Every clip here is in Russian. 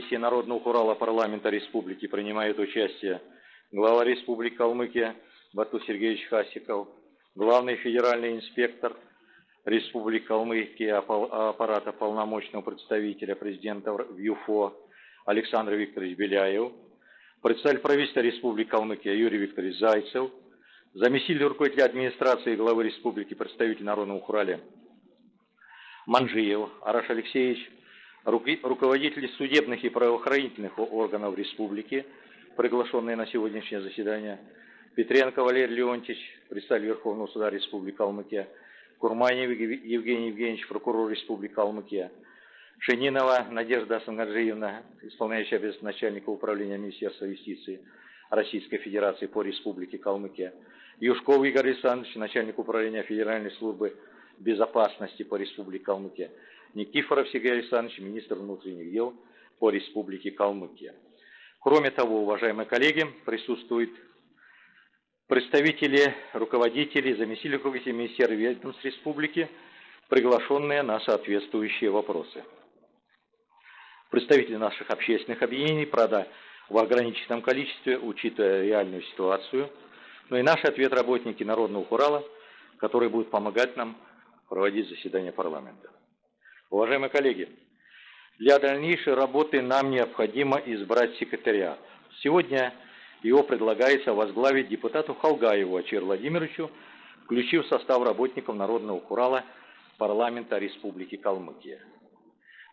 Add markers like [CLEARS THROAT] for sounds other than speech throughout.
сессии Народного Урала парламента республики принимает участие глава Республики Калмыкия Бату Сергеевич Хасиков, главный федеральный инспектор Республики Калмыкия аппарата полномочного представителя президента в ЮФО Александр Викторович Беляев, представитель правительства Республики Калмыкия Юрий Викторович Зайцев, заместитель руководителя администрации главы Республики, представитель Народного Урале Манжиев Араш Алексеевич, руководители судебных и правоохранительных органов республики, приглашенные на сегодняшнее заседание, Петренко Валерий Леонтьевич, представитель Верховного суда Республики Калмыкия, Курманев Евгений Евгеньевич, прокурор Республики Калмыкия, Шенинова Надежда Асангаджиевна, исполняющая обязанности начальника управления Министерства юстиции Российской Федерации по Республике Калмыкия, Юшков Игорь Александрович, начальник управления Федеральной службы безопасности по Республике Калмыкия, Никифоров Сергей Александрович, министр внутренних дел по Республике Калмыкия. Кроме того, уважаемые коллеги, присутствуют представители, руководители, заместители руководителей министерств и ведомств республики, приглашенные на соответствующие вопросы. Представители наших общественных объединений, правда, в ограниченном количестве, учитывая реальную ситуацию, но и наш ответ работники Народного Урала, которые будут помогать нам проводить заседание парламента. Уважаемые коллеги, для дальнейшей работы нам необходимо избрать секретаря. Сегодня его предлагается возглавить депутату Халгаеву Ачир Владимировичу, включив в состав работников Народного Курала парламента Республики Калмыкия.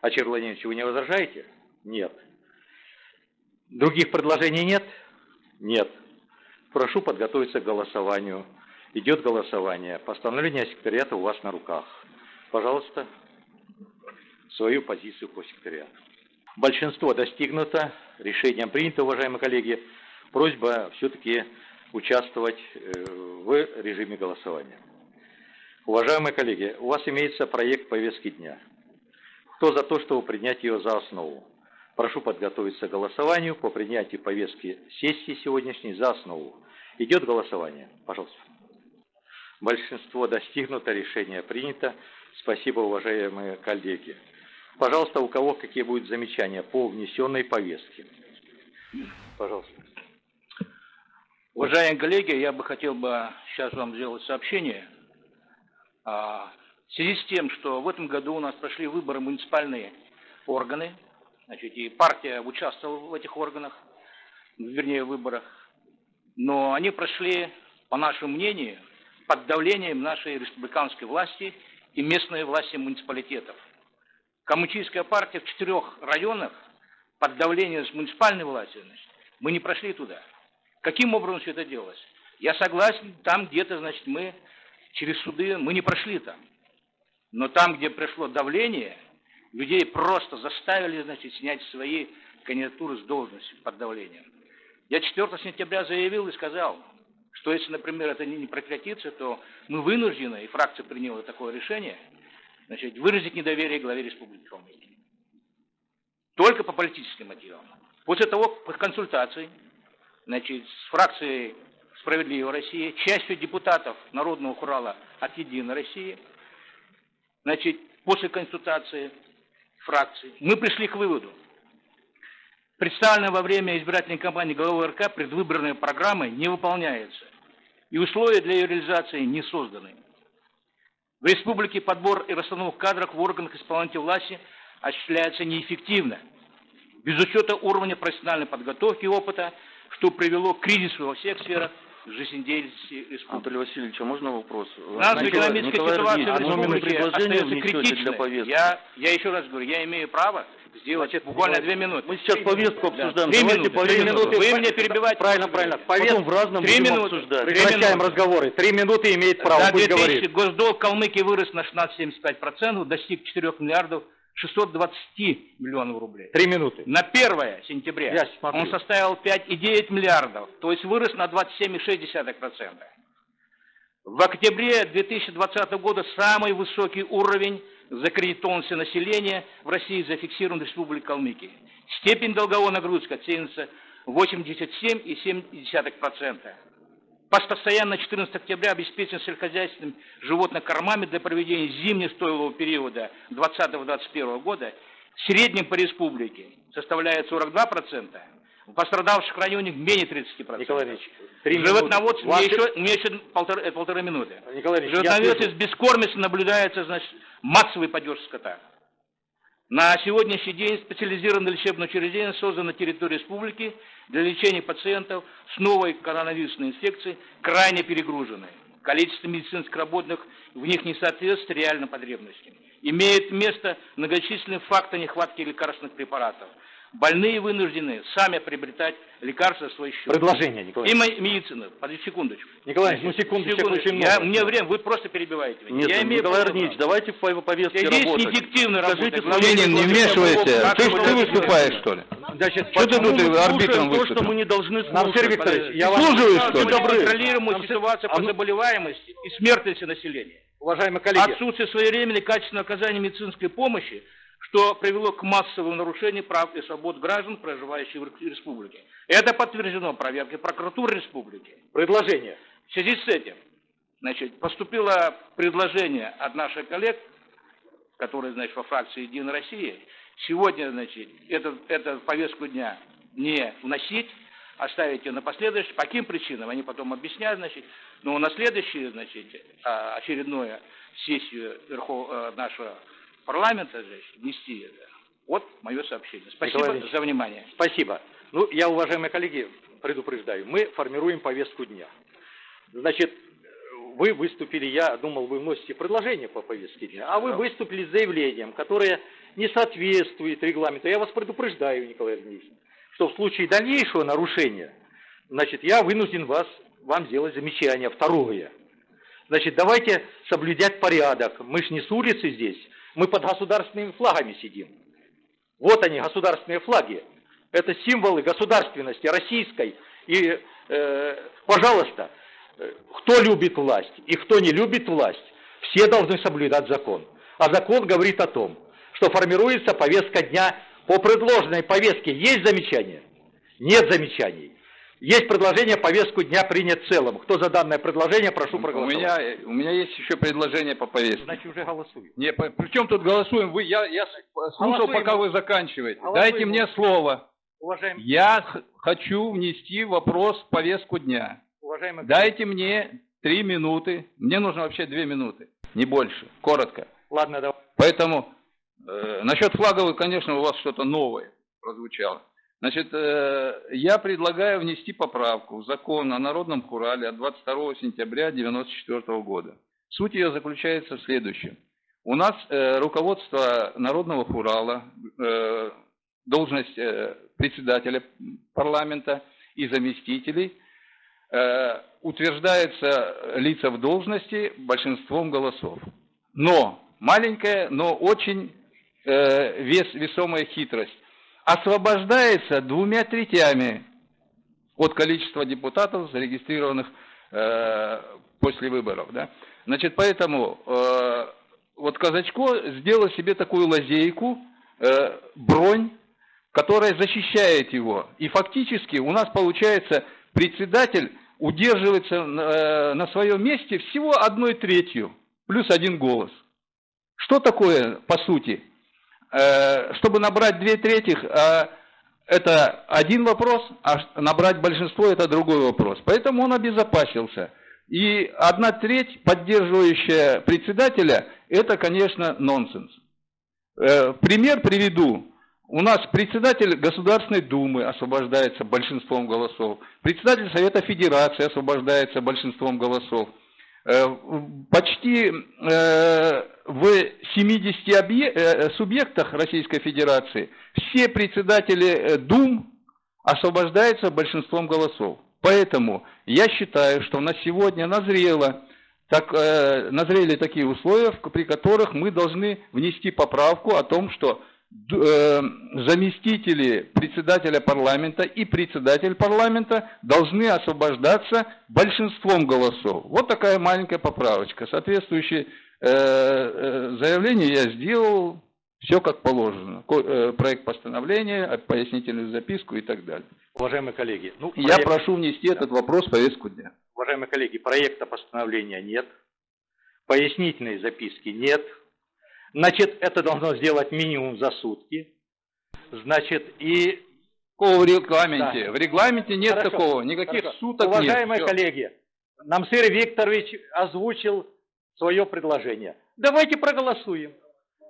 Ачир Владимирович, вы не возражаете? Нет. Других предложений нет? Нет. Прошу подготовиться к голосованию. Идет голосование. Постановление секретариата у вас на руках. Пожалуйста свою позицию по секретариату. Большинство достигнуто, решением принято, уважаемые коллеги. Просьба все-таки участвовать э, в режиме голосования. Уважаемые коллеги, у вас имеется проект повестки дня. Кто за то, чтобы принять ее за основу? Прошу подготовиться к голосованию по принятию повестки сессии сегодняшней за основу. Идет голосование. Пожалуйста. Большинство достигнуто, решение принято. Спасибо, уважаемые коллеги. Пожалуйста, у кого какие будут замечания по внесенной повестке? Пожалуйста. Уважаемые коллеги, я бы хотел бы сейчас вам сделать сообщение. А, в связи с тем, что в этом году у нас прошли выборы муниципальные органы, значит, и партия участвовала в этих органах, вернее, выборах, но они прошли, по нашему мнению, под давлением нашей республиканской власти и местной власти муниципалитетов. Коммунистическая партия в четырех районах под давлением муниципальной власти, значит, мы не прошли туда. Каким образом все это делалось? Я согласен, там где-то, значит, мы через суды, мы не прошли там. Но там, где пришло давление, людей просто заставили, значит, снять свои кандидатуры с должности под давлением. Я 4 сентября заявил и сказал, что если, например, это не прекратится, то мы вынуждены, и фракция приняла такое решение – значит, выразить недоверие главе Республики Калмыкия. Только по политическим мотивам. После того, по консультации значит, с фракцией «Справедливая Россия», частью депутатов Народного Хурала от «Единой России», значит, после консультации фракции, мы пришли к выводу, представленная во время избирательной кампании главы РК предвыборная программа не выполняется, и условия для ее реализации не созданы. В республике подбор и расстановка кадров в органах исполнительной власти осуществляется неэффективно, без учета уровня профессиональной подготовки и опыта, что привело к кризису во всех сферах жизнедеятельности республики. Анатолий Васильевич, а можно вопрос? Наша экономическая ситуация в республике остается критичной. Я, я еще раз говорю, я имею право сделать Значит, буквально две минуты. Мы сейчас повестку обсуждаем. Три минуты, три минуты. Вы меня перебиваете. Правильно, правильно. Повестку в разном три минуты. обсуждать. Прекращаем разговоры. Три минуты имеет право, да, пусть говорит. Госдолг Калмыкии вырос на 16,75%, достиг 4 миллиардов 620 миллионов рублей. Три минуты. На 1 сентября он составил 5,9 миллиардов, то есть вырос на 27,6%. В октябре 2020 года самый высокий уровень закредитованности населения в России зафиксирован в Республике Калмыкия. Степень долговой нагрузки оценивается 87,7%. ПАС постоянно 14 октября обеспечен сельскохозяйственными животных кормами для проведения зимнего стойлового периода 2020-2021 года в среднем по республике составляет 42%, в пострадавших районах менее 30%. Николай Ильич, Животноводство, Ваши... мне, еще, мне еще полтора, э, полторы минуты. Николай Ильич, Животноводство без бескормицы наблюдается, значит, массовый падеж скота. На сегодняшний день специализированное лечебное учреждение создано на территории республики для лечения пациентов с новой коронавирусной инфекцией, крайне перегруженной. Количество медицинских работных в них не соответствует реальным потребностям. Имеет место многочисленные факты нехватки лекарственных препаратов – Больные вынуждены сами приобретать лекарства в свой счет. Предложение, Николай. И медицина. Подожди секундочку. Николай, ну секундочку, секундочку. очень Я, мне время, вы просто перебиваете меня. Нет, Я имею Николай Арнич, давайте по повестке Здесь работать. неэффективно Скажите, Ленин, не вмешивайся. Ты, ты выступаешь, что ли? Значит, что ты тут арбитром то, что мы не должны слушать. Сергей Викторович, я вас слушаю, что ли? контролируемую ситуацию по заболеваемости и смертности населения. Уважаемые коллеги. Отсутствие своевременной качественной оказания медицинской помощи что привело к массовым нарушениям прав и свобод граждан, проживающих в республике. Это подтверждено проверкой прокуратуры республики. Предложение. В связи с этим значит, поступило предложение от наших коллег, которые значит, во фракции «Единая Россия», сегодня значит, эту, эту повестку дня не вносить, оставить ее на последующий. По каким причинам, они потом объясняют, значит, но на следующую, значит, а, очередную сессию Верхов, э, нашего парламента же внести это. Вот мое сообщение. Спасибо Николай за внимание. Спасибо. Ну, я, уважаемые коллеги, предупреждаю, мы формируем повестку дня. Значит, вы выступили, я думал, вы вносите предложение по повестке дня, а вы выступили с заявлением, которое не соответствует регламенту. Я вас предупреждаю, Николай Ильич, что в случае дальнейшего нарушения, значит, я вынужден вас, вам сделать замечание. Второе. Значит, давайте соблюдать порядок. Мы ж не с улицы здесь. Мы под государственными флагами сидим. Вот они, государственные флаги. Это символы государственности российской. И, э, пожалуйста, э, кто любит власть и кто не любит власть, все должны соблюдать закон. А закон говорит о том, что формируется повестка дня по предложенной повестке. Есть замечания? Нет замечаний. Есть предложение повестку дня принять в целом. Кто за данное предложение, прошу проголосовать. У меня, у меня есть еще предложение по повестке. Значит, уже голосуем. Не, по, при чем тут голосуем? Вы, я, я слушал, пока вы заканчиваете. Голосуем. Дайте мне слово. Уважаемый. Я хочу внести вопрос в повестку дня. Уважаемый. Дайте мне три минуты. Мне нужно вообще две минуты, не больше. Коротко. Ладно, давай. Поэтому э, насчет флаговых, конечно, у вас что-то новое прозвучало. Значит, э, я предлагаю внести поправку в закон о народном хурале от 22 сентября 1994 года. Суть ее заключается в следующем. У нас э, руководство народного хурала, э, должность председателя парламента и заместителей утверждается лица в должности большинством голосов. Но, маленькая, но очень вес, весомая хитрость освобождается двумя третями от количества депутатов, зарегистрированных э, после выборов. Да? Значит, поэтому э, вот Казачко сделал себе такую лазейку, э, бронь, которая защищает его. И фактически у нас получается председатель удерживается э, на своем месте всего одной третью, плюс один голос. Что такое, по сути? Э, чтобы набрать две трети, э, это один вопрос, а набрать большинство это другой вопрос. Поэтому он обезопасился. И одна треть, поддерживающая председателя, это, конечно, нонсенс. Э, пример приведу. У нас председатель Государственной Думы освобождается большинством голосов. Председатель Совета Федерации освобождается большинством голосов. Почти в 70 э, субъектах Российской Федерации все председатели э, Дум освобождаются большинством голосов. Поэтому я считаю, что на сегодня назрело, так, э, назрели такие условия, при которых мы должны внести поправку о том, что э, заместители председателя парламента и председатель парламента должны освобождаться большинством голосов. Вот такая маленькая поправочка, соответствующая Э, э, заявление я сделал, все как положено. Э, проект постановления, пояснительную записку и так далее. Уважаемые коллеги, ну, проект... я прошу внести этот вопрос в повестку дня. Уважаемые коллеги, проекта постановления нет, пояснительной записки нет, Значит, это должно сделать минимум за сутки. Значит, и... Такого в регламенте. Да. В регламенте нет Хорошо, такого. Никаких хорошо. суток Уважаемые нет. Всё. коллеги, Намсыр Викторович озвучил свое предложение. Давайте проголосуем.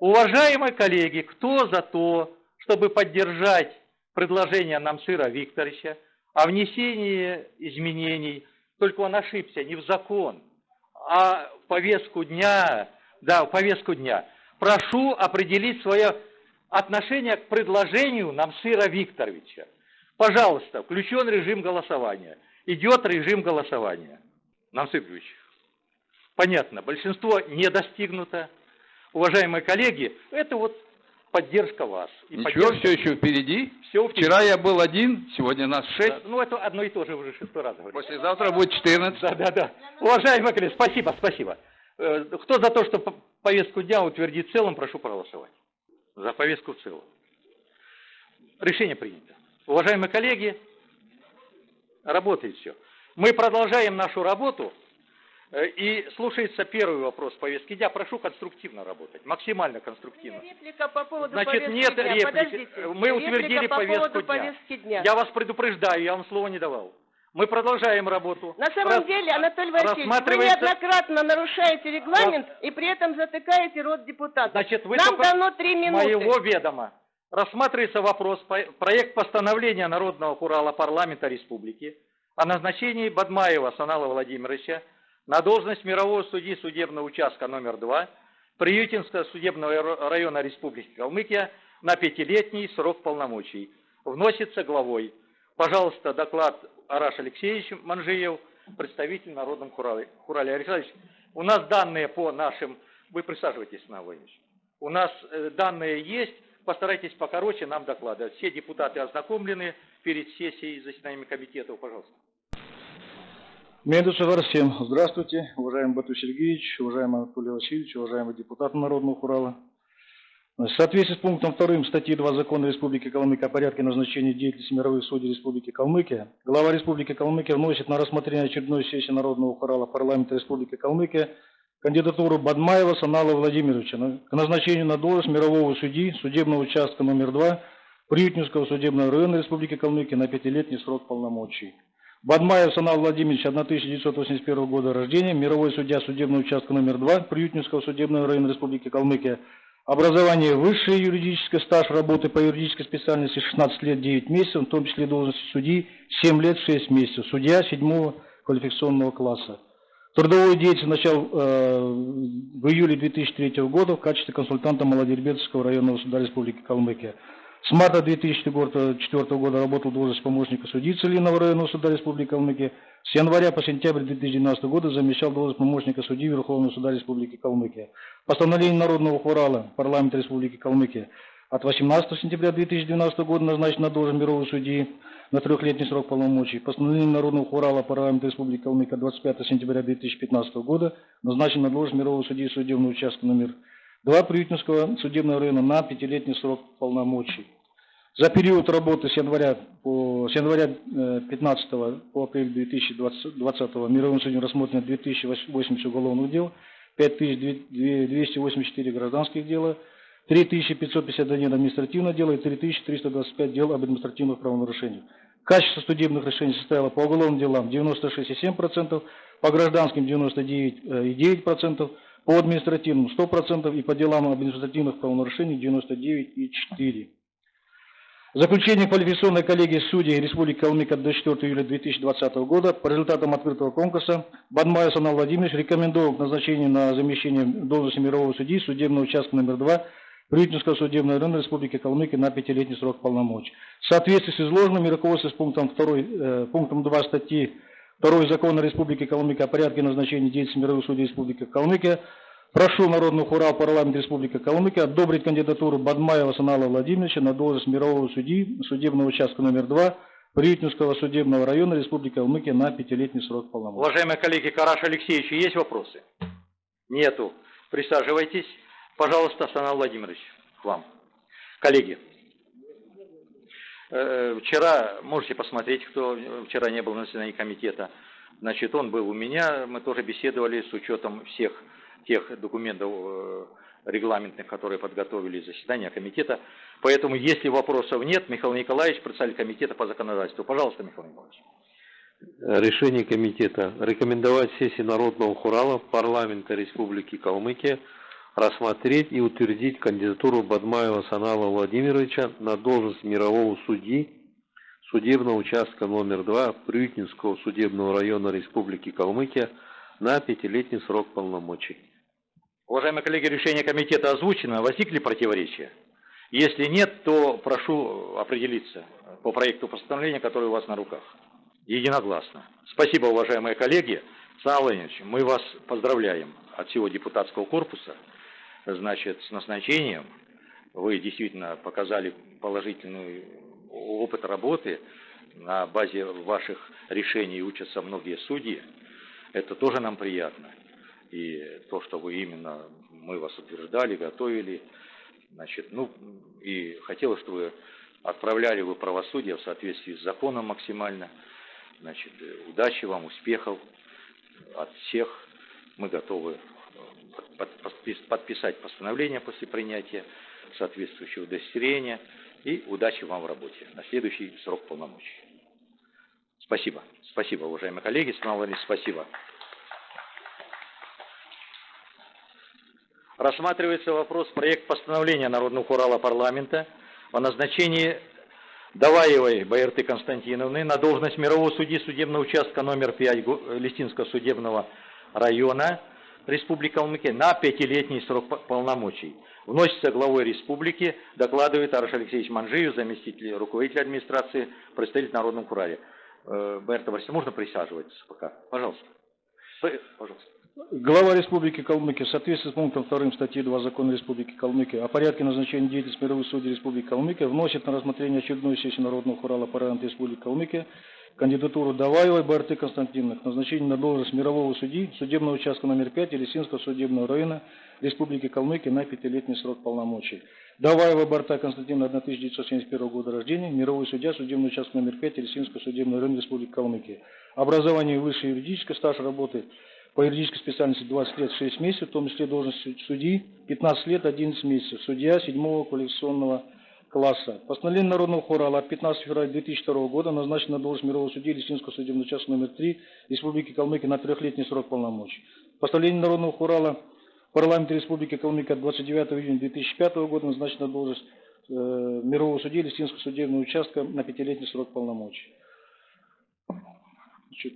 Уважаемые коллеги, кто за то, чтобы поддержать предложение Намсыра Викторовича о внесении изменений, только он ошибся, не в закон, а в повестку дня, да, в повестку дня. Прошу определить свое отношение к предложению Намсыра Викторовича. Пожалуйста, включен режим голосования. Идет режим голосования. Намсыр Викторович, понятно, большинство не достигнуто. Уважаемые коллеги, это вот поддержка вас. И Ничего, поддержка- все еще впереди. Всё Вчера я был один, сегодня нас Да, шесть. Ну, это одно и то же уже шестой раз говорю. Послезавтра будет 14. Да, да, да. Уважаемые коллеги, спасибо, спасибо. Э, Кто за то, что по- повестку дня утвердить в целом, прошу проголосовать. За повестку в целом. Решение принято. Уважаемые коллеги, работает все. Мы продолжаем нашу работу. э, И слушается первый вопрос повестки дня. Прошу конструктивно работать, максимально конструктивно. Реплика по поводу Значит, повестки нет дня. реплики. Подождите. Мы утвердили Реплика по повестку дня. повестки дня. Я вас предупреждаю, я вам слова не давал. Мы продолжаем работу. На самом Рас- деле, Анатолий Васильевич, вы рассматривается- неоднократно нарушаете регламент и при этом затыкаете рот депутатов. Значит, вы Нам дано три минуты. моего ведома. Рассматривается вопрос, проект постановления Народного Хурала парламента республики о назначении Бадмаева Санала Владимировича на должность мирового судьи судебного участка номер 2 Приютинского судебного ра- района Республики Калмыкия на пятилетний срок полномочий. Вносится главой. Пожалуйста, доклад Араш Алексеевич Манжиев, представитель Народном Хурале. Хурале у нас данные по нашим... Вы присаживайтесь, Иван Владимирович. У нас э, данные есть, постарайтесь покороче нам докладывать. Все депутаты ознакомлены перед сессией заседаниями комитетов, пожалуйста. Медушевар, всем здравствуйте, уважаемый Бату Сергеевич, уважаемый Анатолий Васильевич, уважаемые депутаты Народного Хурала. В соответствии с пунктом 2 статьи 2 Закона Республики Калмыкия о порядке назначения деятельности мировых судей Республики Калмыкия, глава Республики Калмыкия вносит на рассмотрение очередной сессии Народного Хурала парламента Республики Калмыкия кандидатуру Бадмаева Санала Владимировича к назначению на должность мирового судьи судебного участка номер 2 Приютнинского судебного района Республики Калмыкия на пятилетний срок полномочий. Бадмаев Санал Владимирович, 1981 года рождения, мировой судья судебного участка номер 2 Приютнинского судебного района Республики Калмыкия. Образование высшее юридическое, стаж работы по юридической специальности 16 лет 9 месяцев, в том числе должности судьи 7 лет 6 месяцев, судья 7 квалификационного класса. Трудовую деятельность начал э, в июле 2003 года в качестве консультанта Молодербецкого районного суда Республики Калмыкия. С марта 2004 года работал в должности помощника судьи Целинного районного суда Республики Калмыкия. С января по сентябрь 2012 года замещал должность помощника судьи Верховного суда Республики Калмыкия. Постановление Народного хурала парламента Республики Калмыкия от 18 сентября 2012 года назначен на должность мирового судьи на трехлетний срок полномочий. Постановление Народного хурала парламента Республики Калмыкия 25 сентября 2015 года назначен на должность мирового судьи судебного участка номер 2 Приютинского судебного района на пятилетний срок полномочий. За период работы с января, по, с января э, 15 по апрель 2020 мировым судьям рассмотрено 2080 уголовных дел, 5284 гражданских дела, 3551 административное дело и 3325 дел об административных правонарушениях. Качество судебных решений составило по уголовным делам 96,7%, по гражданским 99,9%, по административным 100% и по делам об административных правонарушениях 99,4%. Заключение квалификационной коллегии судей Республики Калмык от 24 июля 2020 года по результатам открытого конкурса Бадмаев Санал Владимирович рекомендовал к назначению на замещение должности мирового судьи судебного участка номер 2 Приютинского судебного района Республики Калмыкия на пятилетний срок полномочий. В соответствии с изложенным и руководствуясь пунктом, 2, э, пунктом 2 статьи 2 Закона Республики Калмыкия о порядке назначения деятельности мировых судей Республики Калмыкия Прошу Народный хурал парламент Республики Калмыкия одобрить кандидатуру Бадмаева Санала Владимировича на должность мирового судьи судебного участка номер 2 Приютинского судебного района Республики Калмыкия на пятилетний срок полномочий. Уважаемые коллеги, Караш Алексеевич, есть вопросы? Нету. Присаживайтесь. Пожалуйста, Санал Владимирович, к вам. Коллеги, э, вчера, можете посмотреть, кто вчера не был на заседании комитета, значит, он был у меня, мы тоже беседовали с учетом всех тех документов, э, регламентных, которые подготовили заседания комитета. Поэтому, если вопросов нет, Михаил Николаевич, председатель комитета по законодательству. Пожалуйста, Михаил Николаевич. Решение комитета рекомендовать сессии Народного хурала парламента Республики Калмыкия рассмотреть и утвердить кандидатуру Бадмаева Санала Владимировича на должность мирового судьи судебного участка номер 2 Прютинского судебного района Республики Калмыкия на пятилетний срок полномочий. Уважаемые коллеги, решение комитета озвучено. Возникли противоречия? Если нет, то прошу определиться по проекту постановления, который у вас на руках. Единогласно. Спасибо, уважаемые коллеги. Сан Владимирович, мы вас поздравляем от всего депутатского корпуса значит, с назначением. Вы действительно показали положительный опыт работы. На базе ваших решений учатся многие судьи. Это тоже нам приятно. И то, что вы именно, мы вас утверждали, готовили, значит, ну, и хотелось, чтобы вы отправляли вы правосудие в соответствии с законом максимально. Значит, удачи вам, успехов от всех. Мы готовы подписать постановление после принятия соответствующего удостоверения и удачи вам в работе на следующий срок полномочий. Спасибо. Спасибо, уважаемые коллеги. Станислав спасибо. Рассматривается вопрос проект постановления Народного хурала парламента о назначении Даваевой Байерты Константиновны на должность мирового судьи судебного участка номер 5 Листинского судебного района Республики Калмыкия на пятилетний срок полномочий. Вносится главой республики, докладывает Араш Алексеевич Манжиев, заместитель руководителя администрации, представитель Народного Курале. Э, Байерта Васильевна, можно присаживаться пока? Пожалуйста. Пожалуйста. Глава Республики Калмыкия в соответствии с пунктом 2 статьи 2 Закона Республики Калмыкия о порядке назначения деятельности мировых судей Республики Калмыкия вносит на рассмотрение очередной сессии Народного хурала парламента Республики Калмыкия кандидатуру Даваевой Барты Константиновны к назначению на должность мирового судьи судебного участка номер 5 Елисинского судебного района Республики Калмыкия на пятилетний срок полномочий. Даваева Барта Константиновна 1971 года рождения, мировой судья судебного участка номер 5 Елисинского судебного района Республики Калмыкия. Образование высшее юридическое, стаж работы по юридической специальности 20 лет 6 месяцев, в том числе должность судьи 15 лет 11 месяцев, судья 7 квалификационного класса. Постановление Народного от 15 февраля 2002 года назначено на должность мирового судьи Лесинского судебного участка номер 3 Республики Калмыкия на трехлетний срок полномочий. Постановление Народного хурала парламента Республики Калмыкия от 29 июня 2005 года назначено на должность э, мирового судьи Лесинского судебного участка на пятилетний срок полномочий. Значит,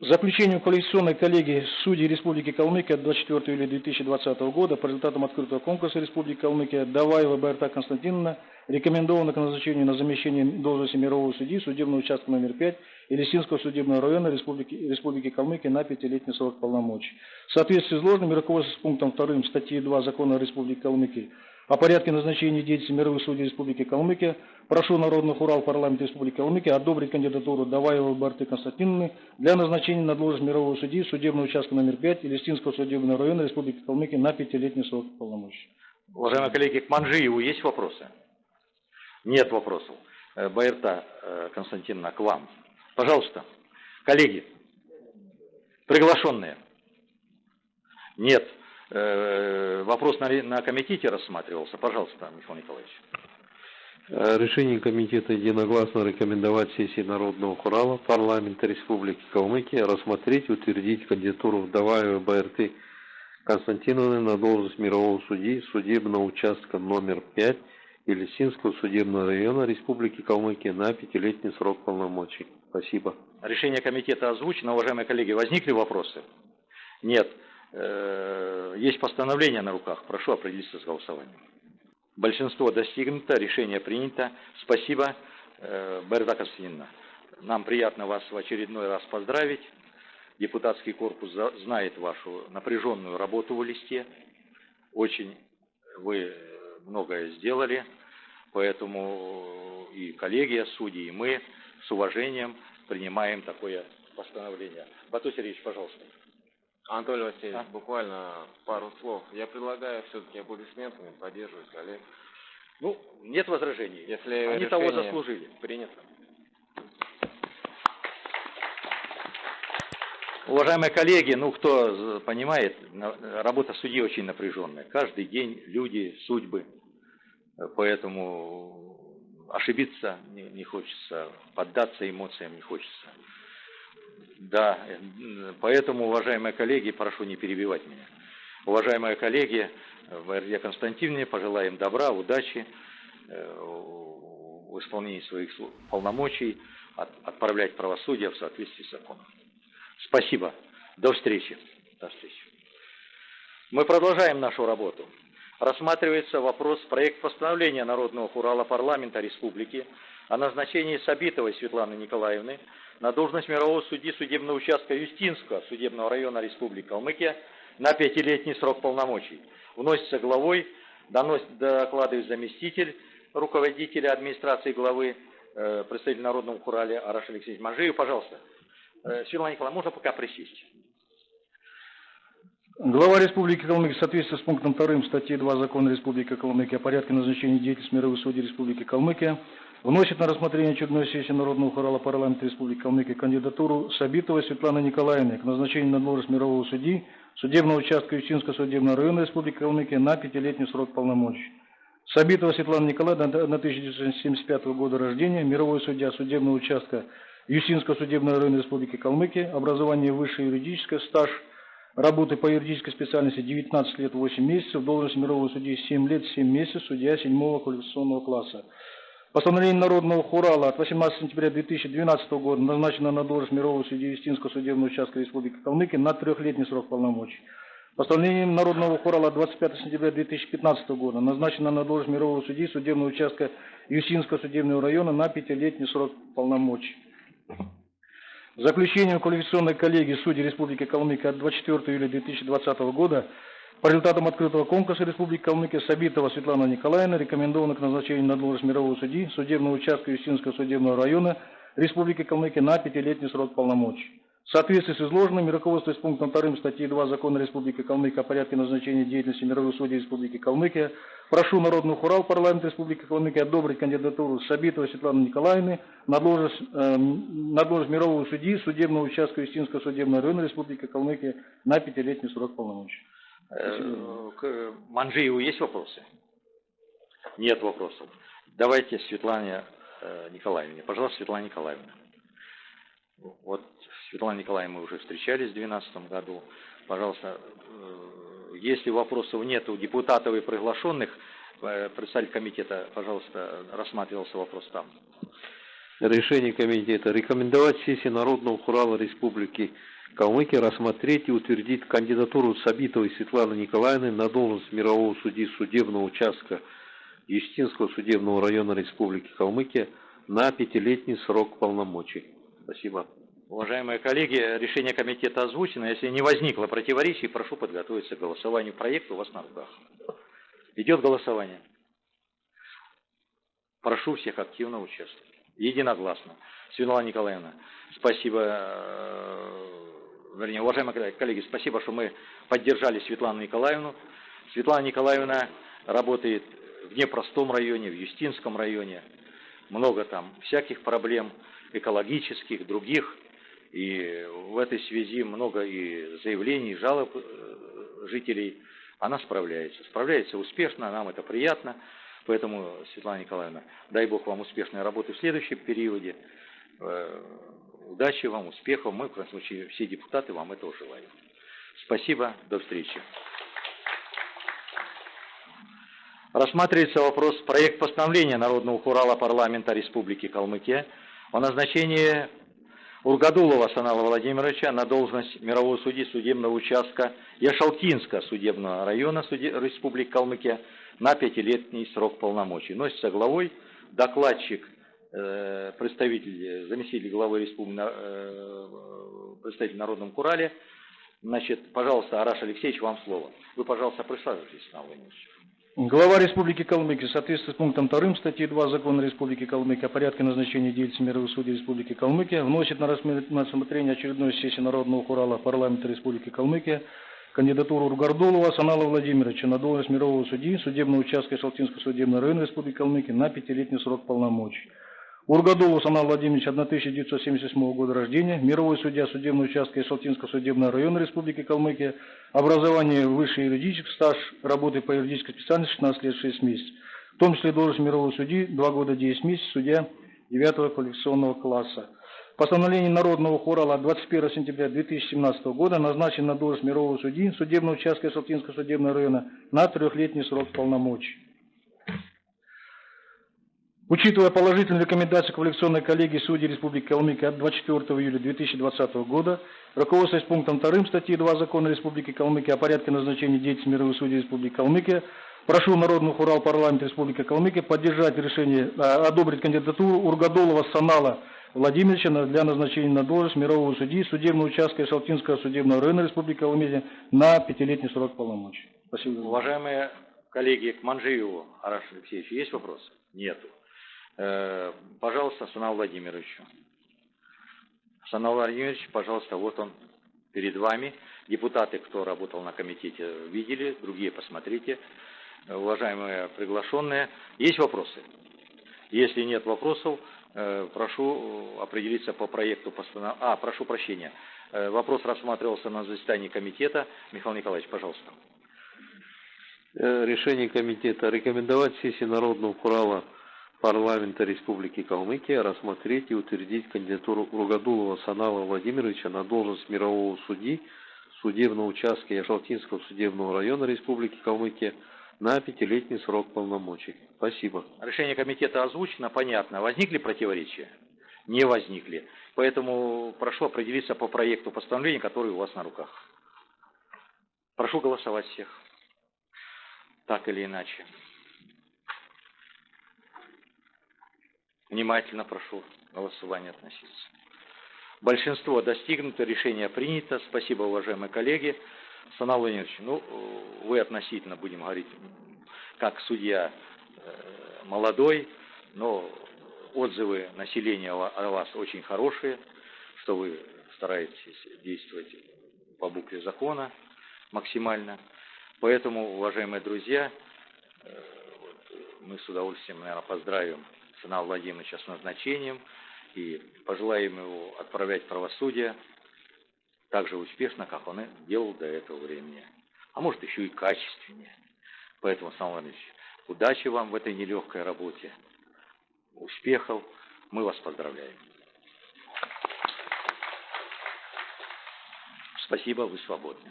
Заключением коалиционной коллегии судей Республики Калмыкия от 24 июля 2020 года по результатам открытого конкурса Республики Калмыкия Даваева Байрта Константиновна рекомендована к назначению на замещение должности мирового судьи судебного участка номер 5 Елисинского судебного района Республики, Республики Калмыкия на пятилетний срок полномочий. В соответствии с изложенным руководствуясь пунктом 2 статьи 2 Закона Республики Калмыкия о порядке назначения деятельности мировых судей Республики Калмыкия, прошу Народный хурал парламента Республики Калмыкия одобрить кандидатуру Даваевой Барты Константиновны для назначения на должность мирового судьи судебного участка номер 5 Илистинского судебного района Республики Калмыкия на пятилетний срок полномочий. Уважаемые коллеги, к Манжиеву есть вопросы? Нет вопросов. Э, Байерта э, Константиновна, к вам. Пожалуйста. Коллеги, приглашенные. Нет. Э, вопрос на, на комитете рассматривался. Пожалуйста, Михаил Николаевич. Э, решение комитета единогласно рекомендовать сессии Народного хурала парламента Республики Калмыкия рассмотреть и утвердить кандидатуру Вдоваевой БРТ Константиновны на должность мирового судьи судебного участка номер 5 Елисинского судебного района Республики Калмыкия на пятилетний срок полномочий. Спасибо. Решение комитета озвучено. Уважаемые коллеги, возникли вопросы? Нет. Э, есть постановление на руках. Прошу определиться с голосованием. Большинство достигнуто, решение принято. Спасибо, э, Берда Костянтиновна. Нам приятно вас в очередной раз поздравить. Депутатский корпус знает вашу напряженную работу в листе. Очень вы многое сделали, поэтому и коллегия судьи, и мы с уважением принимаем такое постановление. Бату Сергеевич, пожалуйста. Анатолий Васильевич, а? буквально пару слов. Я предлагаю все-таки аплодисментами поддерживать коллег. Ну, нет возражений. Если Они того заслужили. Принято. Уважаемые коллеги, ну кто понимает, работа судьи очень напряженная. Каждый день люди, судьбы. Поэтому ошибиться не, не хочется, поддаться эмоциям не хочется. Да, поэтому, уважаемые коллеги, прошу не перебивать меня. Уважаемые коллеги, РД Константиновне пожелаем добра, удачи в исполнении своих полномочий, отправлять правосудие в соответствии с законом. Спасибо. До встречи. До встречи. Мы продолжаем нашу работу. Рассматривается вопрос проект постановления Народного Хурала Парламента Республики о назначении Сабитовой Светланы Николаевны на должность мирового судьи судебного участка Юстинского судебного района Республики Калмыкия на пятилетний срок полномочий. Вносится главой, доносит, докладывает заместитель руководителя администрации главы, э, представитель Народного Хурали Араш Алексеевич Мажиев. Пожалуйста. Э, Светлана Николаевна, можно пока присесть? Глава Республики Калмыкия в соответствии с пунктом 2 статьи 2 Закона Республики Калмыкия о порядке назначения деятельности мировых судей Республики Калмыкия вносит на рассмотрение очередной сессии Народного хорала парламента Республики Калмыкия кандидатуру Сабитовой Светланы Николаевны к назначению на должность мирового судьи судебного участка Ючинского судебного района Республики Калмыкия на пятилетний срок полномочий. Сабитова Светлана Николаевна на 1975 года рождения, мировой судья судебного участка Юсинского судебного района Республики Калмыкия, образование высшее юридическое, стаж работы по юридической специальности 19 лет 8 месяцев, должность мирового судьи 7 лет 7 месяцев, судья 7 квалификационного класса. Постановление Народного Хурала от 18 сентября 2012 года назначено на должность мирового судьи Юстинского судебного участка Республики Калмыкия на трехлетний срок полномочий. Постановлением Народного Хурала 25 сентября 2015 года назначена на должность мирового судьи судебного участка Юсинского судебного района на пятилетний срок полномочий. Заключением квалификационной коллегии судей Республики Калмыкия от 24 июля 2020 года по результатам открытого конкурса Республики Калмыкия Сабитова Светлана Николаевна рекомендована к назначению на должность мирового судьи судебного участка Юстинского судебного района Республики Калмыкия на пятилетний срок полномочий. В соответствии с изложенным и руководствуясь пунктом 2 статьи 2 Закона Республики Калмыкия о порядке назначения деятельности мировых судей Республики Калмыкия, прошу Народный хурал парламента Республики Калмыкия одобрить кандидатуру Сабитовой Светланы Николаевны на должность, э, на должность мирового судьи судебного участка Истинского судебного района Республики Калмыкия на пятилетний срок полномочий. Э, к Манжиеву есть вопросы? Нет вопросов. Давайте Светлане э, Николаевне. Пожалуйста, Светлана Николаевна. Вот Светлана Николаевна мы уже встречались в 2012 году. Пожалуйста, э, если вопросов нет у депутатов и приглашенных, представитель комитета, пожалуйста, рассматривался вопрос там. Решение комитета рекомендовать сессии Народного Хурала Республики Калмыкия рассмотреть и утвердить кандидатуру Сабитовой Светланы Николаевны на должность мирового судьи судебного участка Естинского судебного района Республики Калмыкия на пятилетний срок полномочий. Спасибо. Уважаемые коллеги, решение комитета озвучено. Если не возникло противоречий, прошу подготовиться к голосованию проекта у вас на руках. Идет голосование. Прошу всех активно участвовать. Единогласно. Светлана Николаевна, спасибо, э, вернее, уважаемые коллеги, спасибо, что мы поддержали Светлану Николаевну. Светлана Николаевна работает в непростом районе, в Юстинском районе. Много там всяких проблем экологических, других. И в этой связи много и заявлений, и жалоб э, жителей. Она справляется. Справляется успешно, нам это приятно. Поэтому, Светлана Николаевна, дай Бог вам успешной работы в следующем периоде. Удачи вам, успехов. Мы, в крайнем случае, все депутаты вам этого желаем. Спасибо, до встречи. Рассматривается вопрос проект постановления Народного хурала парламента Республики Калмыкия о назначении Ургадулова Санала Владимировича на должность мирового судьи судебного участка Яшалтинска судебного района. Республики Калмыкия на пятилетний срок полномочий. Носится главой докладчик, представитель, заместитель главы республики, э, представитель Народном Курале. Значит, пожалуйста, Араш Алексеевич, вам слово. Вы, пожалуйста, присаживайтесь, Санал Владимирович. Глава Республики Калмыкия в соответствии с пунктом 2 статьи 2 Закона Республики Калмыкия о порядке назначения деятельности мировых судей Республики Калмыкия вносит на рассмотрение очередной сессии Народного хурала парламента Республики Калмыкия кандидатуру Ругардулова Санала Владимировича на должность мирового судьи судебного участка Шалтинского судебного района Республики Калмыкия на пятилетний срок полномочий. Ургадулов Санал Владимирович, 1978 года рождения, мировой судья судебного участка Ишалтинского судебного района Республики Калмыкия, образование высший юридический стаж, работы по юридической специальности 16 лет 6 месяцев, в том числе должность мирового судьи 2 года 10 месяцев, судья 9 квалификационного класса. Постановление Народного хурала от 21 сентября 2017 года назначен на должность мирового судьи судебного участка Ишалтинского судебного района на трехлетний срок полномочий. Учитывая положительные рекомендации квалификационной коллегии судей Республики Калмыкия от 24 июля 2020 года, руководствуясь пунктом 2 статьи 2 Закона Республики Калмыкия о порядке назначения деятельности мировых судей Республики Калмыкия, прошу Народный хурал парламента Республики Калмыкия поддержать решение, а, одобрить кандидатуру Ургадолова Санала Владимировича для назначения на должность мирового судьи судебного участка Шалтинского судебного района Республики Калмыкия на пятилетний срок полномочий. Спасибо. Уважаемые коллеги, к Манжиеву Араш Алексеевичу есть вопросы? Нету. Э, Пожалуйста, Санал Владимировичу. Санал Владимирович, пожалуйста, вот он перед вами. Депутаты, кто работал на комитете, видели, другие посмотрите. Уважаемые приглашенные, есть вопросы? Если нет вопросов, э, прошу определиться по проекту постановления. А, прошу прощения. Э, Вопрос рассматривался на заседании комитета. Михаил Николаевич, пожалуйста. Решение комитета рекомендовать сессии Народного Хурала парламента Республики Калмыкия рассмотреть и утвердить кандидатуру Ругадулова Санала Владимировича на должность мирового судьи судебного участка Яшалтинского судебного района Республики Калмыкия на пятилетний срок полномочий. Спасибо. Решение комитета озвучено, понятно. Возникли противоречия? Не возникли. Поэтому прошу определиться по проекту постановления, который у вас на руках. Прошу голосовать всех. Так или иначе. Внимательно прошу голосование относиться. Большинство достигнуто, решение принято. Спасибо, уважаемые коллеги. Санал Владимирович, ну, э, вы относительно, будем говорить, как судья э, молодой, но отзывы населения о вас очень хорошие, что вы стараетесь действовать по букве закона максимально. Поэтому, уважаемые друзья, э, мы с удовольствием, наверное, поздравим Санала Владимировича с назначением и пожелаем его отправлять правосудие так же успешно, как он и делал до этого времени. А может, еще и качественнее. Поэтому, Санал Владимирович, удачи вам в этой нелегкой работе, успехов. Мы вас поздравляем. Спасибо, вы свободны.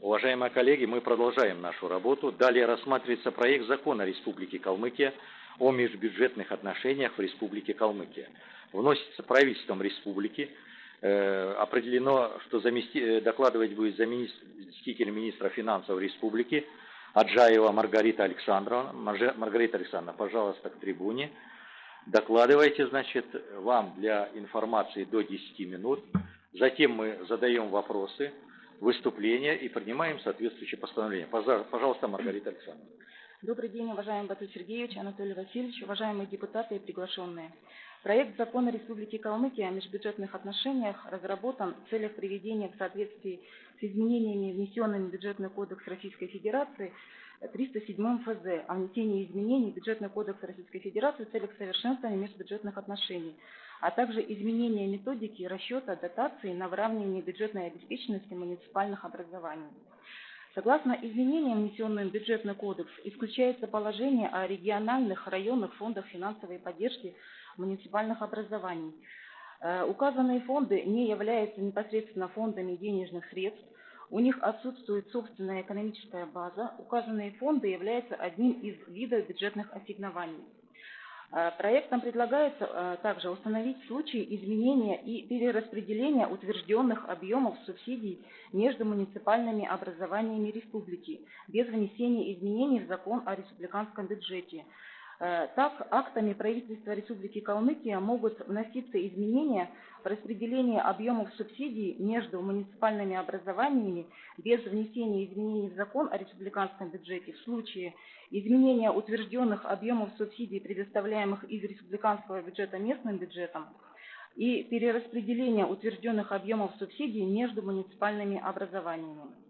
Уважаемые коллеги, мы продолжаем нашу работу. Далее рассматривается проект закона Республики Калмыкия о межбюджетных отношениях в Республике Калмыкия. Вносится правительством республики. Э, определено, что замести- э, докладывать будет заместитель министра финансов республики Аджаева Маргарита Александровна. Маргарита Александровна, пожалуйста, к трибуне. Докладывайте, значит, вам для информации до 10 минут. Затем мы задаем вопросы, выступления и принимаем соответствующее постановление. Пожа- Пожалуйста, Маргарита Александровна. Добрый день, уважаемый Бату Сергеевич, Анатолий Васильевич, уважаемые депутаты и приглашенные. Проект закона Республики Калмыкия о межбюджетных отношениях разработан в целях приведения в соответствии с изменениями, внесенными в Бюджетный кодекс Российской Федерации 307 ФЗ о внесении изменений в Бюджетный кодекс Российской Федерации в целях совершенствования межбюджетных отношений, а также изменения методики расчета дотаций на выравнивание бюджетной обеспеченности муниципальных образований. Согласно изменениям, внесенным в бюджетный кодекс, исключается положение о региональных районных фондах финансовой поддержки муниципальных образований. Э, Указанные фонды не являются непосредственно фондами денежных средств, у них отсутствует собственная экономическая база, указанные фонды являются одним из видов бюджетных ассигнований. Э, Проектом предлагается э, также установить случаи изменения и перераспределения утвержденных объемов субсидий между муниципальными образованиями республики без внесения изменений в закон о республиканском бюджете. Э, Так, актами правительства Республики Калмыкия могут вноситься изменения в распределение объемов субсидий между муниципальными образованиями без внесения изменений в закон о республиканском бюджете в случае изменения утвержденных объемов субсидий, предоставляемых из республиканского бюджета местным бюджетом, и перераспределения утвержденных объемов субсидий между муниципальными образованиями.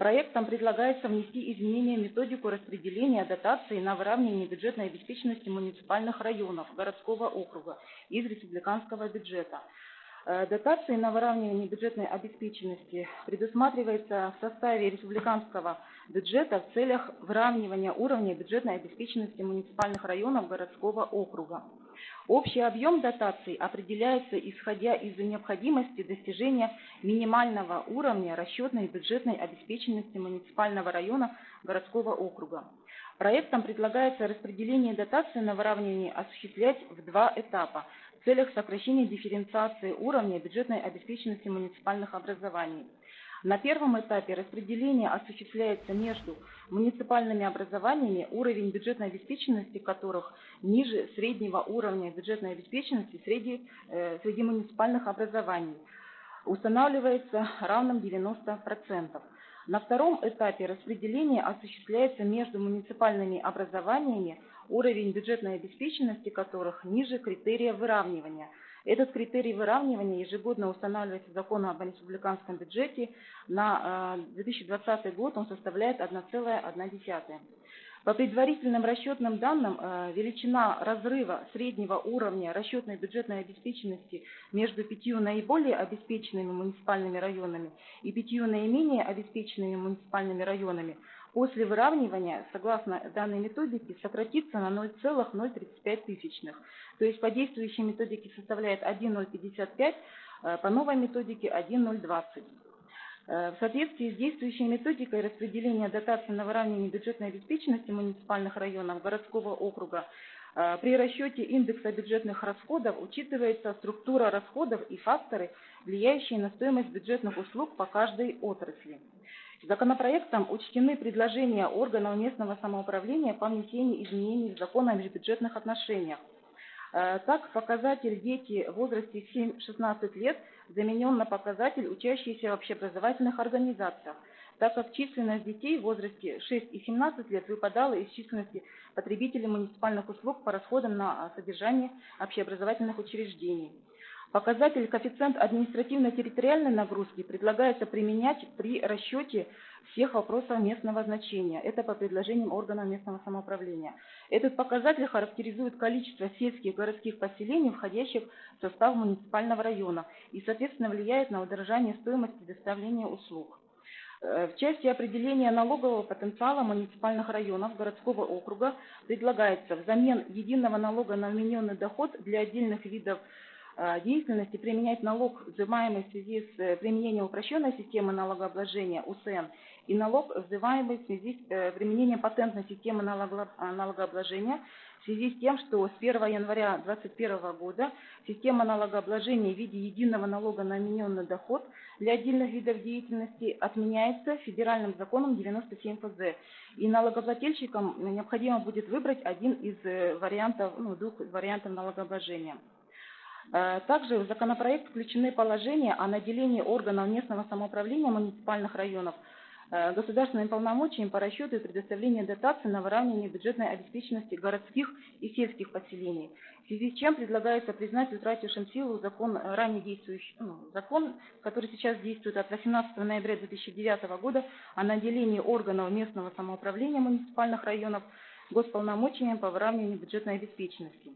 Проектом предлагается внести изменения в методику распределения дотаций на выравнивание бюджетной обеспеченности муниципальных районов городского округа из республиканского бюджета. Э, Дотации на выравнивание бюджетной обеспеченности предусматривается в составе республиканского бюджета в целях выравнивания уровня бюджетной обеспеченности муниципальных районов городского округа. Общий объем дотаций определяется исходя из необходимости достижения минимального уровня расчетной бюджетной обеспеченности муниципального района городского округа. Проектом предлагается распределение дотаций на выравнивание осуществлять в два этапа в целях сокращения дифференциации уровня бюджетной обеспеченности муниципальных образований. На первом этапе распределение осуществляется между муниципальными образованиями, уровень бюджетной обеспеченности которых ниже среднего уровня бюджетной обеспеченности среди, э, среди муниципальных образований, устанавливается равным 90%. На втором этапе распределение осуществляется между муниципальными образованиями, уровень бюджетной обеспеченности которых ниже критерия выравнивания – этот критерий выравнивания ежегодно устанавливается законом об республиканском бюджете. На 2020 э, год он составляет 1,1. По предварительным расчетным данным, э, величина разрыва среднего уровня расчетной бюджетной обеспеченности между пятью наиболее обеспеченными муниципальными районами и пятью наименее обеспеченными муниципальными районами – после выравнивания, согласно данной методике, сократится на 0,035 тысячных. То есть по действующей методике составляет 1,055, э, по новой методике 1,020. В соответствии с действующей методикой распределения дотаций на выравнивание бюджетной обеспеченности муниципальных районов городского округа э, при расчете индекса бюджетных расходов учитывается структура расходов и факторы, влияющие на стоимость бюджетных услуг по каждой отрасли. Законопроектом учтены предложения органов местного самоуправления по внесению изменений в закон о межбюджетных отношениях. Э, так, показатель дети в возрасте 7-16 лет заменен на показатель учащиеся в общеобразовательных организациях, так как численность детей в возрасте 6 и 17 лет выпадала из численности потребителей муниципальных услуг по расходам на содержание общеобразовательных учреждений. Показатель коэффициент административно-территориальной нагрузки предлагается применять при расчете всех вопросов местного значения. Это по предложениям органов местного самоуправления. Этот показатель характеризует количество сельских городских поселений, входящих в состав муниципального района, и, соответственно, влияет на удорожание стоимости доставления услуг. Э, в части определения налогового потенциала муниципальных районов городского округа предлагается взамен единого налога на вмененный доход для отдельных видов Э, деятельности применять налог, взимаемый в связи с э, применением упрощенной системы налогообложения УСН и налог, взимаемый в связи с э, применением патентной системы налогообложения в связи с тем, что с 1 января 2021 года система налогообложения в виде единого налога на вмененный доход для отдельных видов деятельности отменяется федеральным законом 97 ФЗ. И налогоплательщикам необходимо будет выбрать один из вариантов, ну, двух вариантов налогообложения. Э, также в законопроект включены положения о наделении органов местного самоуправления муниципальных районов э, государственными полномочиями по расчету и предоставлению дотаций на выравнивание бюджетной обеспеченности городских и сельских поселений. В связи с чем предлагается признать утратившим силу закон, э, ранее действующий, ну, закон, который сейчас действует от 18 ноября 2009 года о наделении органов местного самоуправления муниципальных районов госполномочиями по выравниванию бюджетной обеспеченности.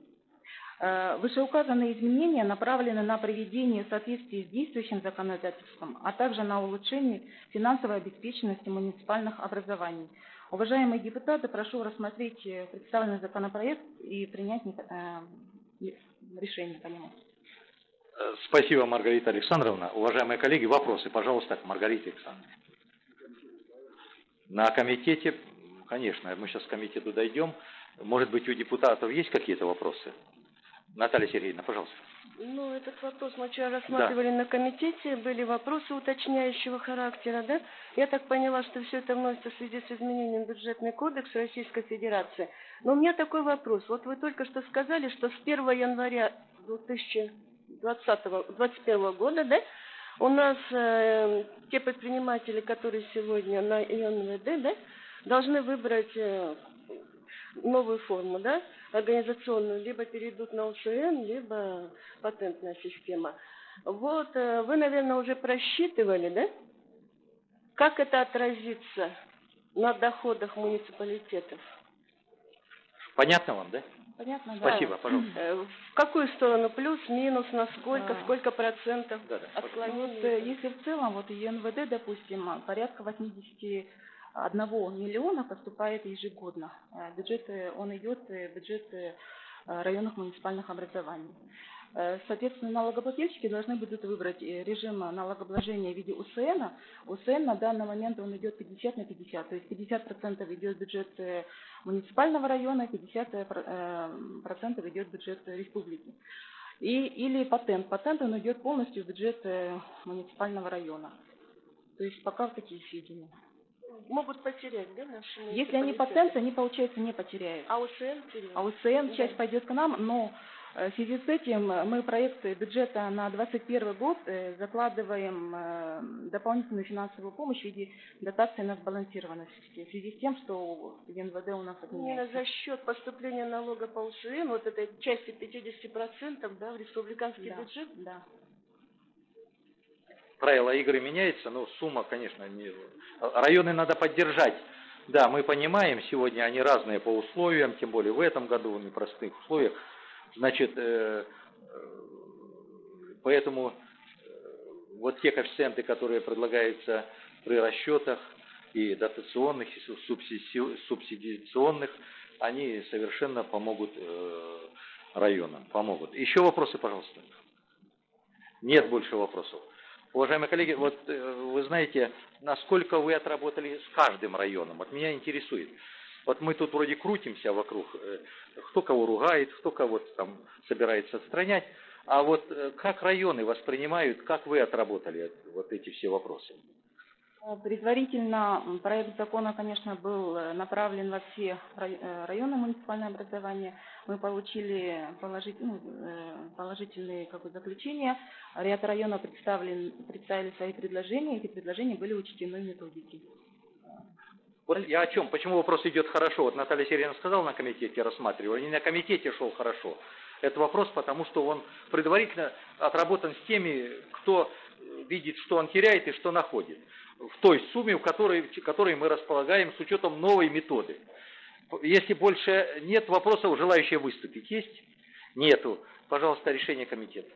Э, вышеуказанные изменения направлены на приведение в соответствии с действующим законодательством, а также на улучшение финансовой обеспеченности муниципальных образований. Уважаемые депутаты, прошу рассмотреть э, представленный законопроект и принять э, решение по нему. Спасибо, Маргарита Александровна. Уважаемые коллеги, вопросы, пожалуйста, Маргарита Александровна. На комитете, конечно, мы сейчас к комитету дойдем. Может быть, у депутатов есть какие-то вопросы? Наталья Сергеевна, пожалуйста. Ну, этот вопрос мы вчера рассматривали да. на комитете, были вопросы уточняющего характера, да? Я так поняла, что все это вносится в связи с изменением бюджетный кодекс Российской Федерации. Но у меня такой вопрос. Вот вы только что сказали, что с 1 января 2021 года, да, у нас э, те предприниматели, которые сегодня на ИНВД, да, должны выбрать э, новую форму, да, организационную, либо перейдут на УСН, либо патентная система. Вот, э, вы, наверное, уже просчитывали, да, как это отразится на доходах муниципалитетов? Понятно вам, да? Понятно, да. Спасибо, пожалуйста. Э, в какую сторону? Плюс, минус, насколько, да. сколько процентов да, да, отклонений? Ну, вот, э, если в целом, вот и НВД, допустим, порядка 80 одного миллиона поступает ежегодно. Э, бюджет, он идет в бюджет э, районных муниципальных образований. Э, соответственно, налогоплательщики должны будут выбрать режим налогообложения в виде УСН. УСН на данный момент он идет 50 на 50, то есть 50% идет бюджет муниципального района, 50% идет бюджет республики. И, или патент. Патент он идет полностью в бюджет муниципального района. То есть пока в такие сведения. Могут потерять, да, наши Если они патент, они, получается, не потеряют. А УСН теряют? А УСН Да. часть пойдет к нам, но э, в связи с этим мы проект бюджета на 2021 год э, закладываем э, дополнительную финансовую помощь в виде дотации на сбалансированность в связи с тем, что НВД у нас Именно отменяется. за счет поступления налога по УСН, вот этой части 50%, да, в республиканский Да, бюджет, да. Правила игры меняются, но сумма, конечно, не... Районы надо поддержать. Да, мы понимаем, сегодня они разные по условиям, тем более в этом году в непростых условиях. Значит, э, э, поэтому э, вот те коэффициенты, которые предлагаются при расчетах и дотационных, и суб- субсиди- субсидиационных, они совершенно помогут районам, помогут. Еще вопросы, пожалуйста. Нет больше вопросов. Уважаемые коллеги, вот э, вы знаете, насколько вы отработали с каждым районом? Вот меня интересует. Вот мы тут вроде крутимся вокруг, э, кто кого ругает, кто кого там собирается отстранять, а вот э, как районы воспринимают, как вы отработали вот эти все вопросы? Э, Предварительно проект закона, конечно, был э, направлен во все э, районы муниципального образования. Мы получили ну, положительные как бы, заключения. Ряд районов представлен, представили свои предложения. Эти предложения были учтены в методике. Вот я о чем? Почему вопрос идет хорошо? Вот Наталья Сергеевна сказала на комитете, рассматривали, не на комитете шел хорошо. Это вопрос, потому что он предварительно отработан с теми, кто видит, что он теряет и что находит. В той сумме, в которой, которой мы располагаем с учетом новой методы. Если больше нет вопросов, желающие выступить есть? Нету. Пожалуйста, решение комитета.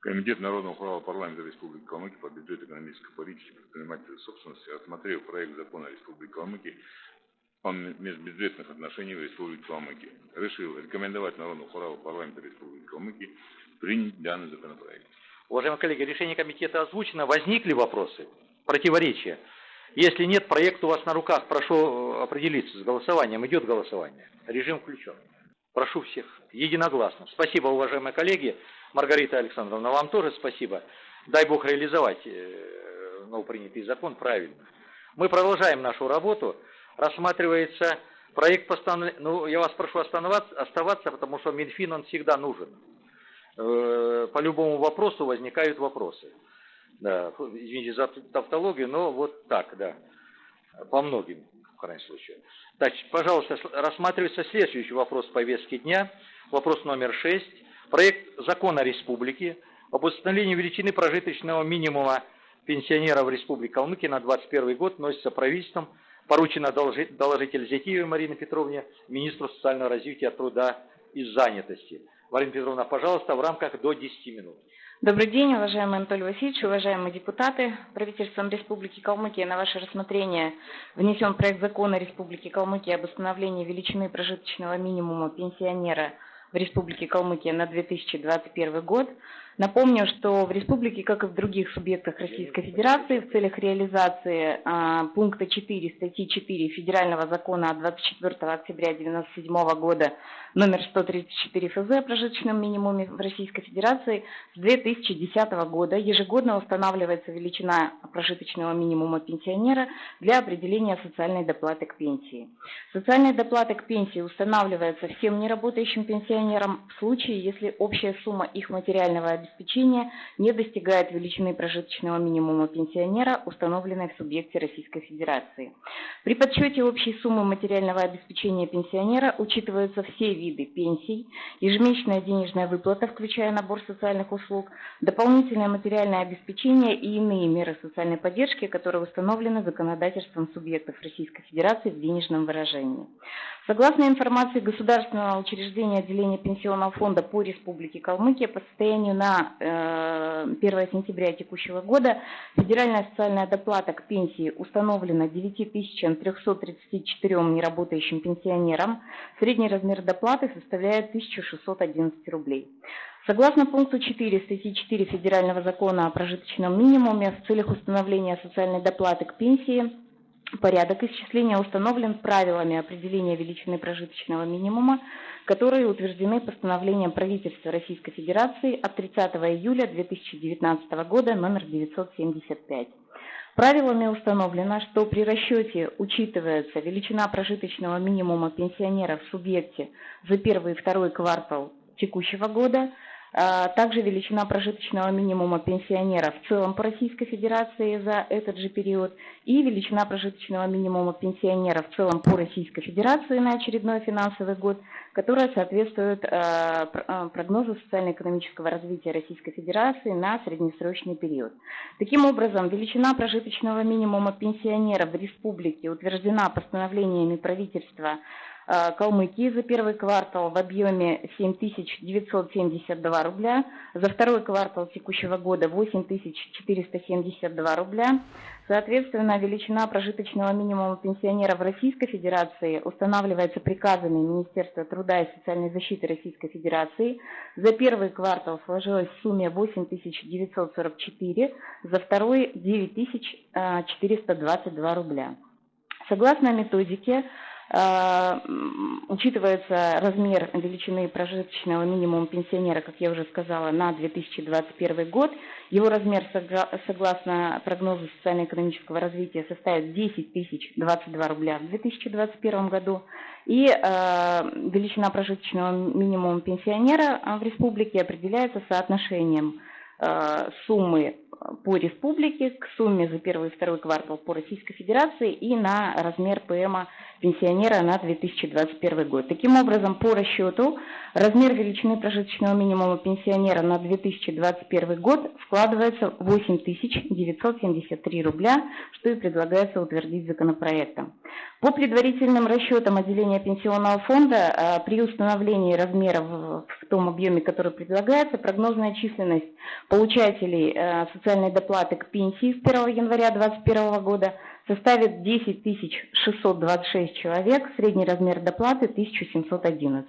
Комитет Народного права парламента Республики Калмыкия по бюджету экономической политики предпринимательской собственности, рассмотрев проект закона Республики Калмыкия о межбюджетных отношениях в Республике Калмыкия, решил рекомендовать Народному права парламента Республики Калмыкия принять данный законопроект. Уважаемые коллеги, решение комитета озвучено. Возникли вопросы, противоречия? Если нет, проект у вас на руках. Прошу э, определиться с голосованием. Идет голосование. Режим включен. Прошу всех единогласно. Спасибо, уважаемые коллеги. Маргарита Александровна, вам тоже спасибо. Дай Бог реализовать э, новопринятый закон правильно. Мы продолжаем нашу работу. Рассматривается проект постановления. Ну, я вас прошу оставаться, потому что Минфин, он всегда нужен. Э, По любому вопросу возникают вопросы. Да, извините за тавтологию, но вот так, да. По многим, в крайнем случае. Так, пожалуйста, рассматривается следующий вопрос повестки дня. Вопрос номер 6. Проект закона республики об установлении величины прожиточного минимума пенсионеров Республики Калмыкия на 2021 год носится правительством, поручено доложи- доложитель Зятиевой Марине Петровне, министру социального развития, труда и занятости. Марина Петровна, пожалуйста, в рамках до 10 минут. Добрый день, уважаемый Анатолий Васильевич, уважаемые депутаты. Правительством Республики Калмыкия на ваше рассмотрение внесен проект закона Республики Калмыкия об установлении величины прожиточного минимума пенсионера в Республике Калмыкия на 2021 год. Напомню, что в республике, как и в других субъектах Российской Федерации, в целях реализации а, пункта 4 статьи 4 Федерального закона от 24 октября 1997 года номер 134 ФЗ о прожиточном минимуме в Российской Федерации с 2010 года ежегодно устанавливается величина прожиточного минимума пенсионера для определения социальной доплаты к пенсии. Социальная доплата к пенсии устанавливается всем неработающим пенсионерам в случае, если общая сумма их материального обеспечения обеспечения не достигает величины прожиточного минимума пенсионера, установленной в субъекте Российской Федерации. При подсчете общей суммы материального обеспечения пенсионера учитываются все виды пенсий, ежемесячная денежная выплата, включая набор социальных услуг, дополнительное материальное обеспечение и иные меры социальной поддержки, которые установлены законодательством субъектов Российской Федерации в денежном выражении. Согласно информации Государственного учреждения отделения Пенсионного фонда по Республике Калмыкия, по состоянию на э, 1 сентября текущего года федеральная социальная доплата к пенсии установлена 9334 неработающим пенсионерам. Средний размер доплаты составляет 1611 рублей. Согласно пункту 4 статьи 4 Федерального закона о прожиточном минимуме, в целях установления социальной доплаты к пенсии Порядок исчисления установлен правилами определения величины прожиточного минимума, которые утверждены постановлением правительства Российской Федерации от 30 июля 2019 года номер 975. Правилами установлено, что при расчете учитывается величина прожиточного минимума пенсионера в субъекте за первый и второй квартал текущего года – также величина прожиточного минимума пенсионера в целом по Российской Федерации за этот же период и величина прожиточного минимума пенсионера в целом по Российской Федерации на очередной финансовый год, которая соответствует а, а, прогнозу социально-экономического развития Российской Федерации на среднесрочный период. Таким образом, величина прожиточного минимума пенсионера в республике утверждена постановлениями правительства Калмыкии за первый квартал в объеме 7972 рубля, за второй квартал текущего года 8472 рубля. Соответственно, величина прожиточного минимума пенсионера в Российской Федерации устанавливается приказами Министерства труда и социальной защиты Российской Федерации. За первый квартал сложилась в сумме 8944, за второй 9422 рубля. Согласно методике, учитывается размер величины прожиточного минимума пенсионера, как я уже сказала, на 2021 год. Его размер, согласно прогнозу социально-экономического развития, составит 10 тысяч 22 рубля в 2021 году. И э, величина прожиточного минимума пенсионера в республике определяется соотношением э, суммы по республике к сумме за первый и второй квартал по Российской Федерации и на размер ПМа пенсионера на 2021 год. Таким образом, по расчету, размер величины прожиточного минимума пенсионера на 2021 год складывается в 8973 рубля, что и предлагается утвердить законопроектом. По предварительным расчетам отделения пенсионного фонда а, при установлении размера в том объеме, который предлагается, прогнозная численность получателей а, социальной доплаты к пенсии с 1 января 2021 года составит 10 626 человек, средний размер доплаты 1711.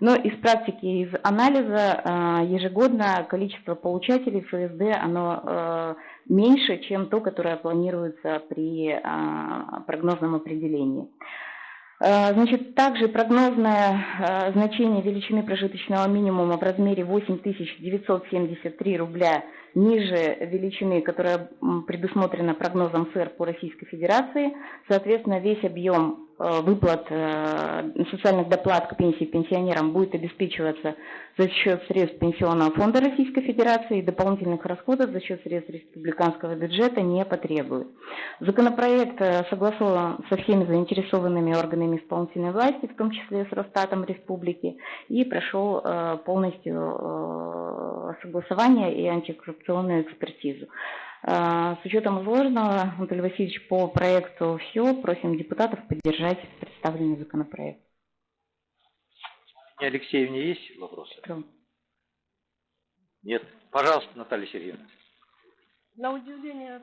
Но из практики, из анализа а, ежегодно количество получателей ФСД, оно меньше, чем то, которое планируется при а, прогнозном определении. А, значит, также прогнозное а, значение величины прожиточного минимума в размере 8973 рубля ниже величины, которая предусмотрена прогнозом СЭР по Российской Федерации. Соответственно, весь объем Э, выплат э, социальных доплат к пенсии пенсионерам будет обеспечиваться за счет средств Пенсионного фонда Российской Федерации и дополнительных расходов за счет средств республиканского бюджета не потребует. Законопроект э, согласован со всеми заинтересованными органами исполнительной власти, в том числе с Росстатом Республики, и прошел полностью согласование и антикоррупционную экспертизу. А, с учетом изложенного, Анатолий Васильевич, по проекту все. Просим депутатов поддержать представленный законопроект. Алексеевне есть вопросы? Да. Нет. Пожалуйста, Наталья Сергеевна. На удивление,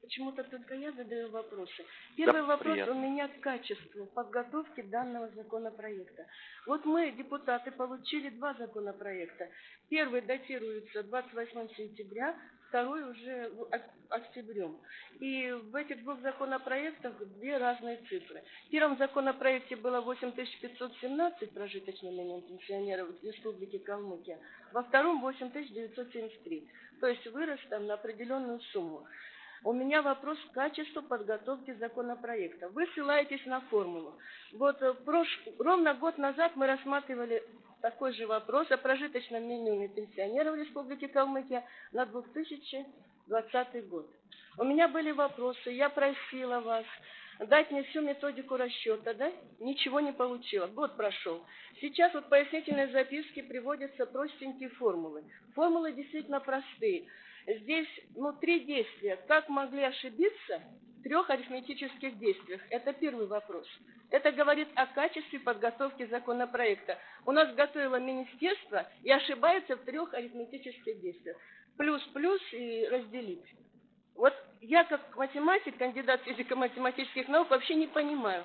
почему-то только я задаю вопросы. Первый да, вопрос приятно. у меня к качеству подготовки данного законопроекта. Вот мы, депутаты, получили два законопроекта. Первый датируется 28 сентября, второй уже октябрем. И в этих двух законопроектах две разные цифры. В первом законопроекте было 8517 прожиточный минимум пенсионеров в Республике Калмыкия, во втором 8973. То есть вырос там на определенную сумму. У меня вопрос к качеству подготовки законопроекта. Вы ссылаетесь на формулу. Вот э, прош... ровно год назад мы рассматривали такой же вопрос о прожиточном минимуме пенсионеров Республики Калмыкия на 2020 год. У меня были вопросы, я просила вас дать мне всю методику расчета, да? Ничего не получила. Год прошел. Сейчас вот в пояснительной записке приводятся простенькие формулы. Формулы действительно простые. Здесь, ну, три действия. Как могли ошибиться в трех арифметических действиях? Это первый вопрос. Это говорит о качестве подготовки законопроекта. У нас готовило министерство и ошибается в трех арифметических действиях. Плюс-плюс и разделить. Вот я как математик, кандидат физико-математических наук, вообще не понимаю,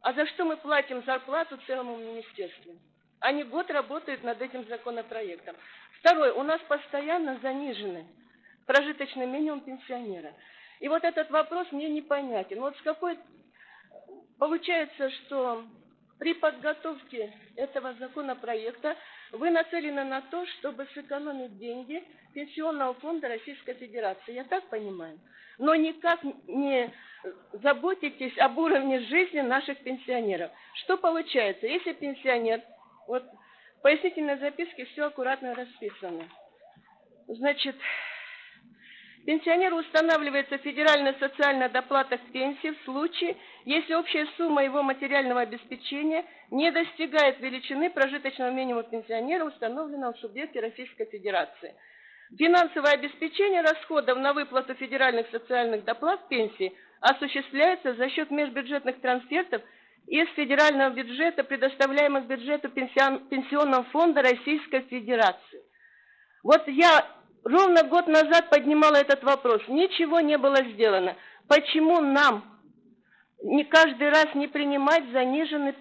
а за что мы платим зарплату целому министерству? Они год работают над этим законопроектом. Второе, у нас постоянно занижены прожиточный минимум пенсионера. И вот этот вопрос мне непонятен. Вот с какой... Получается, что при подготовке этого законопроекта вы нацелены на то, чтобы сэкономить деньги Пенсионного фонда Российской Федерации. Я так понимаю? Но никак не заботитесь об уровне жизни наших пенсионеров. Что получается? Если пенсионер, вот в пояснительной записке все аккуратно расписано. Значит, Пенсионеру устанавливается федеральная социальная доплата к пенсии в случае, если общая сумма его материального обеспечения не достигает величины прожиточного минимума пенсионера, установленного в субъекте Российской Федерации. Финансовое обеспечение расходов на выплату федеральных социальных доплат пенсии осуществляется за счет межбюджетных трансфертов из федерального бюджета, предоставляемых бюджету Пенсионного фонда Российской Федерации. Вот я ровно год назад поднимала этот вопрос. Ничего не было сделано. Почему нам не каждый раз не принимать заниженный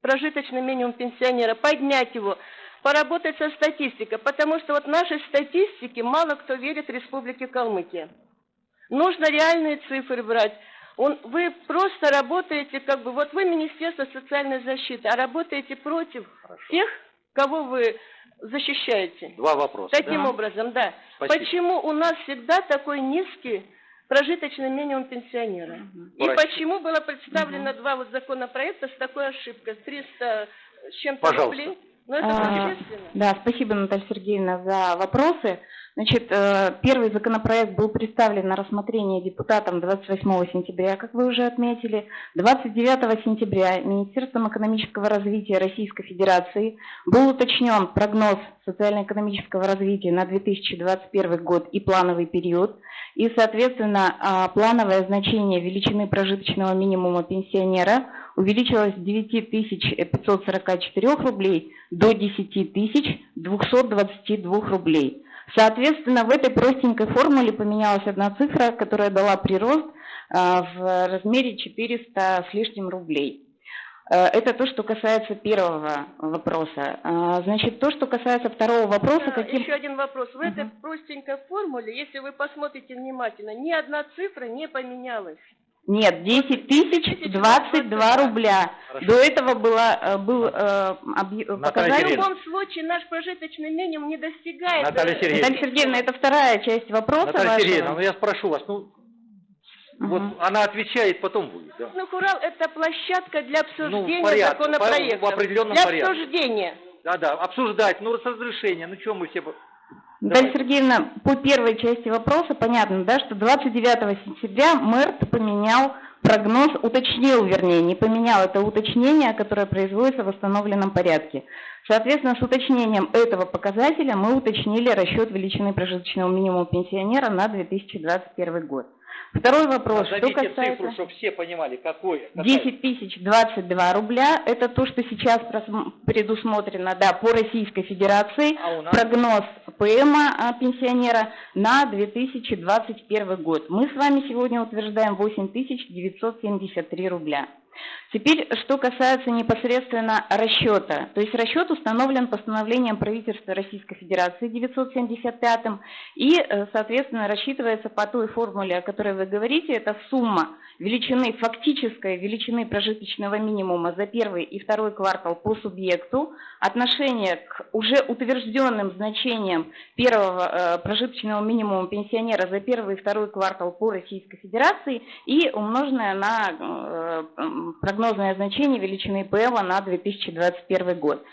прожиточный минимум пенсионера, поднять его, поработать со статистикой, потому что вот нашей статистике мало кто верит в Республике Калмыкия. Нужно реальные цифры брать. Он, вы просто работаете, как бы, вот вы Министерство социальной защиты, а работаете против Хорошо. тех, кого вы защищаете. Два вопроса. Таким да? образом, да. Спасибо. Почему у нас всегда такой низкий прожиточный минимум пенсионера? Угу. И почему было представлено угу. два вот законопроекта с такой ошибкой, 300 с чем-то рублей? Ну, это а, да, спасибо, Наталья Сергеевна, за вопросы. Значит, э, первый законопроект был представлен на рассмотрение депутатам 28 сентября, как вы уже отметили. 29 сентября Министерством экономического развития Российской Федерации был уточнен прогноз социально-экономического развития на 2021 год и плановый период. И, соответственно, а, плановое значение величины прожиточного минимума пенсионера увеличилось с 9544 рублей до 10 222 рублей. Соответственно, в этой простенькой формуле поменялась одна цифра, которая дала прирост а, в размере 400 с лишним рублей. Э, это то, что касается первого вопроса. А, значит, то, что касается второго вопроса... Да, каким... Еще один вопрос. В угу. этой простенькой формуле, если вы посмотрите внимательно, ни одна цифра не поменялась. Нет, 10 тысяч 22 рубля. Хорошо. До этого было, э, был э, показатель... В любом случае наш прожиточный минимум не достигает... Наталья Сергеевна, Наталья Сергеевна это вторая часть вопроса Наталья вашего. Сергеевна, ну я спрошу вас, ну угу. Вот она отвечает, потом вы. Да. Ну, Хурал – это площадка для обсуждения ну, порядке, законопроекта. В определенном для порядке. обсуждения. Да-да, обсуждать, ну, с разрешения, ну, что мы все... Наталья Сергеевна, по первой части вопроса понятно, да, что 29 сентября мэр поменял прогноз, уточнил, вернее, не поменял это уточнение, которое производится в восстановленном порядке. Соответственно, с уточнением этого показателя мы уточнили расчет величины прожиточного минимума пенсионера на 2021 год. Второй вопрос, что касается... цифру, чтобы все понимали, какой... 10 тысяч 22 рубля, это то, что сейчас предусмотрено, да, по Российской Федерации, а нас... прогноз ПМа а, пенсионера на 2021 год. Мы с вами сегодня утверждаем 8 тысяч 973 рубля. Теперь, что касается непосредственно расчета. То есть расчет установлен постановлением правительства Российской Федерации 975 и, э, соответственно, рассчитывается по той формуле, о которой вы говорите. Это сумма величины, фактической величины прожиточного минимума за первый и второй квартал по субъекту, отношение к уже утвержденным значениям первого э, прожиточного минимума пенсионера за первый и второй квартал по Российской Федерации и умноженное на э, прогнозное значение величины ПЭВа на 2021 год.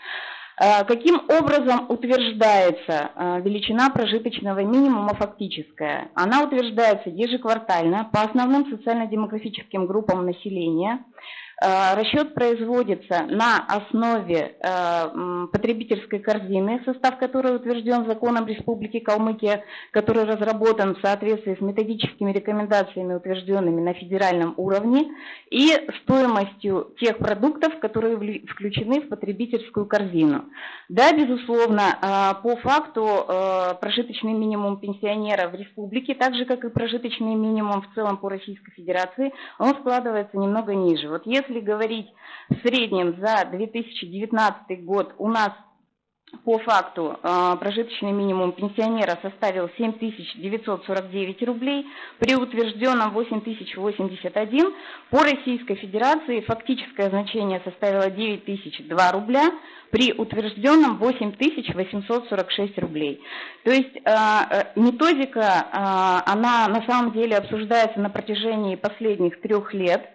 Э, каким образом утверждается э, величина прожиточного минимума фактическая? Она утверждается ежеквартально по основным социально-демографическим группам населения – расчет производится на основе э, потребительской корзины, состав которой утвержден законом Республики Калмыкия, который разработан в соответствии с методическими рекомендациями, утвержденными на федеральном уровне, и стоимостью тех продуктов, которые включены в потребительскую корзину. Да, безусловно, э, по факту прожиточный минимум пенсионера в республике, так же как и прожиточный минимум в целом по Российской Федерации, он складывается немного ниже. Вот если если говорить в среднем за 2019 год, у нас по факту э, прожиточный минимум пенсионера составил 7949 рублей, при утвержденном 8081 по Российской Федерации фактическое значение составило 9002 рубля, при утвержденном 8846 рублей. То есть э, э, методика, она на самом деле обсуждается на протяжении последних трех лет,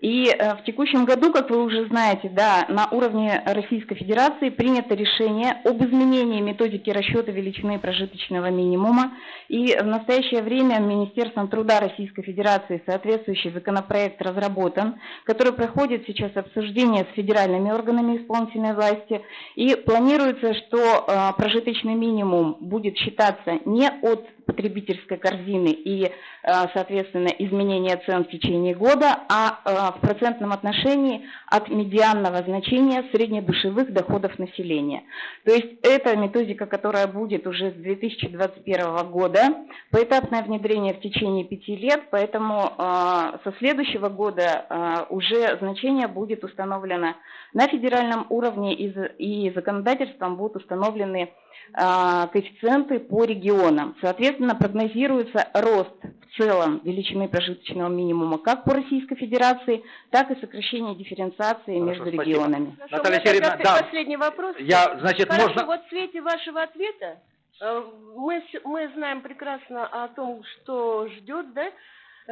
и э, в текущем году, как вы уже знаете, да, на уровне Российской Федерации принято решение об изменении методики расчета величины прожиточного минимума. И в настоящее время Министерством труда Российской Федерации соответствующий законопроект разработан, который проходит сейчас обсуждение с федеральными органами исполнительной власти. И планируется, что э, прожиточный минимум будет считаться не от потребительской корзины и, э, соответственно, изменения цен в течение года, а э, в процентном отношении от медианного значения среднедушевых доходов населения. То есть это методика, которая будет уже с 2021 года, поэтапное внедрение в течение пяти лет, поэтому э, со следующего года уже значение будет установлено на федеральном уровне и законодательством будут установлены коэффициенты по регионам. Соответственно, Соответственно, прогнозируется рост в целом величины прожиточного минимума как по Российской Федерации, так и сокращение дифференциации Хорошо, между спасибо. регионами. Хорошо, Наталья Сергеевна, да. Последний вопрос. Я, значит, Хорошо, можно... вот в свете вашего ответа э, мы, мы знаем прекрасно о том, что ждет, да,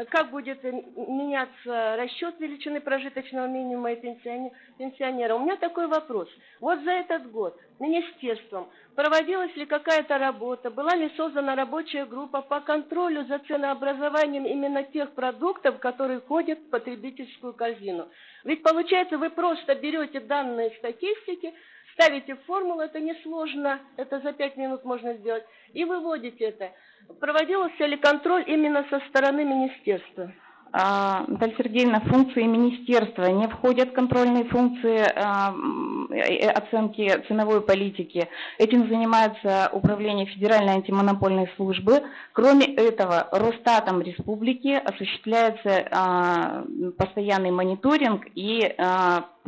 как будет меняться расчет величины прожиточного минимума и пенсионера. У меня такой вопрос. Вот за этот год министерством проводилась ли какая-то работа, была ли создана рабочая группа по контролю за ценообразованием именно тех продуктов, которые входят в потребительскую корзину? Ведь получается, вы просто берете данные статистики, ставите формулу, это несложно, это за пять минут можно сделать, и выводите это. Проводился ли контроль именно со стороны министерства? А, Наталья Сергеевна, функции министерства не входят в контрольные функции а, э, оценки ценовой политики. Этим занимается Управление Федеральной антимонопольной службы. Кроме этого, Росстатом Республики осуществляется а, постоянный мониторинг и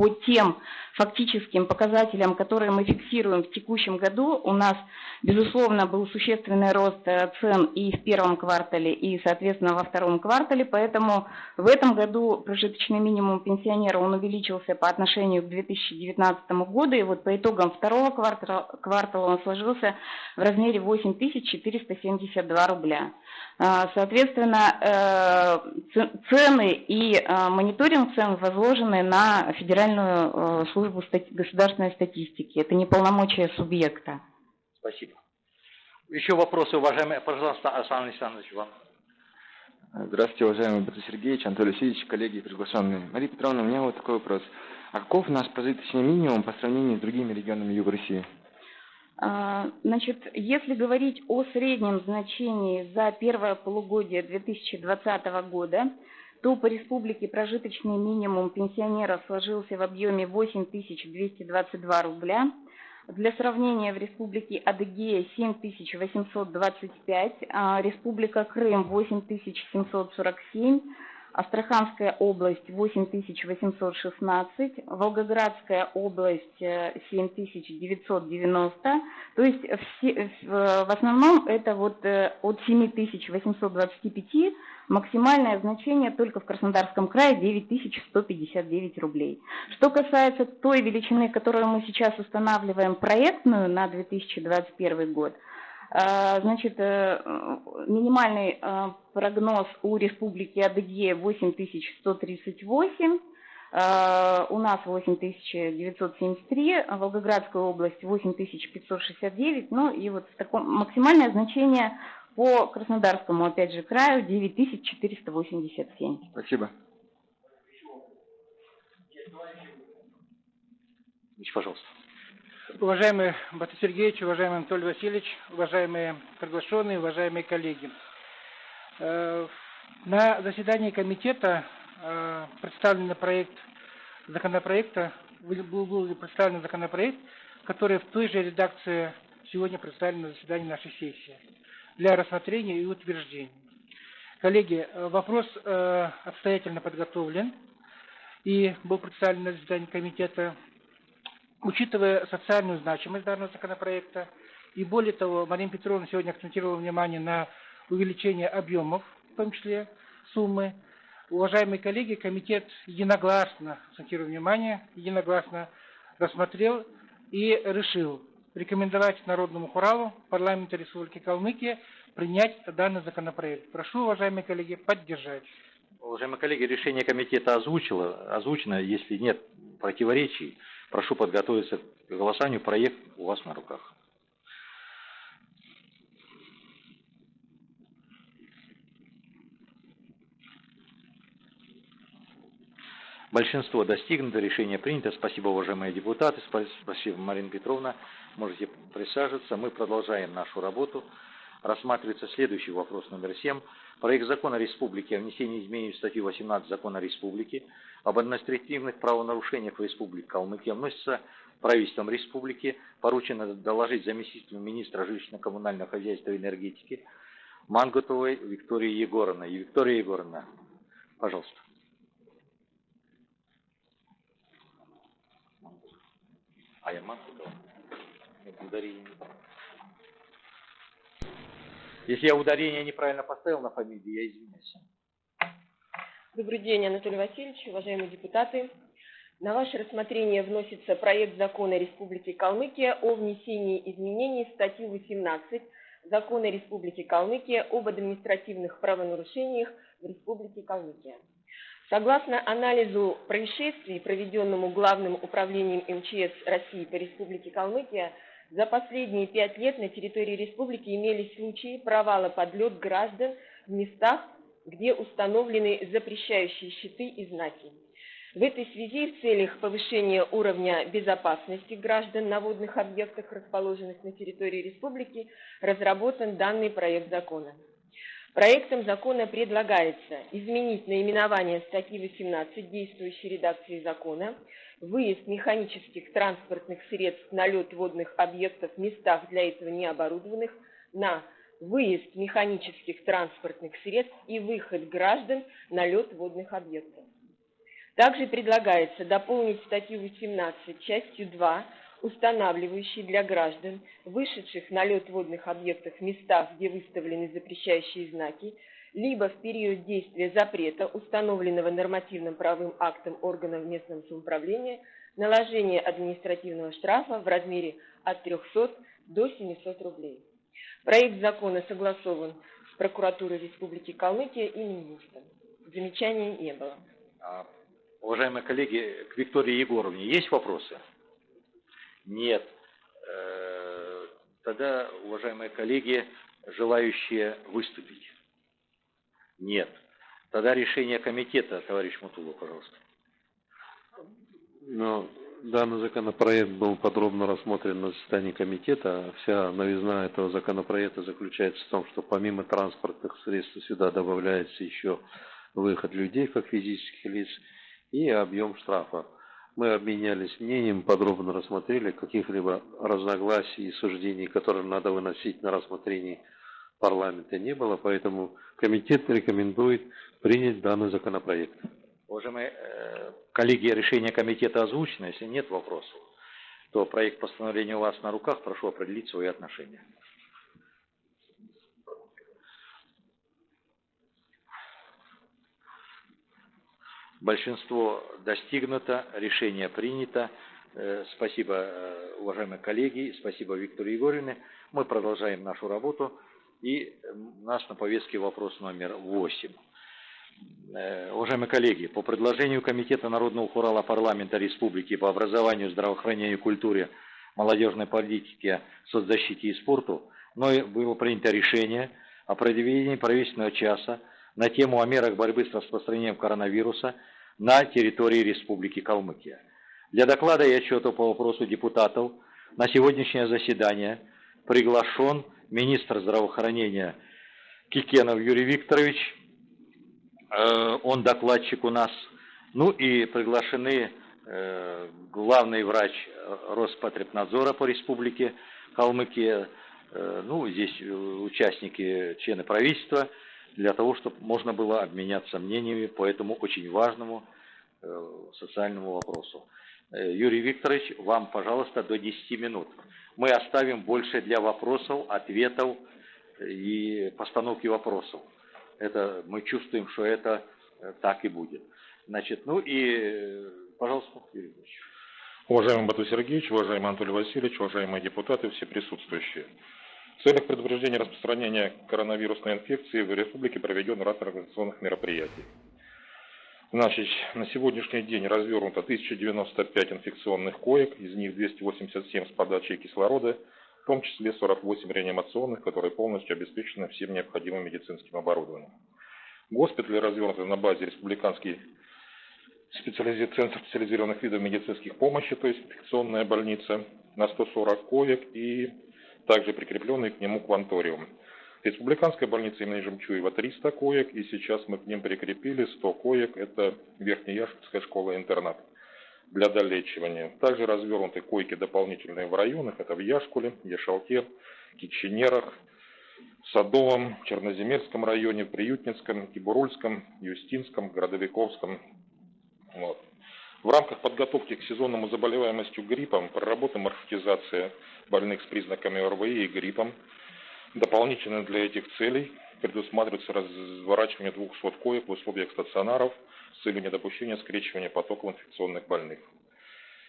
по тем фактическим показателям, которые мы фиксируем в текущем году, у нас, безусловно, был существенный рост э, цен и в первом квартале, и, соответственно, во втором квартале, поэтому в этом году прожиточный минимум пенсионера, он увеличился по отношению к 2019 году, и вот по итогам второго квартала, квартала он сложился в размере 8472 рубля. А, соответственно, э, цены и э, мониторинг цен возложены на Федеральную э, службу государственной статистики. Это не полномочия субъекта. Спасибо. Еще вопросы, уважаемые, пожалуйста, Александр Александрович, вам. Здравствуйте, уважаемый Борис Сергеевич, Анатолий Васильевич, коллеги и приглашенные. Мария Петровна, у меня вот такой вопрос. А каков наш прожиточный минимум по сравнению с другими регионами Юга России? А, значит, если говорить о среднем значении за первое полугодие 2020 года, то по республике прожиточный минимум пенсионера сложился в объеме 8222 рубля. Для сравнения, в республике Адыгея 7825, а республика Крым 8747, Астраханская область 8816, Волгоградская область 7990. То есть все, в основном это вот от 7825 максимальное значение только в Краснодарском крае 9159 рублей. Что касается той величины, которую мы сейчас устанавливаем проектную на 2021 год, Значит, минимальный прогноз у Республики Адыгея 8138, у нас 8973, Волгоградская область 8569, ну и вот такое максимальное значение по Краснодарскому, опять же, краю 9487. Спасибо. Пожалуйста. Уважаемый Батыр Сергеевич, уважаемый Анатолий Васильевич, уважаемые приглашенные, уважаемые коллеги. Э, на заседании комитета э, представлен проект законопроекта, был представлен законопроект, который в той же редакции сегодня представлен на заседании нашей сессии для рассмотрения и утверждения. Коллеги, э, вопрос обстоятельно подготовлен и был представлен на заседании комитета учитывая социальную значимость данного законопроекта, и более того, Марина Петровна сегодня акцентировала внимание на увеличение объемов, в том числе суммы. Уважаемые коллеги, комитет единогласно, акцентирую внимание, единогласно рассмотрел и решил рекомендовать Народному Хуралу парламента Республики Калмыкия принять данный законопроект. Прошу, уважаемые коллеги, поддержать. Уважаемые коллеги, решение комитета озвучило, озвучено, если нет противоречий, Прошу подготовиться к голосованию. Проект у вас на руках. Большинство достигнуто, решение принято. Спасибо, уважаемые депутаты. Спасибо, Марина Петровна. Можете присаживаться. Мы продолжаем нашу работу. Рассматривается следующий вопрос номер 7. Проект закона Республики о внесении изменений в статью 18 закона Республики об административных правонарушениях в Республике Калмыкия вносится правительством Республики, поручено доложить заместителю министра жилищно-коммунального хозяйства и энергетики Мангутовой Виктории Егоровной. Виктория Егоровна, пожалуйста. А я Мангутова? Ударение Если я ударение неправильно поставил на фамилии, я извиняюсь. Добрый день, Анатолий Васильевич, уважаемые депутаты. На ваше рассмотрение вносится проект закона Республики Калмыкия о внесении изменений в статью 18 Закона Республики Калмыкия об административных правонарушениях в Республике Калмыкия. Согласно анализу происшествий, проведенному Главным управлением МЧС России по Республике Калмыкия, за последние пять лет на территории республики имелись случаи провала подлет граждан в местах, где установлены запрещающие щиты и знаки. В этой связи в целях повышения уровня безопасности граждан на водных объектах, расположенных на территории республики, разработан данный проект закона. Проектом закона предлагается изменить наименование статьи 18 действующей редакции закона, выезд механических транспортных средств на лед водных объектов в местах для этого не оборудованных на выезд механических транспортных средств и выход граждан на лед водных объектов. Также предлагается дополнить статью 18 частью 2, устанавливающей для граждан, вышедших на лед водных объектов в местах, где выставлены запрещающие знаки, либо в период действия запрета, установленного нормативным правовым актом органов местного самоуправления, наложение административного штрафа в размере от 300 до 700 рублей. Проект закона согласован с прокуратурой Республики Калмыкия и Минюстом. Замечаний не было. А, уважаемые коллеги, к Виктории Егоровне есть вопросы? Нет. Э, тогда, уважаемые коллеги, желающие выступить? Нет. Тогда решение комитета, товарищ Мутула, пожалуйста. Ну, Данный законопроект был подробно рассмотрен на заседании комитета. Вся новизна этого законопроекта заключается в том, что помимо транспортных средств сюда добавляется еще выход людей как физических лиц и объем штрафа. Мы обменялись мнением, подробно рассмотрели каких-либо разногласий и суждений, которые надо выносить на рассмотрение парламента не было, поэтому комитет рекомендует принять данный законопроект. Уважаемые э, коллеги, решение комитета озвучено. Если нет вопросов, то проект постановления у вас на руках. Прошу определить свои отношения. Большинство достигнуто, решение принято. Э, Спасибо, э, уважаемые коллеги, спасибо Виктору Егоровне. Мы продолжаем нашу работу. И э, у нас на повестке вопрос номер 8. Уважаемые коллеги, по предложению Комитета Народного Хурала Парламента Республики по образованию, здравоохранению, культуре, молодежной политике, соцзащите и спорту, мной было принято решение о проведении правительственного часа на тему о мерах борьбы с распространением коронавируса на территории Республики Калмыкия. Для доклада и отчета по вопросу депутатов на сегодняшнее заседание приглашен министр здравоохранения Кикенов Юрий Викторович, э, он докладчик у нас, ну и приглашены э, главный врач Роспотребнадзора по республике Калмыкия, э, ну здесь участники, члены правительства, для того, чтобы можно было обменяться мнениями по этому очень важному социальному вопросу. Э, Юрий Викторович, вам, пожалуйста, до 10 минут. Мы оставим больше для вопросов, ответов и постановки вопросов. Это, мы чувствуем, что это э, так и будет. Значит, ну и, пожалуйста, Юрий Викторович. Уважаемый Бату Сергеевич, уважаемый Анатолий Васильевич, уважаемые депутаты, все присутствующие. В целях предупреждения распространения коронавирусной инфекции в республике проведен ряд организационных мероприятий. Значит, на сегодняшний день развернуто 1095 инфекционных коек, из них 287 с подачей кислорода, в том числе 48 реанимационных, которые полностью обеспечены всем необходимым медицинским оборудованием. Госпитали развернуты на базе республиканский специализи... Центр специализированных видов медицинских помощи, то есть инфекционная больница, на 140 коек и также прикрепленный к нему кванториум. Республиканская больница имени Жемчуева 300 коек, и сейчас мы к ним прикрепили 100 коек, это Верхнеяшкутская школа-интернат для долечивания. Также развернуты койки дополнительные в районах, это в Яшкуле, Яшалте, Киченерах, Садовом, Черноземельском районе, Приютницком, Кибурульском, Юстинском, Городовиковском. Вот. В рамках подготовки к сезонному заболеваемостью гриппом проработана маршрутизация больных с признаками ОРВИ и гриппом. Дополнительно для этих целей предусматривается разворачивание 200 коек в условиях стационаров с целью недопущения скрещивания потоков инфекционных больных.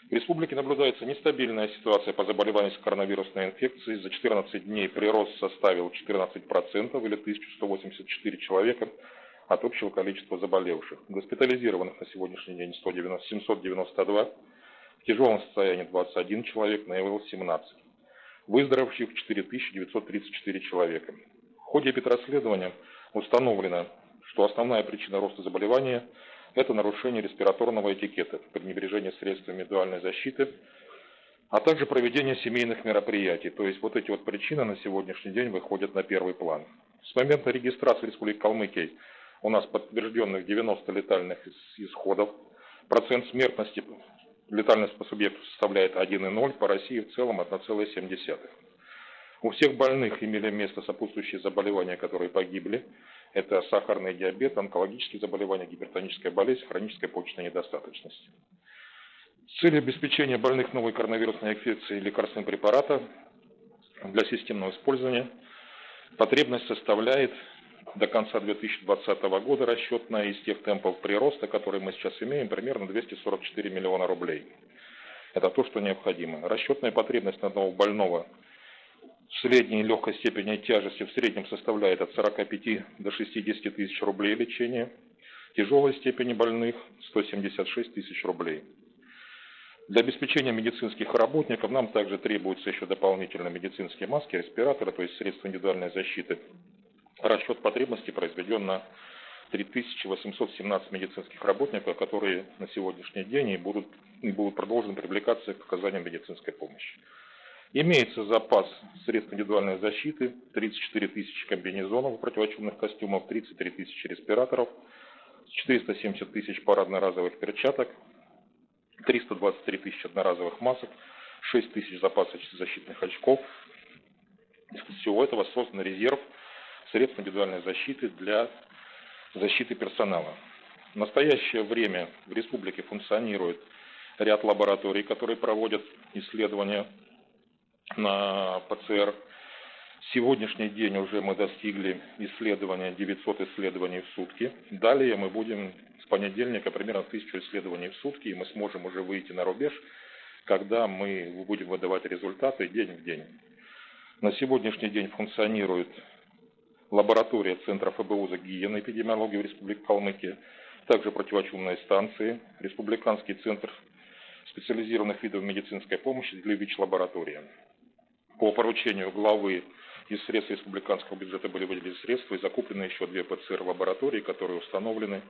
В республике наблюдается нестабильная ситуация по заболеванию коронавирусной инфекцией. За 14 дней прирост составил 14% или 1184 человека от общего количества заболевших. Госпитализированных на сегодняшний день 190, 792, в тяжелом состоянии 21 человек, на ИВЛ 17. Выздоровевших 4934 человека. В ходе эпидрасследования установлено, что основная причина роста заболевания – это нарушение респираторного этикета, пренебрежение средствами индивидуальной защиты, а также проведение семейных мероприятий. То есть вот эти вот причины на сегодняшний день выходят на первый план. С момента регистрации Республики Калмыкия у нас подтвержденных 90 летальных исходов. Процент смертности, летальность по субъекту составляет 1,0, по России в целом 1,7. У всех больных имели место сопутствующие заболевания, которые погибли. Это сахарный диабет, онкологические заболевания, гипертоническая болезнь, хроническая почечная недостаточность. С целью обеспечения больных новой коронавирусной инфекцией лекарственным препарата для системного использования потребность составляет до конца 2020 года расчетная из тех темпов прироста, которые мы сейчас имеем, примерно 244 миллиона рублей. Это то, что необходимо. Расчетная потребность на одного больного средней легкой степени тяжести в среднем составляет от 45 до 60 тысяч рублей лечения. Тяжелой степени больных 176 тысяч рублей. Для обеспечения медицинских работников нам также требуются еще дополнительные медицинские маски, респираторы, то есть средства индивидуальной защиты Расчет потребностей произведен на 3817 медицинских работников, которые на сегодняшний день и будут, и будут продолжены привлекаться к оказанию медицинской помощи. Имеется запас средств индивидуальной защиты, 34 тысячи комбинезонов противочумных костюмов, 33 тысячи респираторов, 470 тысяч пар одноразовых перчаток, 323 тысячи одноразовых масок, 6 тысяч запасов защитных очков. Из всего этого создан резерв средств индивидуальной защиты для защиты персонала. В настоящее время в республике функционирует ряд лабораторий, которые проводят исследования на ПЦР. Сегодняшний день уже мы достигли исследования 900 исследований в сутки. Далее мы будем с понедельника примерно 1000 исследований в сутки, и мы сможем уже выйти на рубеж, когда мы будем выдавать результаты день в день. На сегодняшний день функционирует лаборатория Центра ФБУ за гигиену и эпидемиологии в Республике Калмыкия, также противочумные станции, Республиканский центр специализированных видов медицинской помощи для ВИЧ-лаборатория. По поручению главы из средств республиканского бюджета были выделены средства и закуплены еще две ПЦР-лаборатории, которые установлены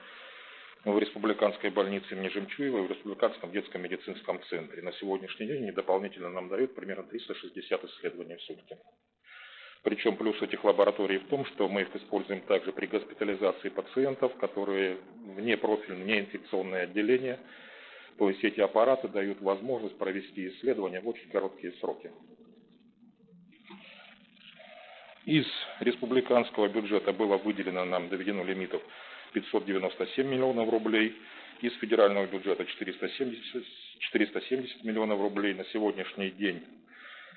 в Республиканской больнице имени Жемчуева и в Республиканском детском медицинском центре. На сегодняшний день они дополнительно нам дают примерно 360 исследований в сутки. Причем плюс этих лабораторий в том, что мы их используем также при госпитализации пациентов, которые вне профильные, не инфекционное отделение. То есть эти аппараты дают возможность провести исследования в очень короткие сроки. Из республиканского бюджета было выделено нам доведено лимитов 597 миллионов рублей, из федерального бюджета 470, 470 миллионов рублей. На сегодняшний день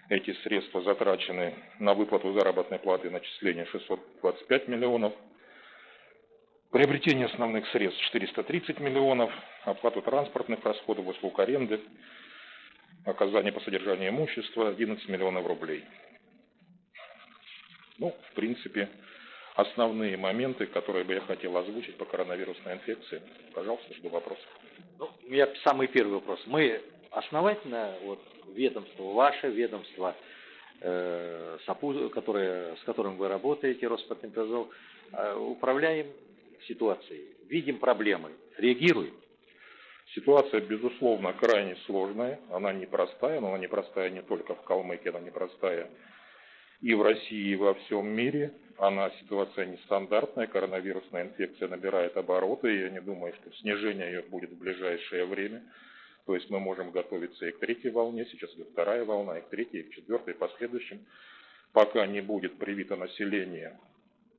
эти средства затрачены на выплату заработной платы и начисление 625 миллионов. Приобретение основных средств 430 миллионов, оплату транспортных расходов, услуг аренды, оказание по содержанию имущества 11 миллионов рублей. Ну, в принципе, основные моменты, которые бы я хотел озвучить по коронавирусной инфекции. Пожалуйста, жду вопросов. Ну, меня самый первый вопрос. Мы основательно, вот, ведомство ваше, ведомство, э, САПУ, которое, с которым вы работаете, Роспотребнадзор, э, управляем ситуацией, видим проблемы, реагируем. Ситуация, безусловно, крайне сложная, она непростая, но она непростая не только в Калмыкии, она непростая и в России, и во всем мире. Она ситуация нестандартная, коронавирусная инфекция набирает обороты, и я не думаю, что снижение ее будет в ближайшее время. То есть мы можем готовиться и к третьей волне, сейчас идет вторая волна, и к третьей, и к четвертой, и последующим. Пока не будет привито население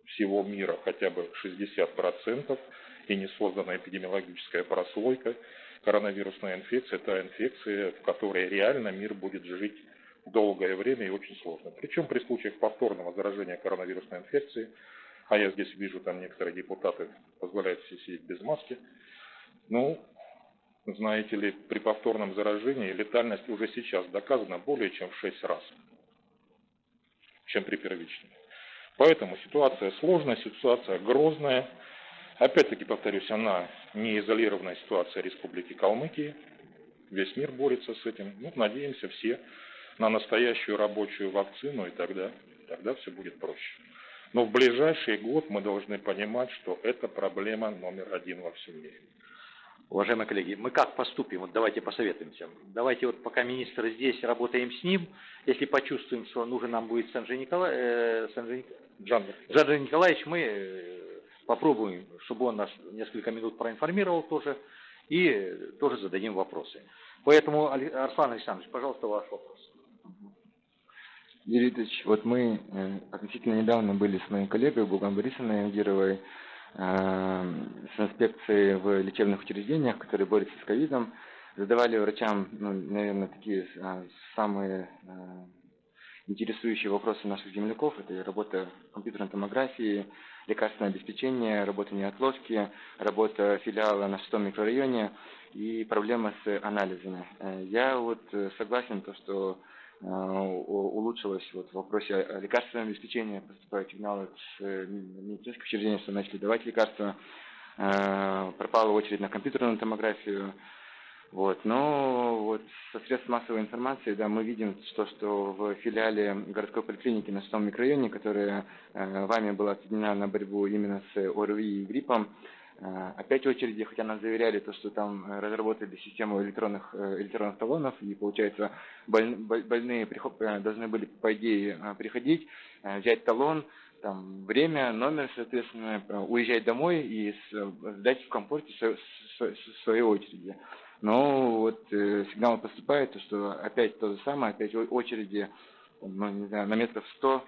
всего мира хотя бы 60% и не создана эпидемиологическая прослойка, коронавирусная инфекция – это инфекция, в которой реально мир будет жить долгое время и очень сложно. Причем при случаях повторного заражения коронавирусной инфекцией, а я здесь вижу, там некоторые депутаты позволяют себе сидеть без маски, ну, знаете ли, при повторном заражении летальность уже сейчас доказана более чем в 6 раз, чем при первичном. Поэтому ситуация сложная, ситуация грозная. Опять-таки, повторюсь, она не изолированная ситуация Республики Калмыкии. Весь мир борется с этим. Ну, надеемся все на настоящую рабочую вакцину, и тогда, тогда все будет проще. Но в ближайший год мы должны понимать, что это проблема номер один во всем мире. Уважаемые коллеги, мы как поступим? Вот давайте посоветуемся. Давайте вот пока министр здесь, работаем с ним. Если почувствуем, что нужен нам будет Санжи, Никола... э, Санжи... Николаевич, мы э, попробуем, чтобы он нас несколько минут проинформировал тоже, и тоже зададим вопросы. Поэтому, Арслан Александрович, пожалуйста, ваш вопрос. Юрий Ильич, вот мы э, относительно недавно были с моей коллегой Буган Борисовной Агировой э, с инспекцией в лечебных учреждениях, которые борются с ковидом, задавали врачам, ну, наверное, такие э, самые э, интересующие вопросы наших земляков. Это работа компьютерной томографии, лекарственное обеспечение, работа неотложки, работа филиала на шестом микрорайоне и проблема с анализами. Э, я вот согласен, то, что улучшилось вот в вопросе лекарственного обеспечения, поступают сигналы с э, медицинских учреждений, что начали давать лекарства, э, пропала очередь на компьютерную томографию, вот. Но вот со средств массовой информации, да, мы видим, что, что в филиале городской поликлиники на шестом микрорайоне, которая э, вами была отведена на борьбу именно с ОРВИ и гриппом, Э, опять очереди, хотя нас заверяли, то, что там э, разработали систему электронных, э, электронных талонов, и получается больные должны были, по идее, приходить, взять талон, там, время, номер, соответственно, уезжать домой и сдать в комфорте своей очереди. Но вот э, сигнал поступает, что опять то же самое, опять очереди, ну, не знаю, на метров 100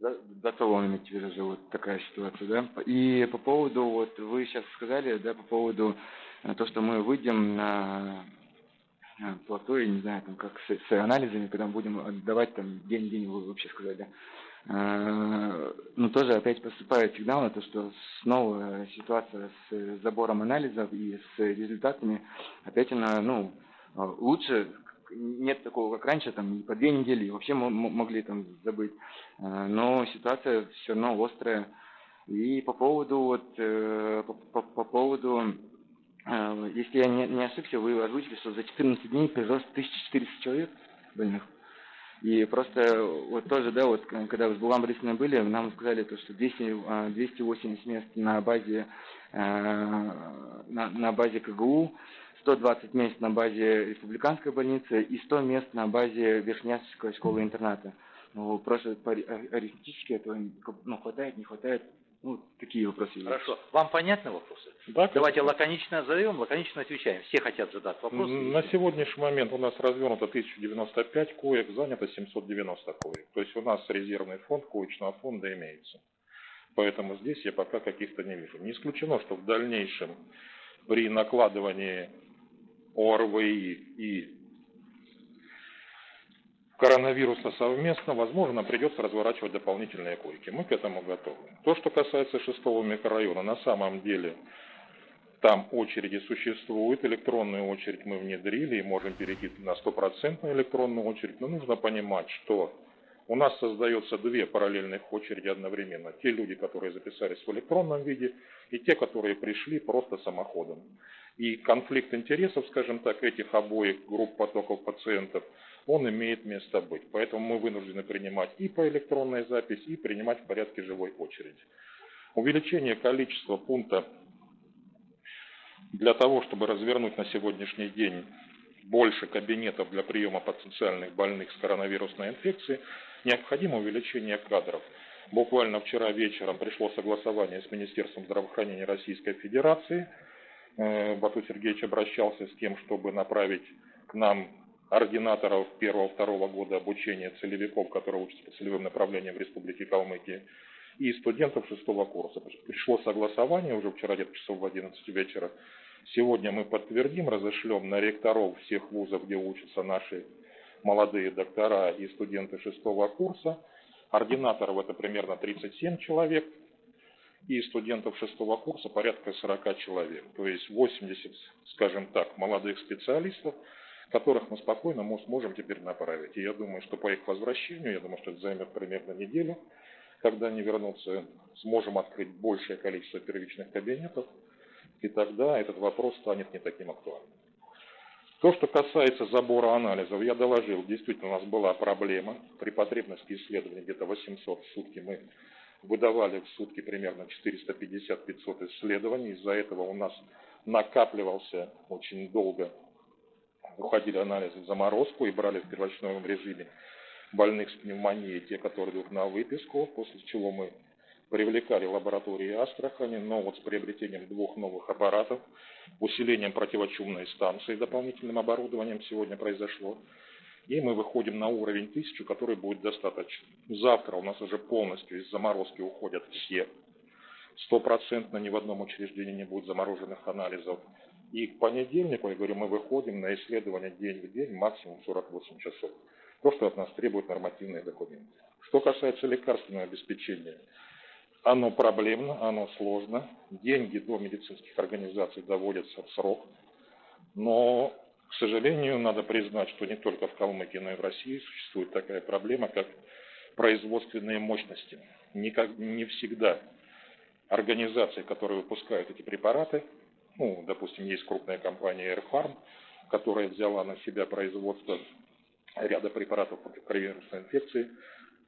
за, за талон иметь в виду же вот такая ситуация, да. И по поводу, вот вы сейчас сказали, да, по поводу э, то, что мы выйдем на э, плато, я не знаю, там, как с, с анализами, когда мы будем отдавать там день-день, вы вообще сказали, да. Э, ну, тоже опять поступает сигнал на то, что снова ситуация с забором анализов и с результатами, опять она, ну, лучше нет такого, как раньше, там, по две недели вообще могли там забыть. Э, но ситуация все равно острая. И по поводу, вот, э, по, по, по поводу, э, если я не, не ошибся, вы озвучили, что за 14 дней прирост 1400 человек больных. И просто вот тоже, да, вот когда Булган Борисовна были, нам сказали то, что 200, 280 мест на базе, на, на базе КГУ, 120 мест на базе республиканской больницы и 100 мест на базе Верхнянской школы-интерната. Ну, просто арифметически этого ну, хватает, не хватает. Ну, такие вопросы Хорошо. Вам понятны вопросы? Да. Давайте лаконично задаем, лаконично отвечаем. Все хотят задать вопросы. На сегодняшний момент у нас развернуто 1095 коек, занято 790 коек. То есть у нас резервный фонд коечного фонда имеется. Поэтому здесь я пока каких-то не вижу. Не исключено, что в дальнейшем при накладывании ОРВИ и коронавируса совместно, возможно, придется разворачивать дополнительные койки. Мы к этому готовы. То, что касается шестого микрорайона, на самом деле там очереди существуют, электронную очередь мы внедрили и можем перейти на стопроцентную электронную очередь, но нужно понимать, что у нас создается две параллельных очереди одновременно. Те люди, которые записались в электронном виде, и те, которые пришли просто самоходом. И конфликт интересов, скажем так, этих обоих групп потоков пациентов, он имеет место быть. Поэтому мы вынуждены принимать и по электронной записи, и принимать в порядке живой очереди. Увеличение количества пункта для того, чтобы развернуть на сегодняшний день больше кабинетов для приема потенциальных больных с коронавирусной инфекцией, необходимо увеличение кадров. Буквально вчера вечером пришло согласование с Министерством здравоохранения Российской Федерации – Э, Бату Сергеевич обращался с тем, чтобы направить к нам ординаторов первого-второго года обучения целевиков, которые учатся по целевым направлениям в Республике Калмыкия, и студентов шестого курса. Пришло согласование уже вчера где-то часов в 11 вечера. Сегодня мы подтвердим, разошлем на ректоров всех вузов, где учатся наши молодые доктора и студенты шестого курса. Ординаторов это примерно 37 человек, и студентов шестого курса порядка 40 человек. То есть 80, скажем так, молодых специалистов, которых мы спокойно сможем теперь направить. И я думаю, что по их возвращению, я думаю, что это займет примерно неделю, когда они вернутся, сможем открыть большее количество первичных кабинетов, и тогда этот вопрос станет не таким актуальным. То, что касается забора анализов, я доложил, действительно у нас была проблема. При потребности исследований где-то 800 в сутки мы выдавали в сутки примерно 450-500 исследований. Из-за этого у нас накапливался очень долго, уходили анализы в заморозку и брали в первочном режиме больных с пневмонией, те, которые идут на выписку, после чего мы привлекали лаборатории Астрахани, но вот с приобретением двух новых аппаратов, усилением противочумной станции, дополнительным оборудованием сегодня произошло, и мы выходим на уровень 1000, который будет достаточно. Завтра у нас уже полностью из заморозки уходят все. Стопроцентно ни в одном учреждении не будет замороженных анализов. И к понедельнику, я говорю, мы выходим на исследование день в день, максимум 48 часов. То, что от нас требуют нормативные документы. Что касается лекарственного обеспечения, оно проблемно, оно сложно. Деньги до медицинских организаций доводятся в срок. Но к сожалению, надо признать, что не только в Калмыкии, но и в России существует такая проблема, как производственные мощности. Никак, не всегда организации, которые выпускают эти препараты, ну, допустим, есть крупная компания AirFarm, которая взяла на себя производство ряда препаратов против коронавирусной инфекции,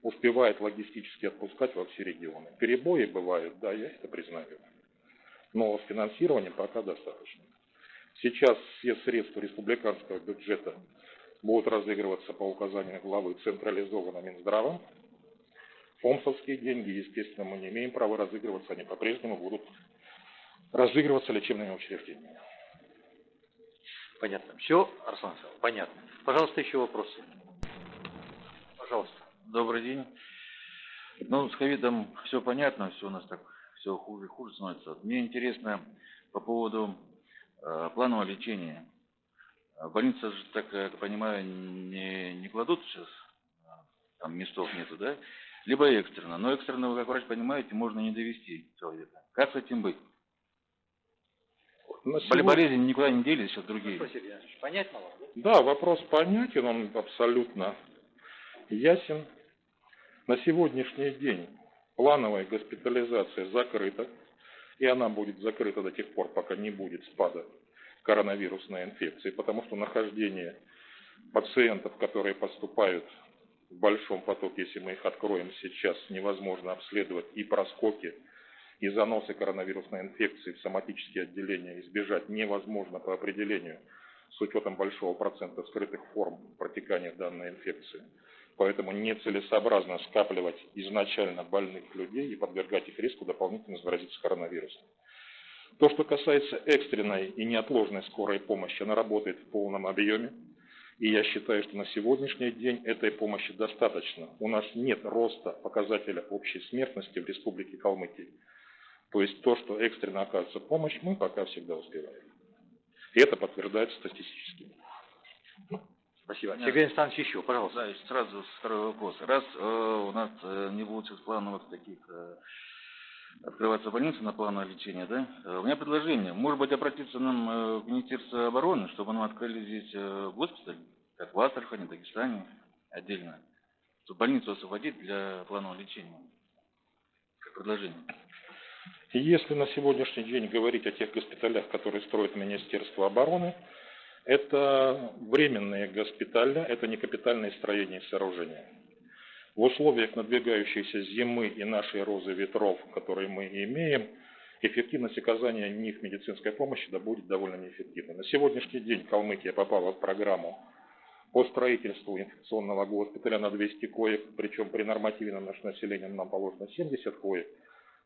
успевает логистически отпускать во все регионы. Перебои бывают, да, я это признаю. Но с финансированием пока достаточно. Сейчас все средства республиканского бюджета будут разыгрываться по указанию главы централизованно Минздравом. Фомсовские деньги, естественно, мы не имеем права разыгрываться, они по-прежнему будут разыгрываться лечебными учреждениями. Понятно. Все, Арслан понятно. Пожалуйста, еще вопросы. Пожалуйста. Добрый день. Ну, с ковидом все понятно, все у нас так, все хуже и хуже становится. Мне интересно по поводу э, планового лечения. В больнице же, так я понимаю, не, не кладут сейчас, там местов нету, да? Либо экстренно. Но экстренно, вы как врач понимаете, можно не довести человека. Как с этим быть? На сегодня- Болезни никуда не делись, сейчас другие. Понятно вам? Да, вопрос понятен, он абсолютно ясен. На сегодняшний день плановая госпитализация закрыта, и она будет закрыта до тех пор, пока не будет спада коронавирусной инфекции, потому что нахождение пациентов, которые поступают в большом потоке, если мы их откроем сейчас, невозможно обследовать и проскоки, и заносы коронавирусной инфекции в соматические отделения избежать невозможно по определению с учетом большого процента скрытых форм протекания данной инфекции. Поэтому нецелесообразно скапливать изначально больных людей и подвергать их риску дополнительно заразиться коронавирусом. То, что касается экстренной и неотложной скорой помощи, она работает в полном объеме. И я считаю, что на сегодняшний день этой помощи достаточно. У нас нет роста показателя общей смертности в Республике Калмыкия. То есть то, что экстренно оказывается помощь, мы пока всегда успеваем. И это подтверждается статистически. Спасибо. Сергей Александрович, еще, пожалуйста. Да, сразу второй вопрос. Раз э, у нас э, не будет сейчас плановых таких э, открываться больницы на плановое лечение, да? Э, у меня предложение. Может быть, обратиться нам э, в Министерство обороны, чтобы нам открыли здесь э, госпиталь, как в Астрахани, Дагестане, отдельно, чтобы больницу освободить для планового лечения. Как предложение. И если на сегодняшний день говорить о тех госпиталях, которые строит Министерство обороны, это временные госпиталя, это не капитальные строения и сооружения. В условиях надвигающейся зимы и нашей розы ветров, которые мы имеем, эффективность оказания них медицинской помощи да будет довольно неэффективной. На сегодняшний день Калмыкия попала в программу по строительству инфекционного госпиталя на 200 коек, причем при нормативе на наше население нам положено 70 коек.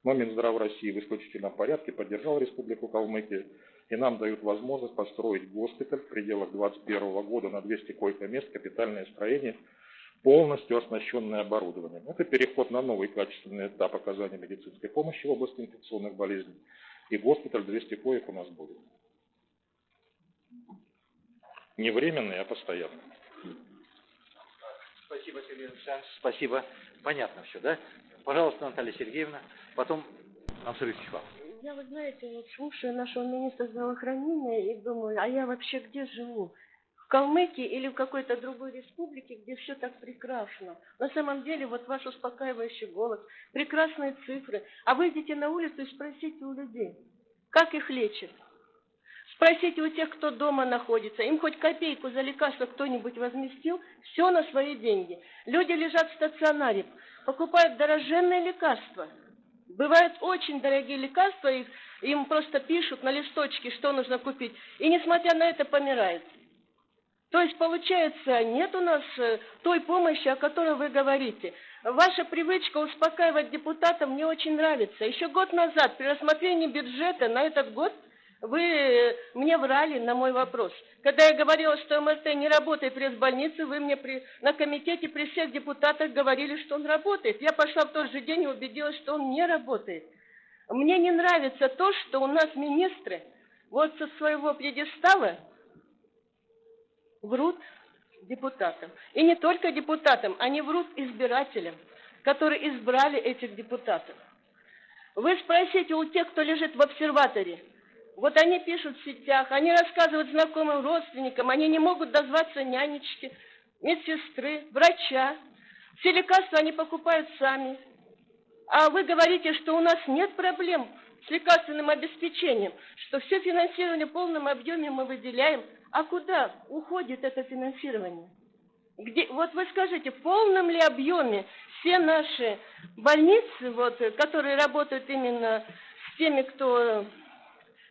Но Минздрав России в исключительном порядке поддержал Республику Калмыкия, и нам дают возможность построить госпиталь в пределах 2021 года на 200 койко-мест, капитальное строение, полностью оснащенное оборудованием. Это переход на новый качественный этап оказания медицинской помощи в области инфекционных болезней, и госпиталь 200 коек у нас будет. Не временный, а постоянный. Спасибо, Сергей Александрович. Спасибо. Понятно все, да? Пожалуйста, Наталья Сергеевна. Потом Ансар Ильич Я, вы знаете, вот слушаю нашего министра здравоохранения и думаю, а я вообще где живу? В Калмыкии или в какой-то другой республике, где все так прекрасно. На самом деле, вот ваш успокаивающий голос, прекрасные цифры. А выйдите на улицу и спросите у людей, как их лечат. Спросите у тех, кто дома находится, им хоть копейку за лекарство кто-нибудь возместил, все на свои деньги. Люди лежат в стационаре, покупают дороженные лекарства. Бывают очень дорогие лекарства, их, им просто пишут на листочке, что нужно купить, и несмотря на это помирают. То есть, получается, нет у нас э, той помощи, о которой вы говорите. Ваша привычка успокаивать депутатов мне очень нравится. Еще год назад при рассмотрении бюджета на этот год вы э, мне врали на мой вопрос. Когда я говорила, что МРТ не работает в пресс-больнице, вы мне при, на комитете при всех депутатах говорили, что он работает. Я пошла в тот же день и убедилась, что он не работает. Мне не нравится то, что у нас министры вот со своего пьедестала врут депутатам. И не только депутатам, они врут избирателям, которые избрали этих депутатов. Вы спросите у тех, кто лежит в обсерваторе, вот они пишут в сетях, они рассказывают знакомым родственникам, они не могут дозваться нянечки, медсестры, врача. Все лекарства они покупают сами. А вы говорите, что у нас нет проблем с лекарственным обеспечением, что все финансирование в полном объеме мы выделяем. А куда уходит это финансирование? Где, вот вы скажите, в полном ли объеме все наши больницы, вот, которые работают именно с теми, кто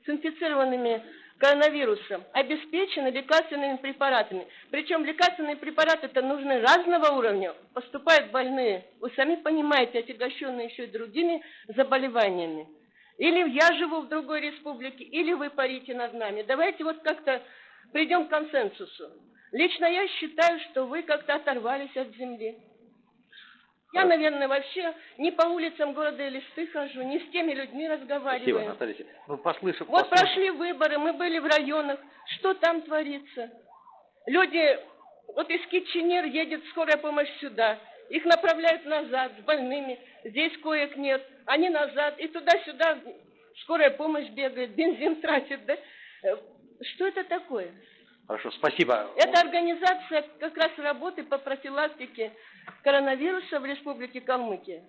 с инфицированными коронавирусом обеспечены лекарственными препаратами. Причем лекарственные препараты-то нужны разного уровня. Поступают больные, вы сами понимаете, отягощенные еще и другими заболеваниями. Или я живу в другой республике, или вы парите над нами. Давайте вот как-то придем к консенсусу. Лично я считаю, что вы как-то оторвались от земли. Я, наверное, вообще не по улицам города Элисты хожу, не с теми людьми Спасибо, разговариваю. Наталья Сергеевна. Ну, послышав... Вот послышав- прошли выборы, мы были в районах. Что там творится? Люди, вот из Китченер едет скорая помощь сюда. Их направляют назад с больными. Здесь коек нет. Они назад. И туда-сюда скорая помощь бегает, бензин тратит. Да? Э, Что это такое? Хорошо, спасибо. Это организация как раз работы по профилактике коронавируса в Республике Калмыкия.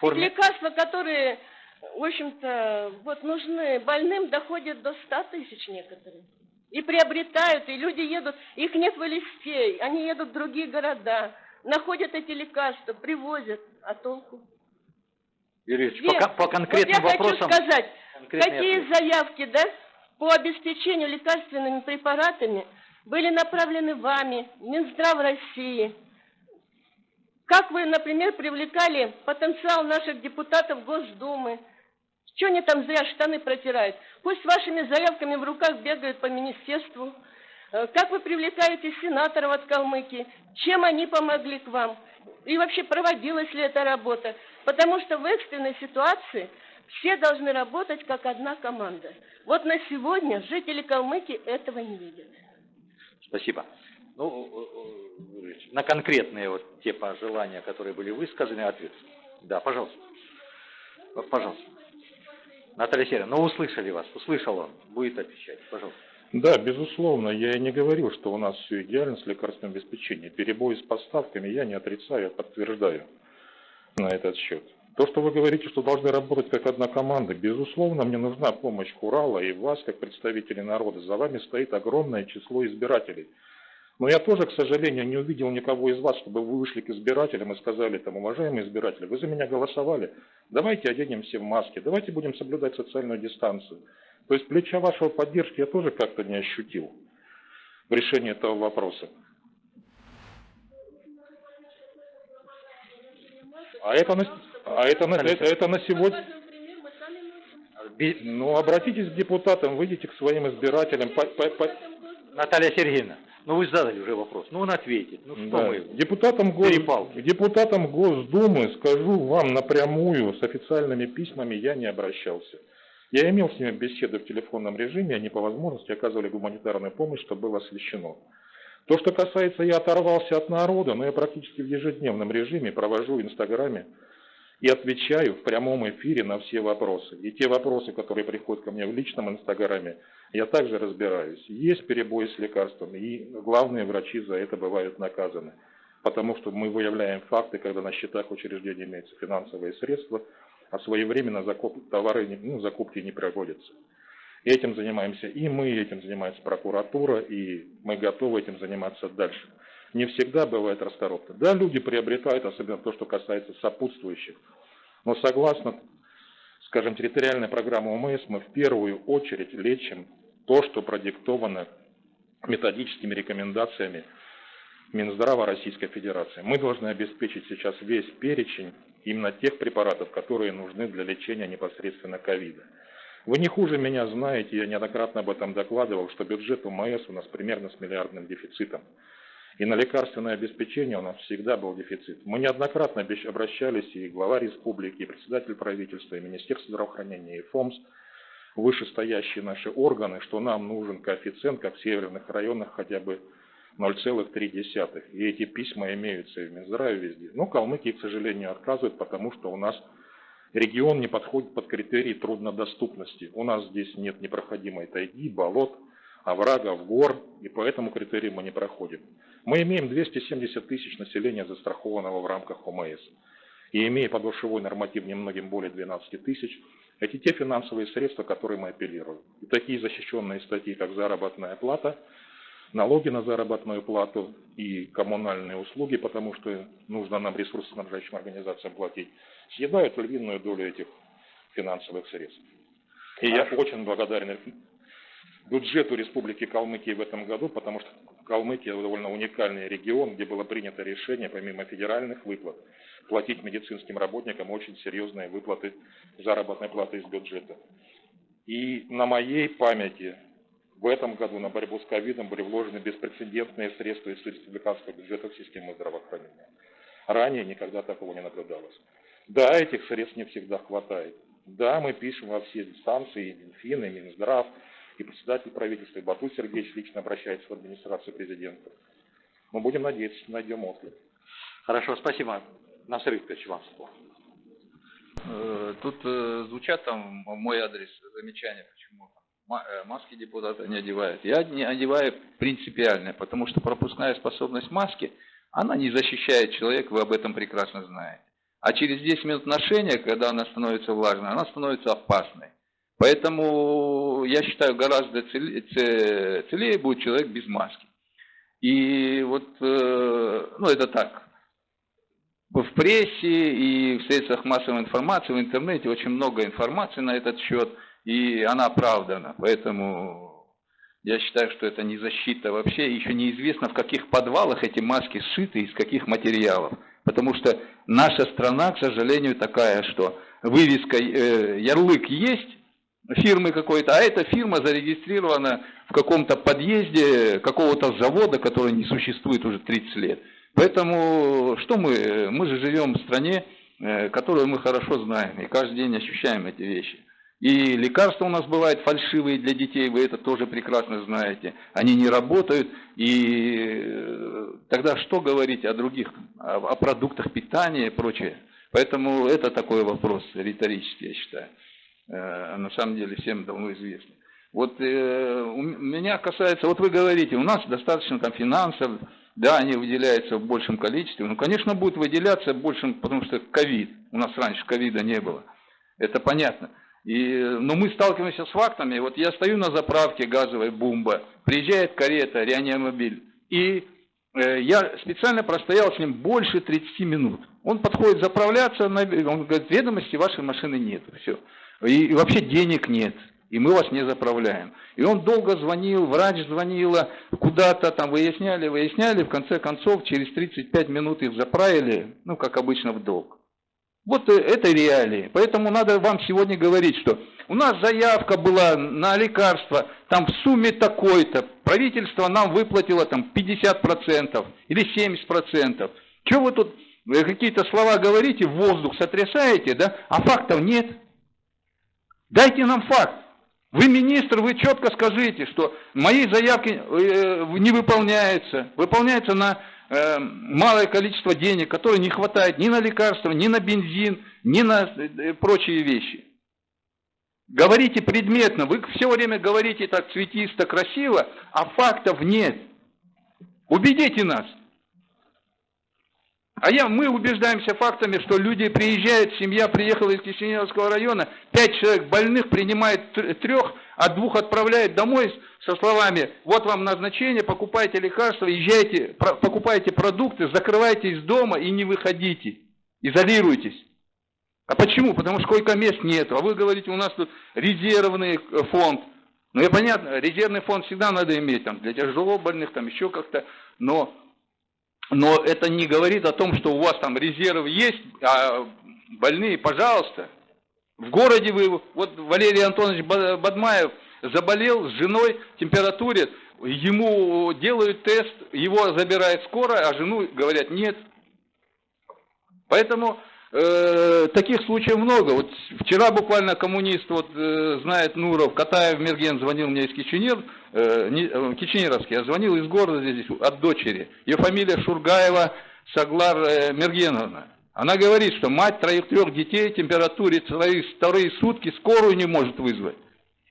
Форме- Лекарства, которые, в общем-то, вот нужны больным, доходят до 100 тысяч некоторые. И приобретают, и люди едут, их нет в Элисте, они едут в другие города, находят эти лекарства, привозят, а толку? Юрий Ильич, по, по конкретным вот я вопросам... хочу сказать, какие ответы. заявки, да, по обеспечению лекарственными препаратами были направлены вами, Минздрав России. Как вы, например, привлекали потенциал наших депутатов Госдумы? Что они там зря штаны протирают? Пусть вашими заявками в руках бегают по министерству. Э, Как вы привлекаете сенаторов от Калмыкии? Чем они помогли к вам? И вообще проводилась ли эта работа? Потому что в экстренной ситуации все должны работать как одна команда. Вот на сегодня жители Калмыкии этого не видят. Спасибо. Ну, э, э, на конкретные вот те пожелания, которые были высказаны, ответ. Да, пожалуйста. Вот, Пожалуйста. Наталья Сергеевна, ну услышали вас, услышал он, будет отвечать, пожалуйста. Да, безусловно, я и не говорил, что у нас все идеально с лекарственным обеспечением. Перебои с поставками я не отрицаю, я подтверждаю на этот счет. То, что вы говорите, что должны работать как одна команда, безусловно, мне нужна помощь Урала и вас, как представителей народа. За вами стоит огромное число избирателей. Но я тоже, к сожалению, не увидел никого из вас, чтобы вы вышли к избирателям и сказали, там, уважаемые избиратели, вы за меня голосовали, давайте оденемся в маски, давайте будем соблюдать социальную дистанцию. То есть плеча вашего поддержки я тоже как-то не ощутил в решении этого вопроса. А это а это на, это, это на сегодня... Ну, обратитесь к депутатам, выйдите к своим избирателям. по- по- по- Наталья Сергеевна, ну вы задали уже вопрос, ну он ответит. Ну что Да. мы... Депутатам, Гос... Перепалки. депутатам Госдумы скажу вам напрямую, с официальными письмами я не обращался. Я имел с ними беседы в телефонном режиме, они по возможности оказывали гуманитарную помощь, что было освещено. То, что касается, я оторвался от народа, но я практически в ежедневном режиме провожу в Инстаграме и отвечаю в прямом эфире на все вопросы. И те вопросы, которые приходят ко мне в личном Инстаграме, я также разбираюсь. Есть перебои с лекарствами, и главные врачи за это бывают наказаны. Потому что мы выявляем факты, когда на счетах учреждений имеются финансовые средства, а своевременно закуп... товары, ну, закупки не проводятся. Этим занимаемся и мы, этим занимается прокуратура, и мы готовы этим заниматься дальше. Не всегда бывает расторопно. Да, люди приобретают, особенно то, что касается сопутствующих. Но согласно, скажем, территориальной программе ОМС, мы в первую очередь лечим то, что продиктовано методическими рекомендациями Минздрава Российской Федерации. Мы должны обеспечить сейчас весь перечень именно тех препаратов, которые нужны для лечения непосредственно ковида. Вы не хуже меня знаете, я неоднократно об этом докладывал, что бюджет УМС у нас примерно с миллиардным дефицитом. И на лекарственное обеспечение у нас всегда был дефицит. Мы неоднократно обращались и глава республики, и председатель правительства, и Министерство здравоохранения, и ФОМС, вышестоящие наши органы, что нам нужен коэффициент, как в северных районах, хотя бы 0,3. И эти письма имеются и в Минздраве везде. Но Калмыкии, к сожалению, отказывают, потому что у нас регион не подходит под критерии труднодоступности. У нас здесь нет непроходимой тайги, болот, оврагов, гор, и по этому критерию мы не проходим. Мы имеем 270 тысяч населения, застрахованного в рамках ОМС. И имея подушевой норматив немногим более 12 тысяч, это те финансовые средства, которые мы апеллируем. И такие защищенные статьи, как заработная плата, налоги на заработную плату и коммунальные услуги, потому что нужно нам ресурсоснабжающим организациям платить, съедают львиную долю этих финансовых средств. И я очень благодарен бюджету Республики Калмыкия в этом году, потому что Калмыкия довольно уникальный регион, где было принято решение, помимо федеральных выплат, платить медицинским работникам очень серьезные выплаты заработной платы из бюджета. И на моей памяти в этом году на борьбу с ковидом были вложены беспрецедентные средства из республиканского бюджета в систему здравоохранения. Ранее никогда такого не наблюдалось. Да, этих средств не всегда хватает. Да, мы пишем во все инстанции, и Минфин, и Минздрав, и председатель правительства, и Бату Сергеевич лично обращается в администрацию президента. Мы будем надеяться, что найдем отклик. Хорошо, спасибо. Насыр Викторович, вам слово. Э, тут э, звучат там мой адрес замечания, почему э, маски депутаты не одевают. Я не одеваю принципиально, потому что пропускная способность маски, она не защищает человека, вы об этом прекрасно знаете. А через 10 минут ношения, когда она становится влажной, она становится опасной. Поэтому я считаю, гораздо целее, будет человек без маски. И вот, ну это так, в прессе и в средствах массовой информации, в интернете очень много информации на этот счет, и она оправдана. Поэтому я считаю, что это не защита вообще. Еще неизвестно, в каких подвалах эти маски сшиты, из каких материалов. Потому что наша страна, к сожалению, такая, что вывеска, э, ярлык есть, фирмы какой-то, а эта фирма зарегистрирована в каком-то подъезде какого-то завода, который не существует уже 30 лет. Поэтому что мы? Мы же живем в стране, э, которую мы хорошо знаем, и каждый день ощущаем эти вещи. И лекарства у нас бывают фальшивые для детей, вы это тоже прекрасно знаете. Они не работают, и э, тогда что говорить о других, о, продуктах питания и прочее. Поэтому это такой вопрос риторический, я считаю. Э, на самом деле всем давно известно. Вот э, у меня касается, вот вы говорите, у нас достаточно там финансов, да, они выделяются в большем количестве. Ну, конечно, будут выделяться большим, потому что ковид. У нас раньше ковида не было. Это понятно. И, но мы сталкиваемся с фактами. Вот я стою на заправке газовой бомба, приезжает карета, реанимобиль. И э, я специально простоял с ним больше 30 минут. Он подходит заправляться, он говорит, ведомости вашей машины нет. Все. И, вообще денег нет и мы вас не заправляем. И он долго звонил, врач звонила, куда-то там выясняли, выясняли, в конце концов через 35 минут их заправили, ну, как обычно, в долг. Вот э, это реалии. Поэтому надо вам сегодня говорить, что у нас заявка была на лекарства, там в сумме такой-то, правительство нам выплатило там 50% или 70%. Чего вы тут э, какие-то слова говорите, воздух сотрясаете, да, а фактов нет. Дайте нам факт. Вы министр, вы четко скажите, что мои заявки э, не выполняются, выполняются на э, малое количество денег, которое не хватает ни на лекарства, ни на бензин, ни на э, прочие вещи. Говорите предметно, вы все время говорите так цветисто, красиво, а фактов нет. Убедите нас. А я, мы убеждаемся фактами, что люди приезжают, семья приехала из Кишиневского района, пять человек больных принимает трех, а двух отправляет домой со словами, вот вам назначение, покупайте лекарства, езжайте, покупайте продукты, закрывайтесь дома и не выходите, изолируйтесь. А почему? Потому что сколько мест нет. А вы говорите, у нас тут резервный э, фонд. Ну, и понятно, резервный фонд всегда надо иметь, там, для тяжело больных, там, еще как-то, но но это не говорит о том, что у вас там резерв есть, а больные, пожалуйста. В городе вы, вот Валерий Антонович Бадмаев заболел с женой, температуре, ему делают тест, его забирает скорая, а жену говорят нет. Поэтому э, таких случаев много. Вот вчера буквально коммунист, вот э, знает Нуров, Катаев Мерген звонил мне из Киченер, э, не, э, я звонил из города здесь от дочери. Ее фамилия Шургаева Саглар э, Мергеновна. Она говорит, что мать троих-трех детей, температуре вторые сутки скорую не может вызвать.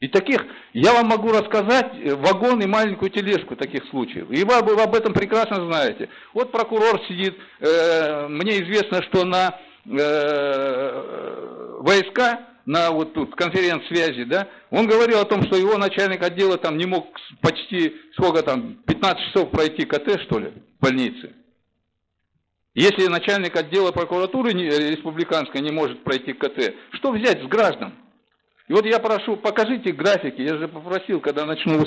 И таких, я вам могу рассказать э, вагон и маленькую тележку таких случаев. И вы, вы об этом прекрасно знаете. Вот прокурор сидит, э, мне известно, что на э, войска, на вот тут конференц-связи, да, он говорил о том, что его начальник отдела там не мог почти, сколько там, 15 часов пройти КТ, что ли, в больнице. Если начальник отдела прокуратуры республиканской не может пройти КТ, что взять с граждан? И вот я прошу, покажите графики, я же попросил, когда начну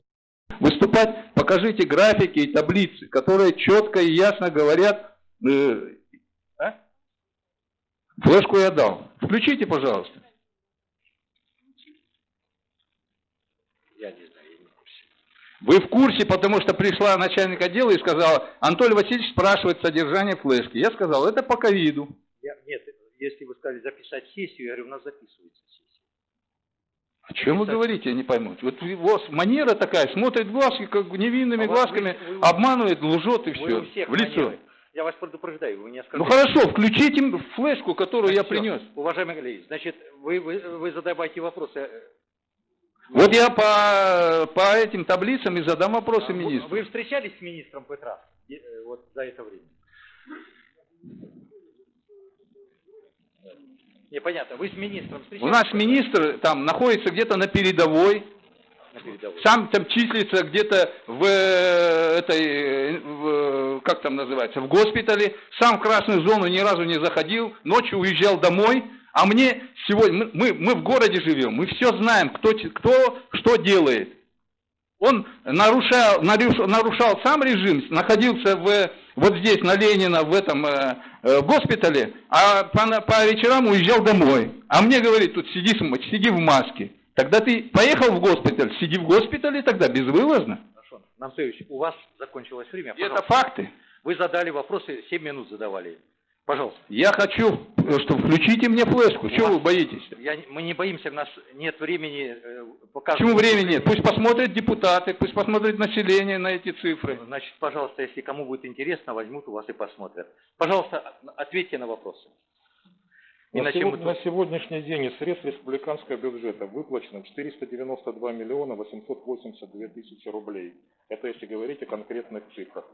выступать, покажите графики и таблицы, которые четко и ясно говорят, э? Флешку я дал. Включите, пожалуйста. Я не знаю, я не в курсе. Вы в курсе, потому что пришла начальник отдела и сказала, Анатолий Васильевич спрашивает содержание флешки. Я сказал, это по ковиду. Я, нет, если вы сказали записать сессию, я говорю, у нас записывается сессия. О чем вы говорите, я не пойму. Вот у вас манера такая, смотрит глазки, как невинными А глазками, вы- вы- обманывает, лжет и Вы все. В лицо. манеры. Я вас предупреждаю, вы не Ну оскорбляйте. хорошо, включите флешку, которую я принес. Уважаемый коллеги, значит, вы, вы, вы задавайте вопросы. Вот я по, по этим таблицам и задам вопросы А, министру. вы встречались с министром Петра э, вот за это время? Непонятно. Вы с министром У встречались? нас министр там находится где-то на передовой, на передовой? сам там числится где-то в э, этой, э, в, как там называется, в госпитале, сам в красную зону ни разу не заходил, ночью уезжал домой, а мне сегодня, мы, мы, в городе живем, мы все знаем, кто, кто что делает. Он нарушал, нарушал, нарушал сам режим, находился в, вот здесь, на Ленина, в этом э, э, госпитале, а по, по вечерам уезжал домой. А мне говорит, тут сиди, сиди в маске. Тогда ты поехал в госпиталь, сиди в госпитале тогда безвылазно. Намсевич, у вас закончилось время. И это Пожалуйста. факты. Вы задали вопросы, 7 минут задавали. Пожалуйста. Я хочу, э, что включите мне флешку. Чего вы боитесь? Я, мы не боимся, у нас нет времени э, показывать. Почему времени нет? Пусть посмотрят депутаты, пусть посмотрит население на эти цифры. Значит, пожалуйста, если кому будет интересно, возьмут у вас и посмотрят. Пожалуйста, ответьте на вопросы. На, Иначе сегод- мы на сегодняшний день из средств республиканского бюджета выплачено 492 миллиона 882 тысячи рублей. Это если говорить о конкретных цифрах.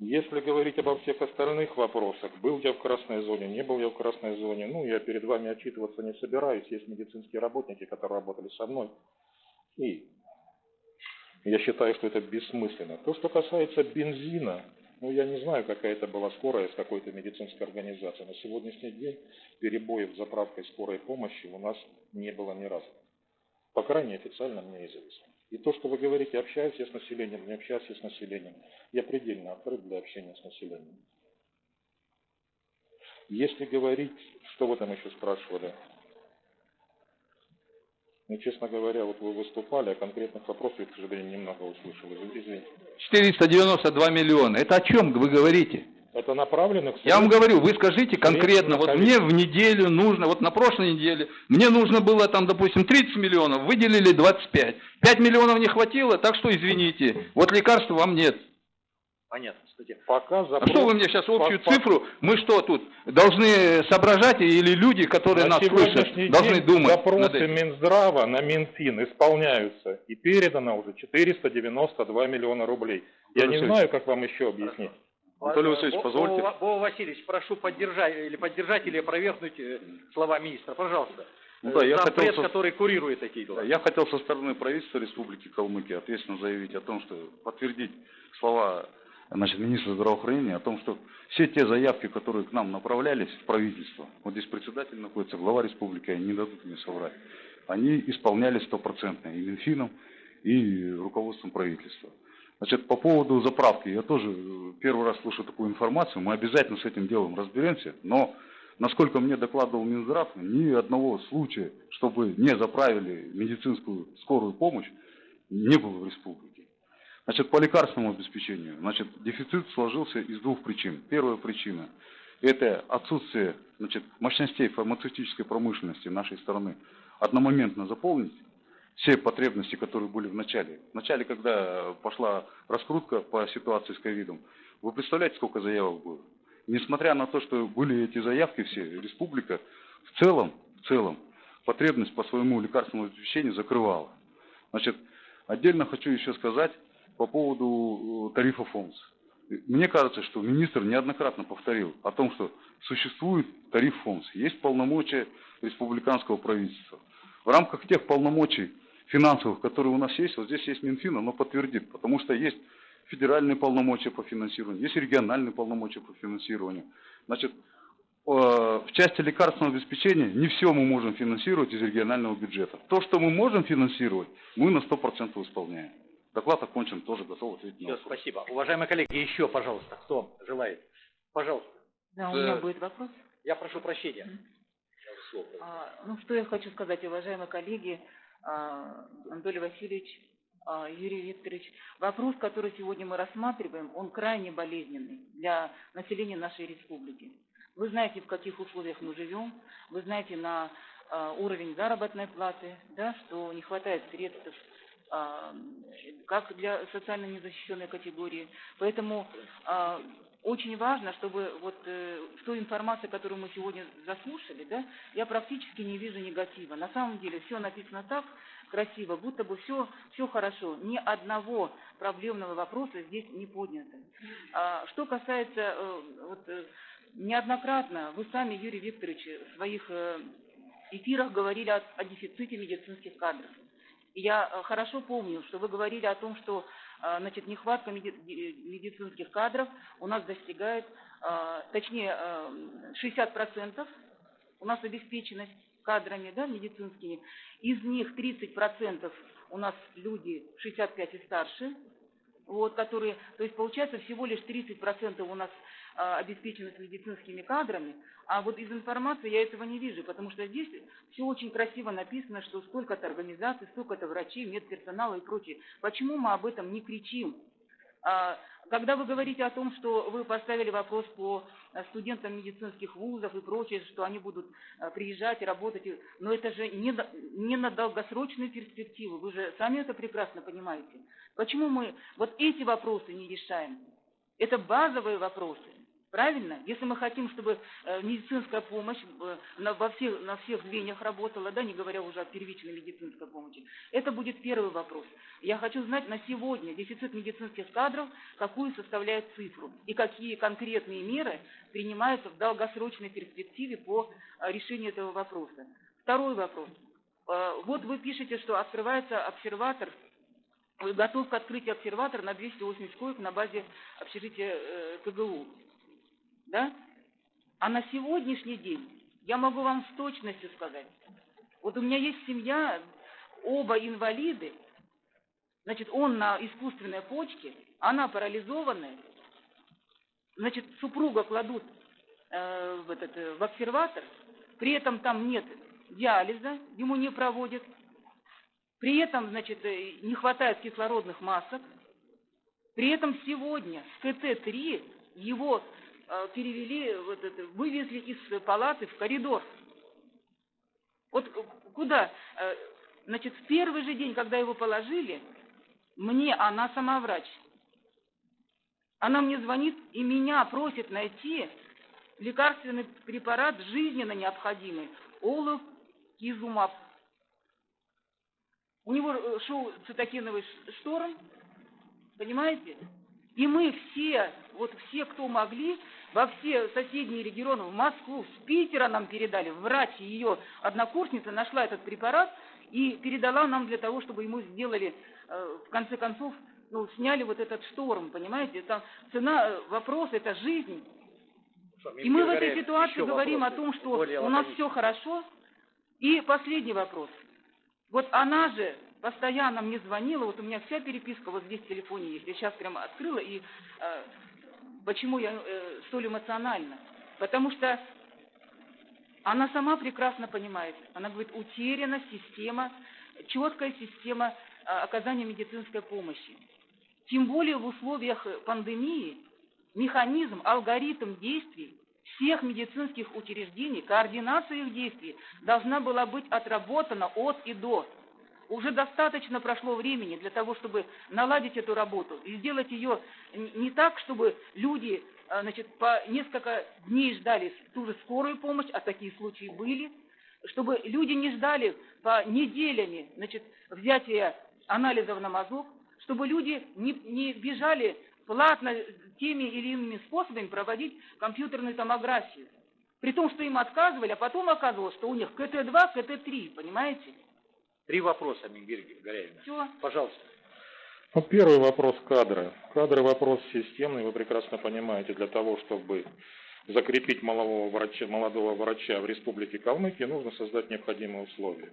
Если говорить обо всех остальных вопросах, был я в красной зоне, не был я в красной зоне, ну, я перед вами отчитываться не собираюсь, есть медицинские работники, которые работали со мной, и я считаю, что это бессмысленно. То, что касается бензина, ну, я не знаю, какая это была скорая с какой-то медицинской организацией. На сегодняшний день перебоев с заправкой скорой помощи у нас не было ни разу. По крайней мере, официально мне известно. И то, что вы говорите, общаюсь я с населением, не общаюсь я с населением, я предельно открыт для общения с населением. Если говорить, что вы там еще спрашивали? Ну, честно говоря, вот вы выступали, а конкретных вопросов я, к сожалению, немного услышал. Извините. 492 миллиона. Это о чем вы говорите? Это направлено к Я вам говорю, вы скажите конкретно, вот мне в неделю нужно, вот на прошлой неделе, мне нужно было там, допустим, 30 миллионов, выделили 25. 5 миллионов не хватило, так что извините, вот лекарств вам нет. Понятно, кстати. Пока А что вы мне сейчас общую по- по- цифру, мы что тут, должны соображать или люди, которые На нас слышат, должны день думать запросы? Минздрава на Минфин исполняются и передано уже 492 миллиона рублей. Я Анатолий не Васильевич. знаю, как вам еще объяснить. Анатолий Васильевич, позвольте. Вова Васильевич, прошу поддержать или поддержать или опровергнуть э, слова министра, пожалуйста. Ну да, Э, я зампред, хотел со- который курирует такие дела. Я хотел со стороны правительства Республики Калмыкия ответственно заявить о том, что подтвердить слова значит, министра здравоохранения о том, что все те заявки, которые к нам направлялись в правительство, вот здесь председатель находится, глава республики, они не дадут мне соврать, они исполнялись стопроцентно и Минфином, и руководством правительства. Значит, по поводу заправки, я тоже первый раз слышу такую информацию, мы обязательно с этим делом разберемся, но насколько мне докладывал Минздрав, ни одного случая, чтобы не заправили медицинскую скорую помощь, не было в республике. Значит, по лекарственному обеспечению, значит, дефицит сложился из двух причин. Первая причина – это отсутствие значит, мощностей фармацевтической промышленности нашей страны одномоментно заполнить все потребности, которые были в начале. В начале, когда пошла раскрутка по ситуации с ковидом, вы представляете, сколько заявок было? Несмотря на то, что были эти заявки все, республика в целом, в целом потребность по своему лекарственному обеспечению закрывала. Значит, отдельно хочу еще сказать по поводу э, тарифа ФОМС. Мне кажется, что министр неоднократно повторил о том, что существует тариф ФОМС, есть полномочия республиканского правительства. В рамках тех полномочий финансовых, которые у нас есть, вот здесь есть Минфин, оно подтвердит, потому что есть федеральные полномочия по финансированию, есть региональные полномочия по финансированию. Значит, э, в части лекарственного обеспечения не все мы можем финансировать из регионального бюджета. То, что мы можем финансировать, мы на 100% исполняем. Доклад окончен, тоже готов ответить на вопрос. спасибо. Уважаемые коллеги, еще, пожалуйста, кто желает? Пожалуйста. Да, у меня будет вопрос. Я прошу прощения. А, Ну, что я хочу сказать, уважаемые коллеги, а, Анатолий Васильевич А, Юрий Викторович, вопрос, который сегодня мы рассматриваем, он крайне болезненный для населения нашей республики. Вы знаете, в каких условиях мы живем, вы знаете на а, уровень заработной платы, да, что не хватает средств как для социально незащищенной категории. Поэтому а, очень важно, чтобы вот э, в той информации, которую мы сегодня заслушали, да, я практически не вижу негатива. На самом деле все написано так красиво, будто бы все, все хорошо. Ни одного проблемного вопроса здесь не поднято. А, что касается, э, вот, э, неоднократно вы сами, Юрий Викторович, в своих э, эфирах говорили о, о дефиците медицинских кадров. Я э, хорошо помню, что вы говорили о том, что э, значит, нехватка медицинских кадров у нас достигает, э, точнее, 60% у нас обеспеченность кадрами да, медицинскими. Из них 30% у нас люди 65 и старше, вот, которые, то есть получается всего лишь 30% у нас а, обеспеченность медицинскими кадрами, а вот из информации я этого не вижу, потому что здесь все очень красиво написано, что столько-то организаций, столько-то врачей, медперсонала и прочее. Почему мы об этом не кричим? А, когда вы говорите о том, что вы поставили вопрос по э, студентам медицинских вузов и прочее, что они будут э, приезжать и работать, но это же не, не на долгосрочную перспективу, вы же сами это прекрасно понимаете. Почему мы вот эти вопросы не решаем? Это базовые вопросы. Правильно? Если мы хотим, чтобы э, медицинская помощь э, во всех, на всех звеньях работала, да, не говоря уже о первичной медицинской помощи, это будет первый вопрос. Я хочу знать на сегодня дефицит медицинских кадров, какую составляет цифру и какие конкретные меры принимаются в долгосрочной перспективе по э, решению этого вопроса. Второй вопрос. Вот вы пишете, что открывается обсерватор готов к открытию обсерватор на 280 коек на базе общежития КГУ да? А на сегодняшний день я могу вам с точностью сказать. Вот у меня есть семья, оба инвалиды, значит, он на искусственной почке, она парализованная, значит, супруга кладут э, в, этот, э, в обсерватор, при этом там нет диализа, ему не проводят, при этом, значит, э, не хватает кислородных масок, при этом сегодня с КТ-3 его перевели, вот это, вывезли из палаты в коридор. Вот куда? Э, значит, в первый же день, когда его положили, мне, она сама врач, она мне звонит и меня просит найти лекарственный препарат жизненно необходимый, олов кизумаб. У него э, шел цитокиновый шторм, понимаете? И мы все, вот все, кто могли, во все соседние регионы, в Москву, с Питера нам передали. Врач, ее однокурсница нашла этот препарат и передала нам для того, чтобы ему сделали, э, в конце концов, ну, сняли вот этот шторм, понимаете? Это цена э, вопроса, это жизнь. И мы в этой ситуации говорим о том, что у нас все хорошо. И последний вопрос. Вот она же постоянно мне звонила, вот у меня вся переписка вот здесь в телефоне есть, я сейчас прямо открыла, и э, почему я э, столь эмоциональна? Потому что она сама прекрасно понимает, она говорит, утеряна система, четкая система э, оказания медицинской помощи. Тем более в условиях пандемии механизм, алгоритм действий всех медицинских учреждений, координация их действий должна была быть отработана от и до. Уже достаточно прошло времени для того, чтобы наладить эту работу и сделать ее не так, чтобы люди а, значит, по несколько дней ждали ту же скорую помощь, а такие случаи были, чтобы люди не ждали по неделями значит, взятия анализов на мазок, чтобы люди не, не бежали платно теми или иными способами проводить компьютерную томографию. При том, что им отказывали, а потом оказывалось, что у них КТ-2, КТ-3, понимаете? Три вопроса, Мигель Горяевна. Все. Пожалуйста. Ну, первый вопрос кадры. Кадры вопрос системный, вы прекрасно понимаете, для того, чтобы закрепить молодого врача, молодого врача в Республике Калмыкия, нужно создать необходимые условия.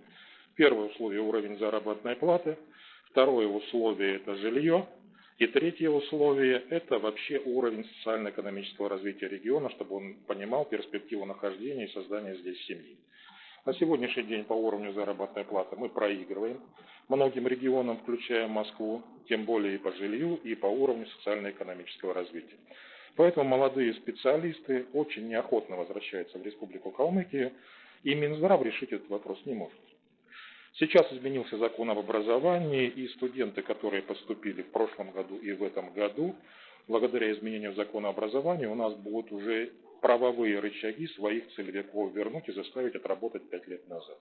Первое условие – уровень заработной платы. Второе условие – это жилье. И третье условие – это вообще уровень социально-экономического развития региона, чтобы он понимал перспективу нахождения и создания здесь семьи. На сегодняшний день по уровню заработной платы мы проигрываем многим регионам, включая Москву, тем более и по жилью, и по уровню социально-экономического развития. Поэтому молодые специалисты очень неохотно возвращаются в Республику Калмыкия, и Минздрав решить этот вопрос не может. Сейчас изменился закон об образовании, и студенты, которые поступили в прошлом году и в этом году, благодаря изменению закона образования, у нас будут уже правовые рычаги своих целевиков вернуть и заставить отработать пять лет назад.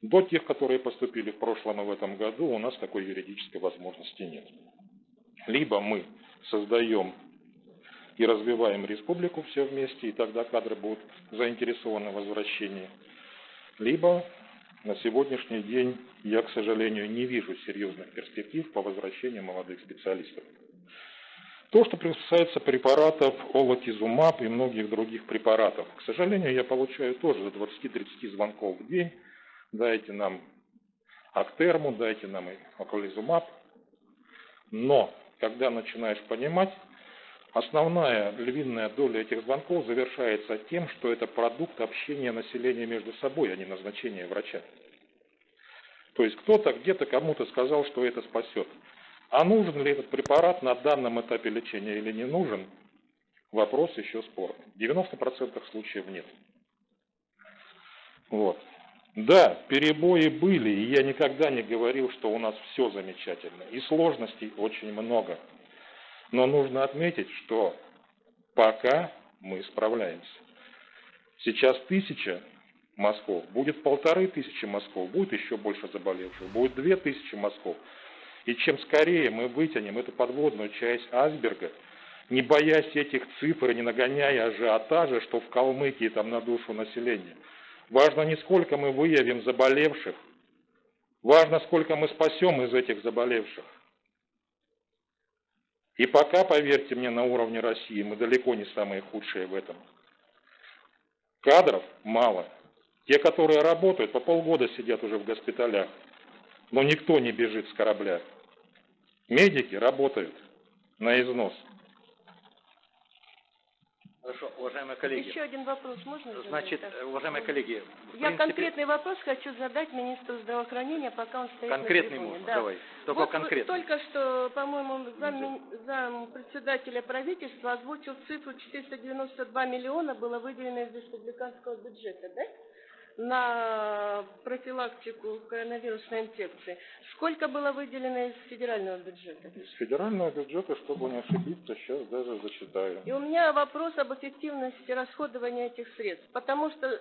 До тех, которые поступили в прошлом и в этом году, у нас такой юридической возможности нет. Либо мы создаем и развиваем республику все вместе, и тогда кадры будут заинтересованы в возвращении, либо на сегодняшний день я, к сожалению, не вижу серьезных перспектив по возвращению молодых специалистов. То, что касается препаратов олатизумаб и многих других препаратов, к сожалению, я получаю тоже до 20-30 звонков в день. Дайте нам актерму, дайте нам околизумаб. Но, когда начинаешь понимать, основная львиная доля этих звонков завершается тем, что это продукт общения населения между собой, а не назначение врача. То есть кто-то где-то кому-то сказал, что это спасет. А нужен ли этот препарат на данном этапе лечения или не нужен, вопрос еще спорный. В 90% случаев нет. Вот. Да, перебои были, и я никогда не говорил, что у нас все замечательно. И сложностей очень много. Но нужно отметить, что пока мы справляемся. Сейчас тысяча мазков, будет полторы тысячи мазков, будет еще больше заболевших, будет две тысячи мазков. И чем скорее мы вытянем эту подводную часть айсберга, не боясь этих цифр, не нагоняя ажиотажа, что в Калмыкии там на душу населения. Важно не сколько мы выявим заболевших, важно сколько мы спасем из этих заболевших. И пока, поверьте мне, на уровне России мы далеко не самые худшие в этом. Кадров мало. Те, которые работают, по полгода сидят уже в госпиталях. Но никто не бежит с корабля. Медики работают на износ. Хорошо, уважаемые коллеги. Еще один вопрос можно? Значит, уважаемые коллеги. Я принципе... конкретный вопрос хочу задать министру здравоохранения, пока он стоит конкретный на можно, да. давай. Только вот конкретный. Только что, по-моему, зам, зам председателя правительства озвучил цифру 492 миллиона было выделено из республиканского бюджета, да? На профилактику коронавирусной инфекции. Сколько было выделено из федерального бюджета? Из федерального бюджета, чтобы не ошибиться, сейчас даже зачитаю. И у меня вопрос об эффективности расходования этих средств. Потому что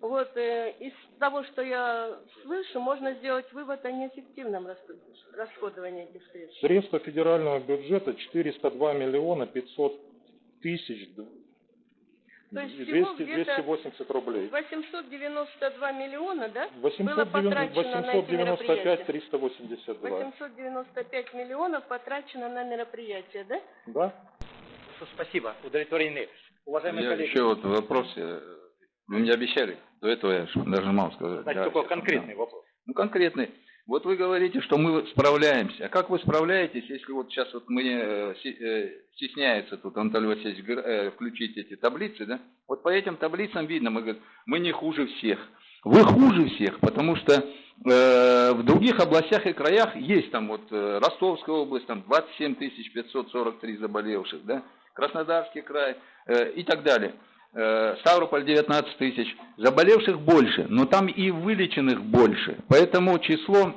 вот э, из того, что я слышу, можно сделать вывод о неэффективном расходовании этих средств. Средства федерального бюджета 402 миллиона 500 тысяч то есть 200, 280 рублей. 892 миллиона, да? 890, было потрачено 895 382. 895 миллионов потрачено на мероприятие, да? Да. Спасибо, удовлетворены. Уважаемые Я коллеги. еще вот вопрос. Вы мне обещали, до этого я даже мало сказать. Значит, да, только сейчас, конкретный да. вопрос. Ну, конкретный. Вот вы говорите, что мы справляемся. А как вы справляетесь, если вот сейчас вот мы э, э, стесняется тут Анатолий Васильевич э, включить эти таблицы, да? Вот по этим таблицам видно, мы говорим, мы не хуже всех. Вы хуже всех, потому что в других областях и краях есть там вот Ростовская область, там 27 543 заболевших, да? Краснодарский край и так далее. Э, Ставрополь 19 тысяч. Заболевших больше, но там и вылеченных больше. Поэтому число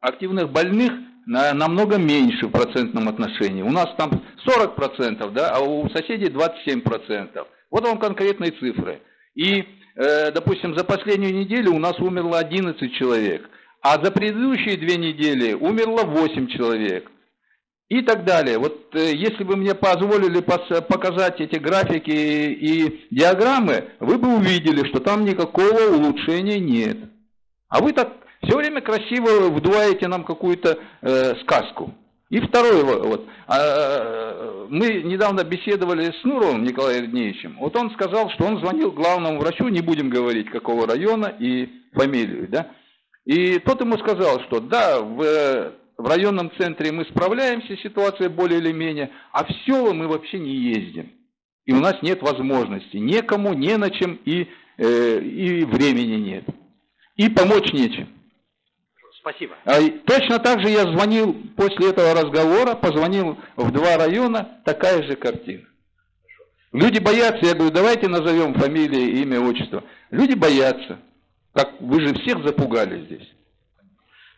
активных больных на, намного меньше в процентном отношении. У нас там 40%, да, а у соседей 27%. Вот вам конкретные цифры. И, э, допустим, за последнюю неделю у нас умерло 11 человек, а за предыдущие две недели умерло 8 человек. И так далее. Вот э, если бы мне позволили показать эти графики и, диаграммы, вы бы увидели, что там никакого улучшения нет. А вы так все время красиво вдуваете нам какую-то э, сказку. И второе, вот, а, мы недавно беседовали с Нуровым Николаем Евгеньевичем. Вот он сказал, что он звонил главному врачу, не будем говорить, какого района и фамилию, да. И тот ему сказал, что да, в, в районном центре мы справляемся, ситуация более или менее, а в села мы вообще не ездим. И у нас нет возможности. Некому, не на чем и, э, и времени нет. И помочь нечем. Спасибо. А точно так же я звонил после этого разговора, позвонил в два района, такая же картина. Люди боятся, я говорю, давайте назовем фамилии, имя, отчество. Люди боятся. Как вы же всех запугали здесь.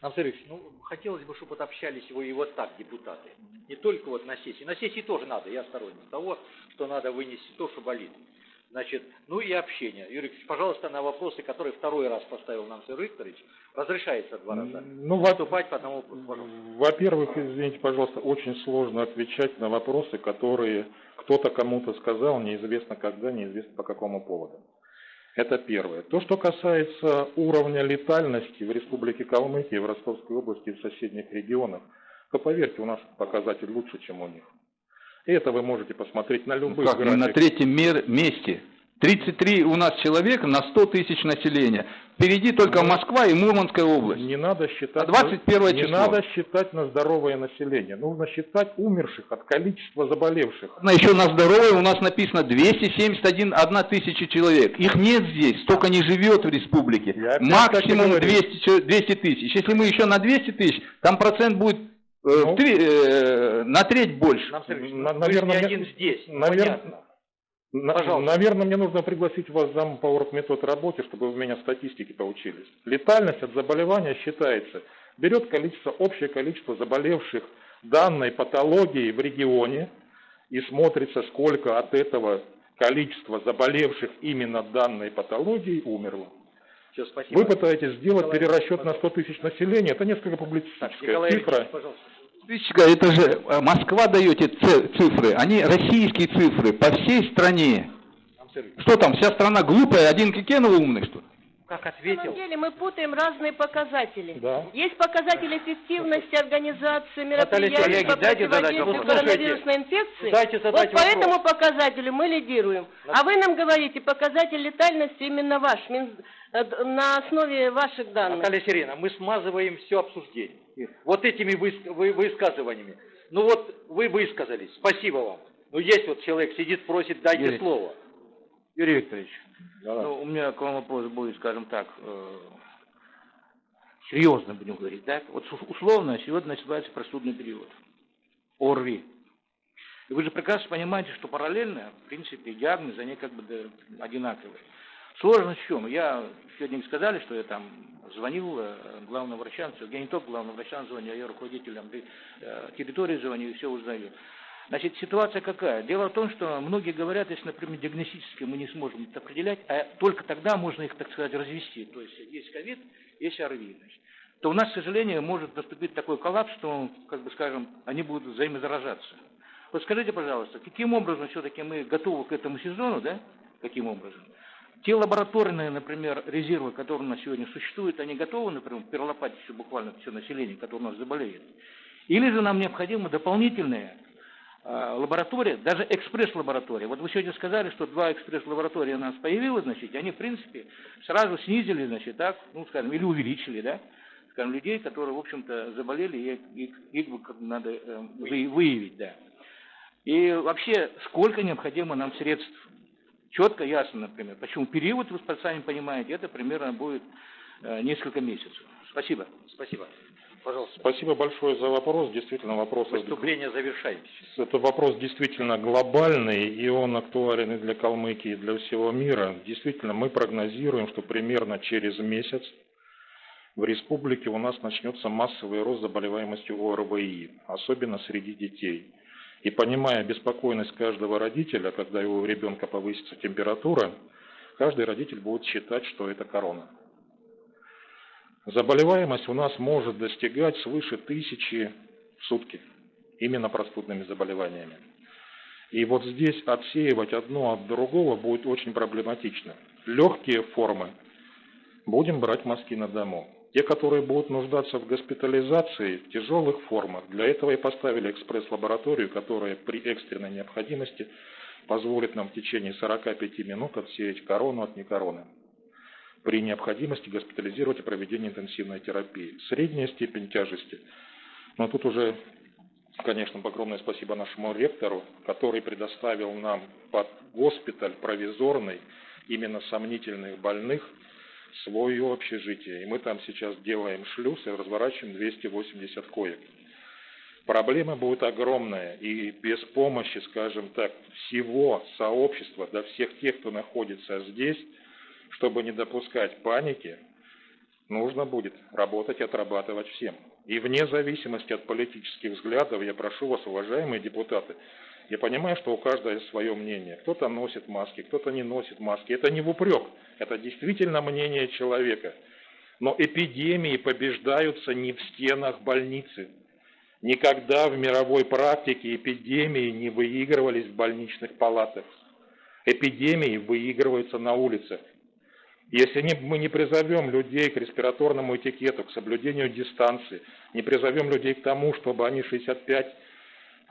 Анатолий Ильич, ну, хотелось бы, чтобы вот общались вы и вот так, депутаты. Не только вот на сессии. На сессии тоже надо, я сторонник того, что надо вынести то, что болит. Значит, ну и общение. Юрий Викторович, пожалуйста, на вопросы, которые второй раз поставил нам Сергей Викторович, разрешается два раза ну, выступать по одному вопросу. Во-первых, извините, пожалуйста, очень сложно отвечать на вопросы, которые кто-то кому-то сказал, неизвестно когда, неизвестно по какому поводу. Это первое. То, что касается уровня летальности в Республике Калмыкия, в Ростовской области и в соседних регионах, то поверьте, у нас показатель лучше, чем у них. Это вы можете посмотреть на любых ну, как, графиках. на третьем месте. 33 у нас человека на 100 тысяч населения. Впереди только ну, Москва и Мурманская область. Не надо считать, а 21 не надо считать на здоровое население. Нужно считать умерших от количества заболевших. На еще на здоровое у нас написано 271 1 тысяча человек. Их нет здесь, столько не живет в республике. Максимум 200, 200 тысяч. Если мы еще на 200 тысяч, там процент будет Э, ну, три, э, на треть больше. Нам, на, наверное, не один здесь, наверное, на, наверное, мне нужно пригласить вас зам по оргметод работе, чтобы вы у меня статистики поучились. Летальность от заболевания считается, берет количество, общее количество заболевших данной патологии в регионе и смотрится, сколько от этого количества заболевших именно данной патологии умерло. Все, спасибо. Вы пытаетесь сделать Николай перерасчет на 100 тысяч населения, это несколько публицистическая так, цифра. Пожалуйста. Это же э, Москва дает эти цифры, они российские цифры по всей стране. Что там, вся страна глупая, один Кикенов умный, что ли? Как ответил. На самом деле мы путаем разные показатели. Да. Есть показатели эффективности организации мероприятий по противодействию коронавирусной инфекции. Дайте вот по вопрос. этому показателю мы лидируем. А вы нам говорите, показатель летальности именно ваш, э, на основе ваших данных. Наталья Сирена, мы смазываем все обсуждение вот этими высказываниями. Ну вот вы высказались, спасибо вам. Ну есть вот человек сидит, просит, дайте Юрий, слово. Юрий Викторович, да. ну, у меня к вам вопрос будет, скажем так, э, серьезно будем говорить, да? Вот условно сегодня начинается простудный период, ОРВИ. И вы же прекрасно понимаете, что параллельно, в принципе, диагнозы, они как бы одинаковые. Сложность в чем? Я сегодня сказали, что я там звонил э, главным врачам, я не только главным врачам звоню, а я руководителям э, территории звоню и все узнаю. Значит, ситуация какая? Дело в том, что многие говорят, если, например, диагностически мы не сможем это определять, а только тогда можно их, так сказать, развести. То есть есть ковид, есть ОРВИ. Значит, то у нас, к сожалению, может наступить такой коллапс, что, как бы скажем, они будут взаимозаражаться. Вот скажите, пожалуйста, каким образом все-таки мы готовы к этому сезону, да? Каким образом? Те лабораторные, например, резервы, которые у нас сегодня существуют, они готовы, например, перелопатить все буквально все население, которое у нас заболеет. Или же нам необходимы дополнительные э, лаборатории, даже экспресс-лаборатории. Вот вы сегодня сказали, что два экспресс-лаборатории у нас появилось, значит, они, в принципе, сразу снизили, значит, так, ну, скажем, или увеличили, да, скажем, людей, которые, в общем-то, заболели, и их, их надо э, выявить, да. И вообще, сколько необходимо нам средств четко, ясно, например. Почему период, вы сами понимаете, это примерно будет э, несколько месяцев. Спасибо. Спасибо. Пожалуйста. Спасибо большое за вопрос. Действительно, вопрос... Выступление завершаем. Это вопрос действительно глобальный, и он актуален и для Калмыкии, и для всего мира. Действительно, мы прогнозируем, что примерно через месяц в республике у нас начнется массовый рост заболеваемости ОРВИ, особенно среди детей. И понимая беспокойность каждого родителя, когда его ребенка повысится температура, каждый родитель будет считать, что это корона. Заболеваемость у нас может достигать свыше тысячи в сутки, именно простудными заболеваниями. И вот здесь отсеивать одно от другого будет очень проблематично. Легкие формы будем брать мазки на дому. Те, которые будут нуждаться в госпитализации в тяжелых формах, для этого и поставили экспресс-лабораторию, которая при экстренной необходимости позволит нам в течение 45 минут отсеять корону от некороны. При необходимости госпитализировать и проведение интенсивной терапии. Средняя степень тяжести, но тут уже конечно, огромное спасибо нашему ректору, который предоставил нам под госпиталь провизорный именно сомнительных больных свое общежитие. И мы там сейчас делаем шлюз и разворачиваем 280 коек. Проблема будет огромная, и без помощи, скажем так, всего сообщества, до всех тех, кто находится здесь, чтобы не допускать паники, нужно будет работать отрабатывать всем. И вне зависимости от политических взглядов, я прошу вас, уважаемые депутаты, я понимаю, что у каждого есть свое мнение. Кто-то носит маски, кто-то не носит маски. Это не в упрек, это действительно мнение человека. Но эпидемии побеждаются не в стенах больницы. Никогда в мировой практике эпидемии не выигрывались в больничных палатах. Эпидемии выигрываются на улицах. Если мы не призовем людей к респираторному этикету, к соблюдению дистанции, не призовем людей к тому, чтобы они 65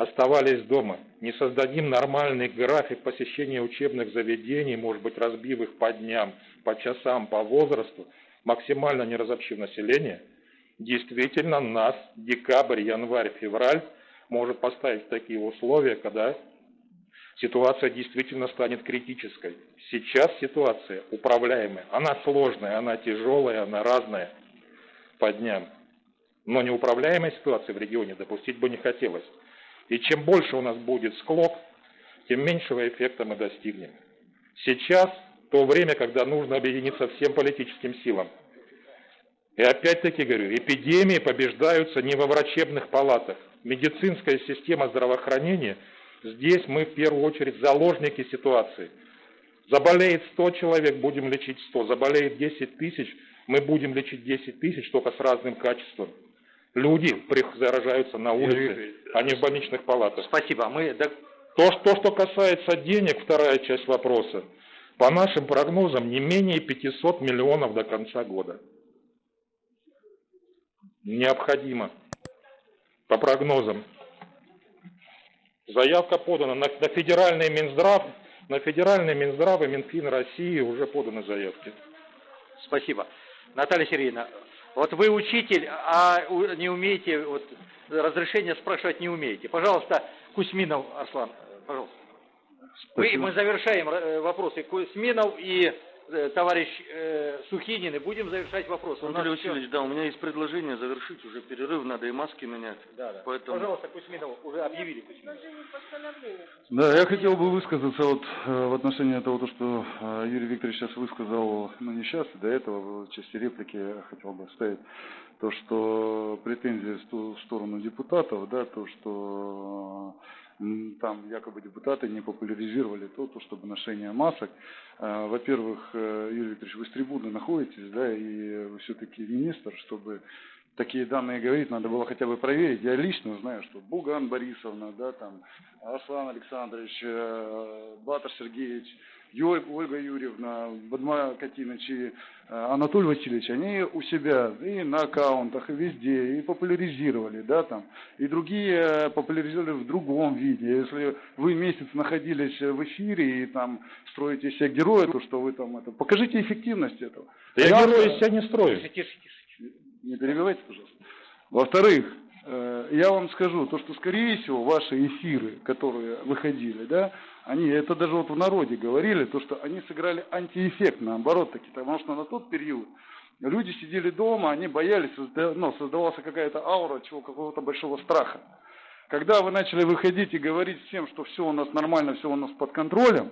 оставались дома, не создадим нормальный график посещения учебных заведений, может быть, разбив их по дням, по часам, по возрасту, максимально не разобщив население, действительно нас декабрь, январь, февраль может поставить в такие условия, когда ситуация действительно станет критической. Сейчас ситуация управляемая, она сложная, она тяжелая, она разная по дням. Но неуправляемой ситуации в регионе допустить бы не хотелось. И чем больше у нас будет склок, тем меньшего эффекта мы достигнем. Сейчас то время, когда нужно объединиться всем политическим силам. И опять-таки говорю, эпидемии побеждаются не во врачебных палатах. Медицинская система здравоохранения – Здесь мы в первую очередь заложники ситуации. Заболеет 100 человек, будем лечить 100. Заболеет 10 тысяч, мы будем лечить 10 тысяч, только с разным качеством. Люди заражаются на улице, а не в больничных палатах. Спасибо. Мы... То, то, что касается денег, вторая часть вопроса. По нашим прогнозам, не менее 500 миллионов до конца года. Необходимо. По прогнозам. Заявка подана на, на федеральный Минздрав, на федеральный Минздрав и Минфин России уже поданы заявки. Спасибо. Наталья Сергеевна, вот вы учитель, а не умеете, вот, разрешение спрашивать не умеете. Пожалуйста, Кузьминов Арслан, пожалуйста. Вы, мы завершаем э, вопросы Кузьминов и товарищ э, Сухинин, и будем завершать вопрос. Анатолий Васильевич, все... да, у меня есть предложение завершить уже перерыв, надо и маски менять. Да, да. Поэтому... Пожалуйста, Кузьминов, уже объявили. Да, я хотел бы высказаться вот э, в отношении того, то, что э, Юрий Викторович сейчас высказал, ну не сейчас, до этого, в части реплики я хотел бы оставить то, что претензии в сторону депутатов, да, то, что там якобы депутаты не популяризировали то, то чтобы ношение масок. А, во-первых, э, Юрий Викторович, вы с трибуны находитесь, да, и вы все-таки министр, чтобы такие данные говорить, надо было хотя бы проверить. Я лично знаю, что Буган Борисовна, да, там, Аслан Александрович, э, Батар Сергеевич, Ольга Юрьевна, Бадма Катинович и э, Анатолий Васильевич, они у себя и на аккаунтах, и везде, и популяризировали, да, там, и другие э, популяризировали в другом виде. Если вы месяц находились в эфире и там строите себя героя, то что вы там это, покажите эффективность этого. Да я героя себя не строю. Тише, тише, тише. Не перебивайте, пожалуйста. Во-вторых, я вам скажу, то, что, скорее всего, ваши эфиры, которые выходили, да, они, это даже вот в народе говорили, то, что они сыграли антиэффект, наоборот таки, потому что на тот период люди сидели дома, они боялись, ну, создавалась какая-то аура чего, какого-то большого страха. Когда вы начали выходить и говорить всем, что все у нас нормально, все у нас под контролем,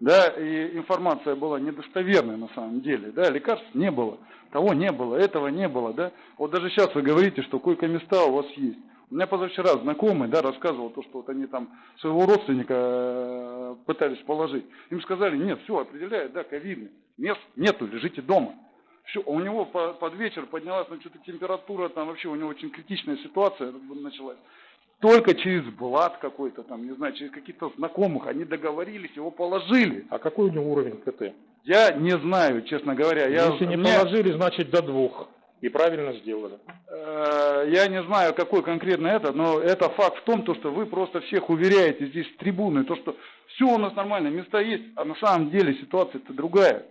да, и информация была недостоверной на самом деле, да, лекарств не было, того не было, этого не было, да. Вот даже сейчас вы говорите, что койко-места у вас есть. У меня позавчера знакомый, да, рассказывал то, что вот они там своего родственника э, пытались положить. Им сказали, нет, все, определяет, да, ковидный. Мест нету, лежите дома. Все, у него под вечер поднялась ну, что-то температура, там вообще у него очень критичная ситуация началась. Только через блат какой-то там, не знаю, через каких-то знакомых они договорились, его положили. А какой у него уровень КТ? Я не знаю, честно говоря. Если я, не мне... положили, значит до двух. И правильно сделали. Э, я не знаю, какой конкретно это, но это факт в том, то, что вы просто всех уверяете здесь с трибуны, то, что все у нас нормально, места есть, а на самом деле ситуация-то другая.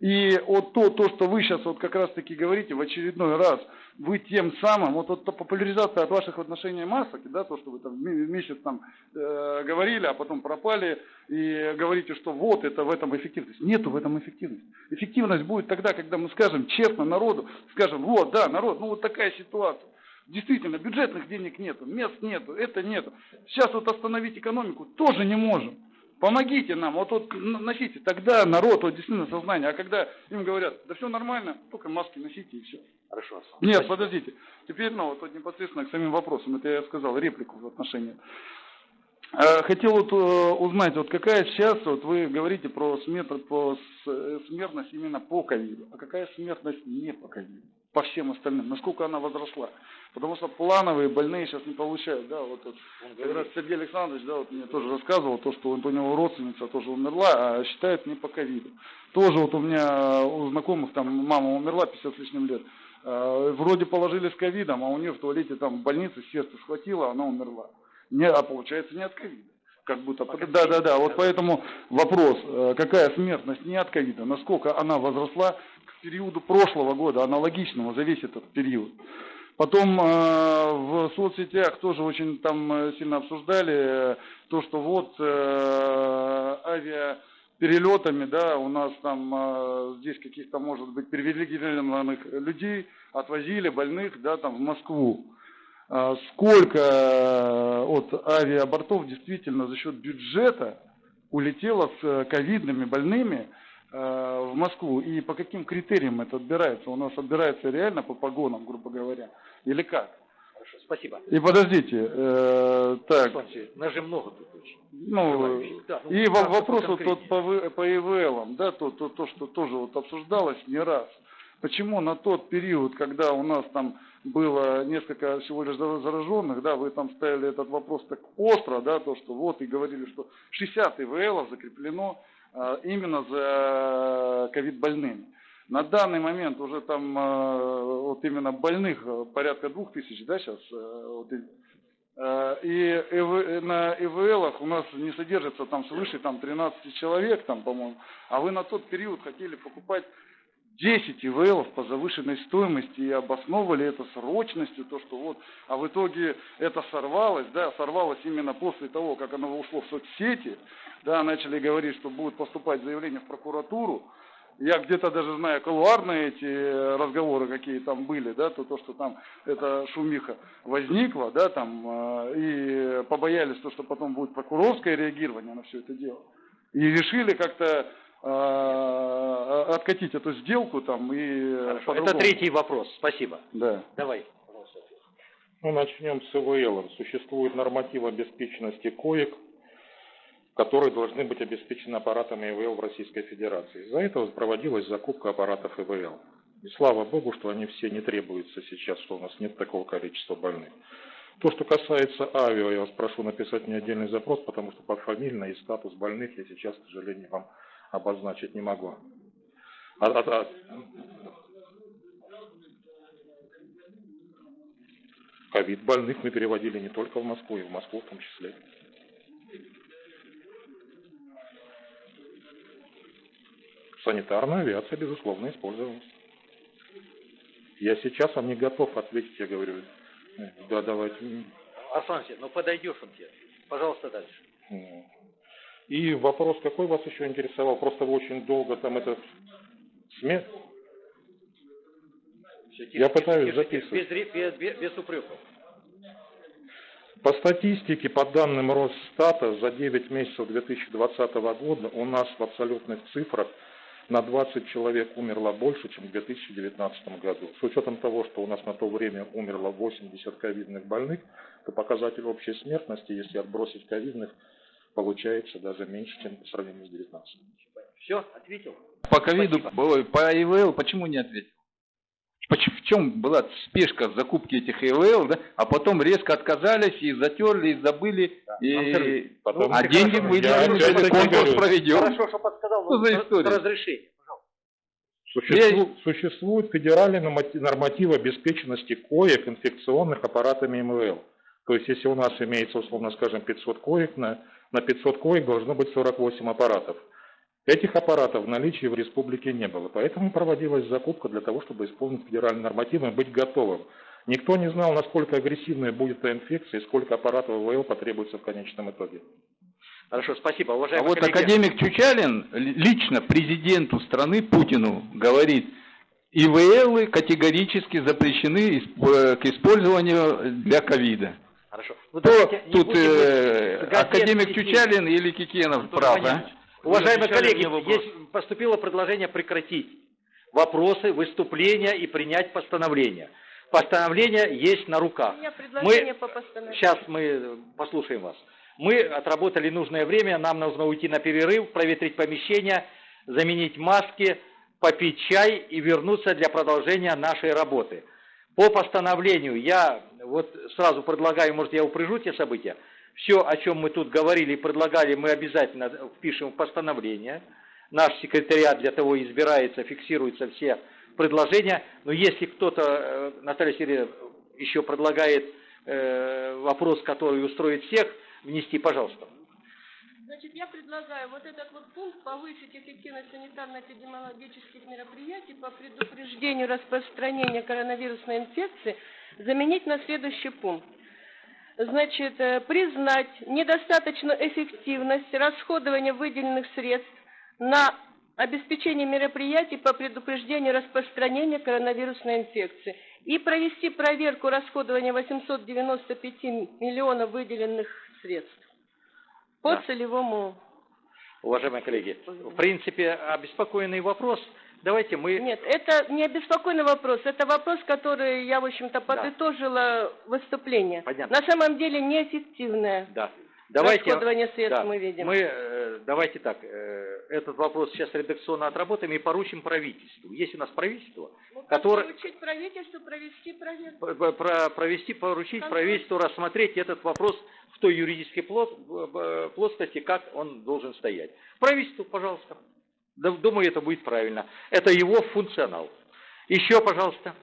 И вот то, то, что вы сейчас вот как раз таки говорите в очередной раз, вы тем самым, вот, вот популяризация от ваших отношений масок, да, то, что вы там месяц там э, говорили, а потом пропали, и говорите, что вот это в этом эффективность. Нету в этом эффективности. Эффективность будет тогда, когда мы скажем честно народу, скажем, вот, да, народ, ну вот такая ситуация. Действительно, бюджетных денег нету, мест нету, это нету. Сейчас вот остановить экономику тоже не можем. Помогите нам, вот, вот носите, тогда народ, вот действительно сознание, а когда им говорят, да все нормально, только маски носите и все. Хорошо. Нет, Спасибо. подождите. Теперь, ну, вот, вот непосредственно к самим вопросам, это я сказал, реплику в отношении. Э, хотел вот э, узнать, вот какая сейчас, вот вы говорите про смерть, по э, смертность именно по ковиду, а какая смертность не по ковиду, по всем остальным, насколько она возросла? Потому что плановые больные сейчас не получают, да, вот, вот как раз Сергей Александрович, да, вот мне тоже рассказывал, то, что у него родственница тоже умерла, а считают не по ковиду. Тоже вот у меня у знакомых там мама умерла 50 с лишним лет, вроде положили с ковидом, а у нее в туалете там в больнице сердце схватило, она умерла не, а получается не от ковида. Как будто, да, да, да, вот поэтому вопрос, э, какая смертность не от ковида, насколько она возросла к периоду прошлого года, аналогичного за весь этот период. Потом э, в соцсетях тоже очень там э, сильно обсуждали то, что вот э, авиаперелетами, да, у нас там э, здесь каких-то, может быть, привилегированных людей отвозили больных, да, там в Москву. А, сколько э, от авиабортов действительно за счет бюджета улетело с э, ковидными больными э, в Москву и по каким критериям это отбирается? У нас отбирается реально по погонам, грубо говоря, или как? Хорошо, спасибо. И подождите, э, так. Слушайте, нас же много тут очень. Ну, да, ну, и да, вопрос вот тот по, по ИВЛам, да, то, то, то, что тоже вот обсуждалось не раз. Почему на тот период, когда у нас там было несколько всего лишь зараженных, да, вы там ставили этот вопрос так остро, да, то, что вот и говорили, что 60 ИВЛов закреплено а, именно за ковид больными. На данный момент уже там а, вот именно больных а, порядка двух тысяч, да, сейчас, вот, и на ИВЛах у нас не содержится там свыше там 13 человек, там, по-моему, а вы на тот период хотели покупать 10 ИВЛов по завышенной стоимости и обосновывали это срочностью, то, что вот, а в итоге это сорвалось, да, сорвалось именно после того, как оно ушло в соцсети, да, начали говорить, что будут поступать заявления в прокуратуру, я где-то даже знаю колуарные эти разговоры, какие там были, да, то, то что там эта шумиха возникла, да, там, э, и побоялись, то, что потом будет прокурорское реагирование на все это дело. И решили как-то откатить эту сделку там и... Хорошо, это третий вопрос, спасибо. Да. Давай. Ну, начнем с ИВЛ. Существует норматив обеспеченности коек, которые должны быть обеспечены аппаратами ИВЛ в Российской Федерации. Из-за этого проводилась закупка аппаратов ИВЛ. И слава богу, что они все не требуются сейчас, что у нас нет такого количества больных. То, что касается авиа, я вас прошу написать мне отдельный запрос, потому что по фамильно и статус больных я сейчас, к сожалению, вам обозначить не могу. А, а, а... Ковид больных мы переводили не только в Москву, и в Москву в том числе. Санитарная авиация, безусловно, использовалась. Я сейчас вам не готов ответить, я говорю. Да, давайте. Арслан ну подойдешь он тебе. Пожалуйста, дальше. И вопрос, какой вас еще интересовал? Просто вы очень долго там это... СМИ? Я пытаюсь записывать. Без, без, без, без упреков. По статистике, по данным Росстата, за 9 месяцев 2020 года у нас в абсолютных цифрах на 20 человек умерло больше, чем в 2019 году. С учетом того, что у нас на то время умерло 80 ковидных больных, то показатель общей смертности, если отбросить ковидных, получается даже меньше, чем по сравнению с 19. Все, ответил? По ковиду, по ИВЛ почему не ответил? В чем была спешка в закупке этих ИВЛ, да? а потом резко отказались и затерли, и забыли, да, и... потом... а деньги выделены, конкурс проведен. Хорошо, что подсказал, что за история? разрешение. Существует, существует федеральный норматив обеспеченности коек инфекционных аппаратами МВЛ. То есть, если у нас имеется, условно скажем, 500 коек на на 500 коек должно быть 48 аппаратов. Этих аппаратов в наличии в республике не было, поэтому проводилась закупка для того, чтобы исполнить федеральные нормативы и быть готовым. Никто не знал, насколько агрессивной будет эта инфекция и сколько аппаратов ВВЛ потребуется в конечном итоге. Хорошо, спасибо. А Уважаемый вот коллеги, академик Чучалин лично президенту страны Путину говорит, ИВЛы категорически запрещены исп- к использованию для ковида. Хорошо. Ну, Кто давайте тут э, академик. Чучалин или Кикенов прав, а? Уважаемые коллеги, есть поступило предложение прекратить вопросы, выступления и принять постановление. Постановление есть на руках. У меня предложение Мы, по постановлению. сейчас мы послушаем вас. Мы отработали нужное время, нам нужно уйти на перерыв, проветрить помещение, заменить маски, попить чай и вернуться для продолжения нашей работы. По постановлению я вот сразу предлагаю, может я упряжу те события, все, о чем мы тут говорили и предлагали, мы обязательно впишем в постановление. Наш секретариат для того избирается, фиксируются все предложения. Но если кто-то, э, Наталья Сергеевна, еще предлагает э, вопрос, который устроит всех, внести, пожалуйста. Значит, я предлагаю вот этот вот пункт повысить эффективность санитарно-эпидемиологических мероприятий по предупреждению распространения коронавирусной инфекции заменить на следующий пункт. Значит, э, признать недостаточную эффективность расходования выделенных средств на обеспечение мероприятий по предупреждению распространения коронавирусной инфекции и провести проверку расходования 895 миллионов выделенных средств по Да. целевому. Уважаемые коллеги, в принципе, обеспокоенный вопрос. Давайте мы... Нет, это не обеспокоенный вопрос, это вопрос, который я, в общем-то, подытожила выступление. Понятно. На самом деле неэффективное Да. Давайте, расходование средств да, мы видим. Мы, э, давайте так, э, этот вопрос сейчас редакционно отработаем и поручим правительству. Есть у нас правительство, которое... Поручить правительству провести проверку. про- провести, поручить Контроль. правительству рассмотреть этот вопрос в той юридической плоскости, как он должен стоять. Правительству, пожалуйста. Думаю, это будет правильно. Это его функционал. Еще, пожалуйста.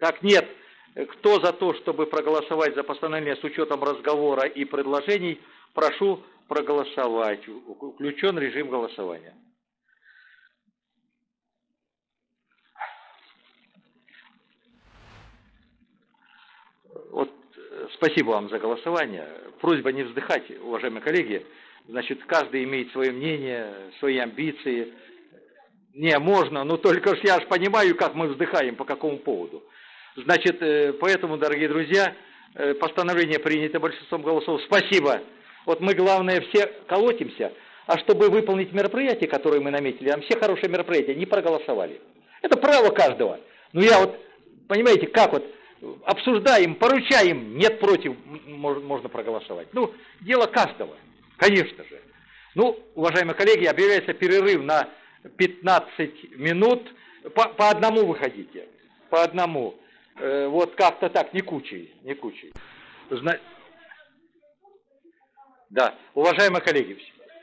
Так, нет. Кто за то, чтобы проголосовать за постановление с учетом разговора и предложений, прошу проголосовать. Включен режим голосования. Вот, э, спасибо вам за голосование. Просьба не вздыхать, уважаемые коллеги. Значит, каждый имеет свое мнение, свои амбиции. Не, можно, но только ж я ж понимаю, как мы вздыхаем, по какому поводу. Значит, э, поэтому, дорогие друзья, э, постановление принято большинством голосов. Спасибо. Вот мы, главное, все колотимся, а чтобы выполнить мероприятие, которое мы наметили, там все хорошие мероприятия, не проголосовали. Это право каждого. Ну я вот, понимаете, как вот, обсуждаем, поручаем, нет против, можно проголосовать. Ну, дело каждого, конечно же. Ну, уважаемые коллеги, объявляется перерыв на 15 минут. По, по одному выходите, по одному. Э, вот как-то так, не кучей, не кучей. Зна- Да, уважаемые коллеги,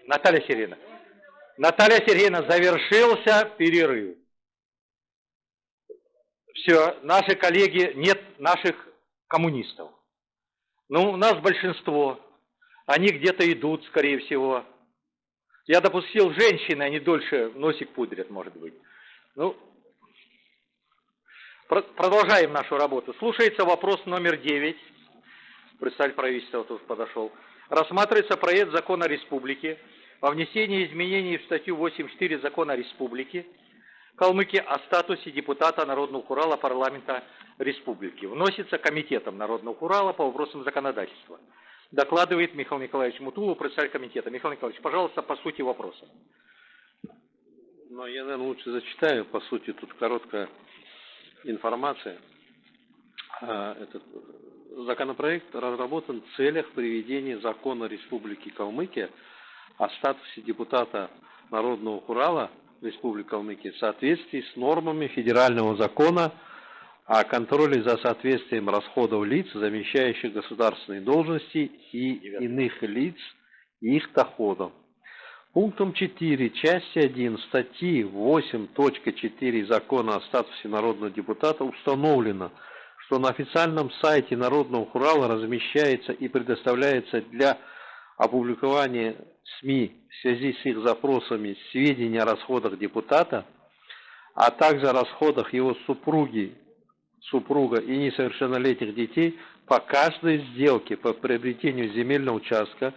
Наталья Сергеевна, Наталья Сергеевна, завершился перерыв. Все, наши коллеги, нет наших коммунистов. Ну, у нас большинство. Они где-то идут, скорее всего. Я допустил женщины, они дольше носик пудрят, может быть. Ну, продолжаем нашу работу. Слушается вопрос номер 9. Представитель правительства тут подошел. Рассматривается проект закона республики о внесении изменений в статью 8.4 закона республики Калмыкии о статусе депутата Народного Урала парламента республики. Вносится комитетом Народного Урала по вопросам законодательства. Докладывает Михаил Николаевич Мутулов, председатель комитета. Михаил Николаевич, пожалуйста, по сути вопроса. Но я, наверное, лучше зачитаю. По сути, тут короткая информация. А, Этот законопроект разработан в целях приведения закона Республики Калмыкия о статусе депутата Народного Урала Республики Калмыкия в соответствии с нормами федерального закона о контроле за соответствием расходов лиц, замещающих государственные должности и иных лиц их доходам. Пунктом 4 части 1 статьи 8.4 Закона о статусе народного депутата установлено, что на официальном сайте Народного Урала размещается и предоставляется для опубликование СМИ в связи с их запросами сведений о расходах депутата, а также о расходах его супруги, супруга и несовершеннолетних детей по каждой сделке по приобретению земельного участка,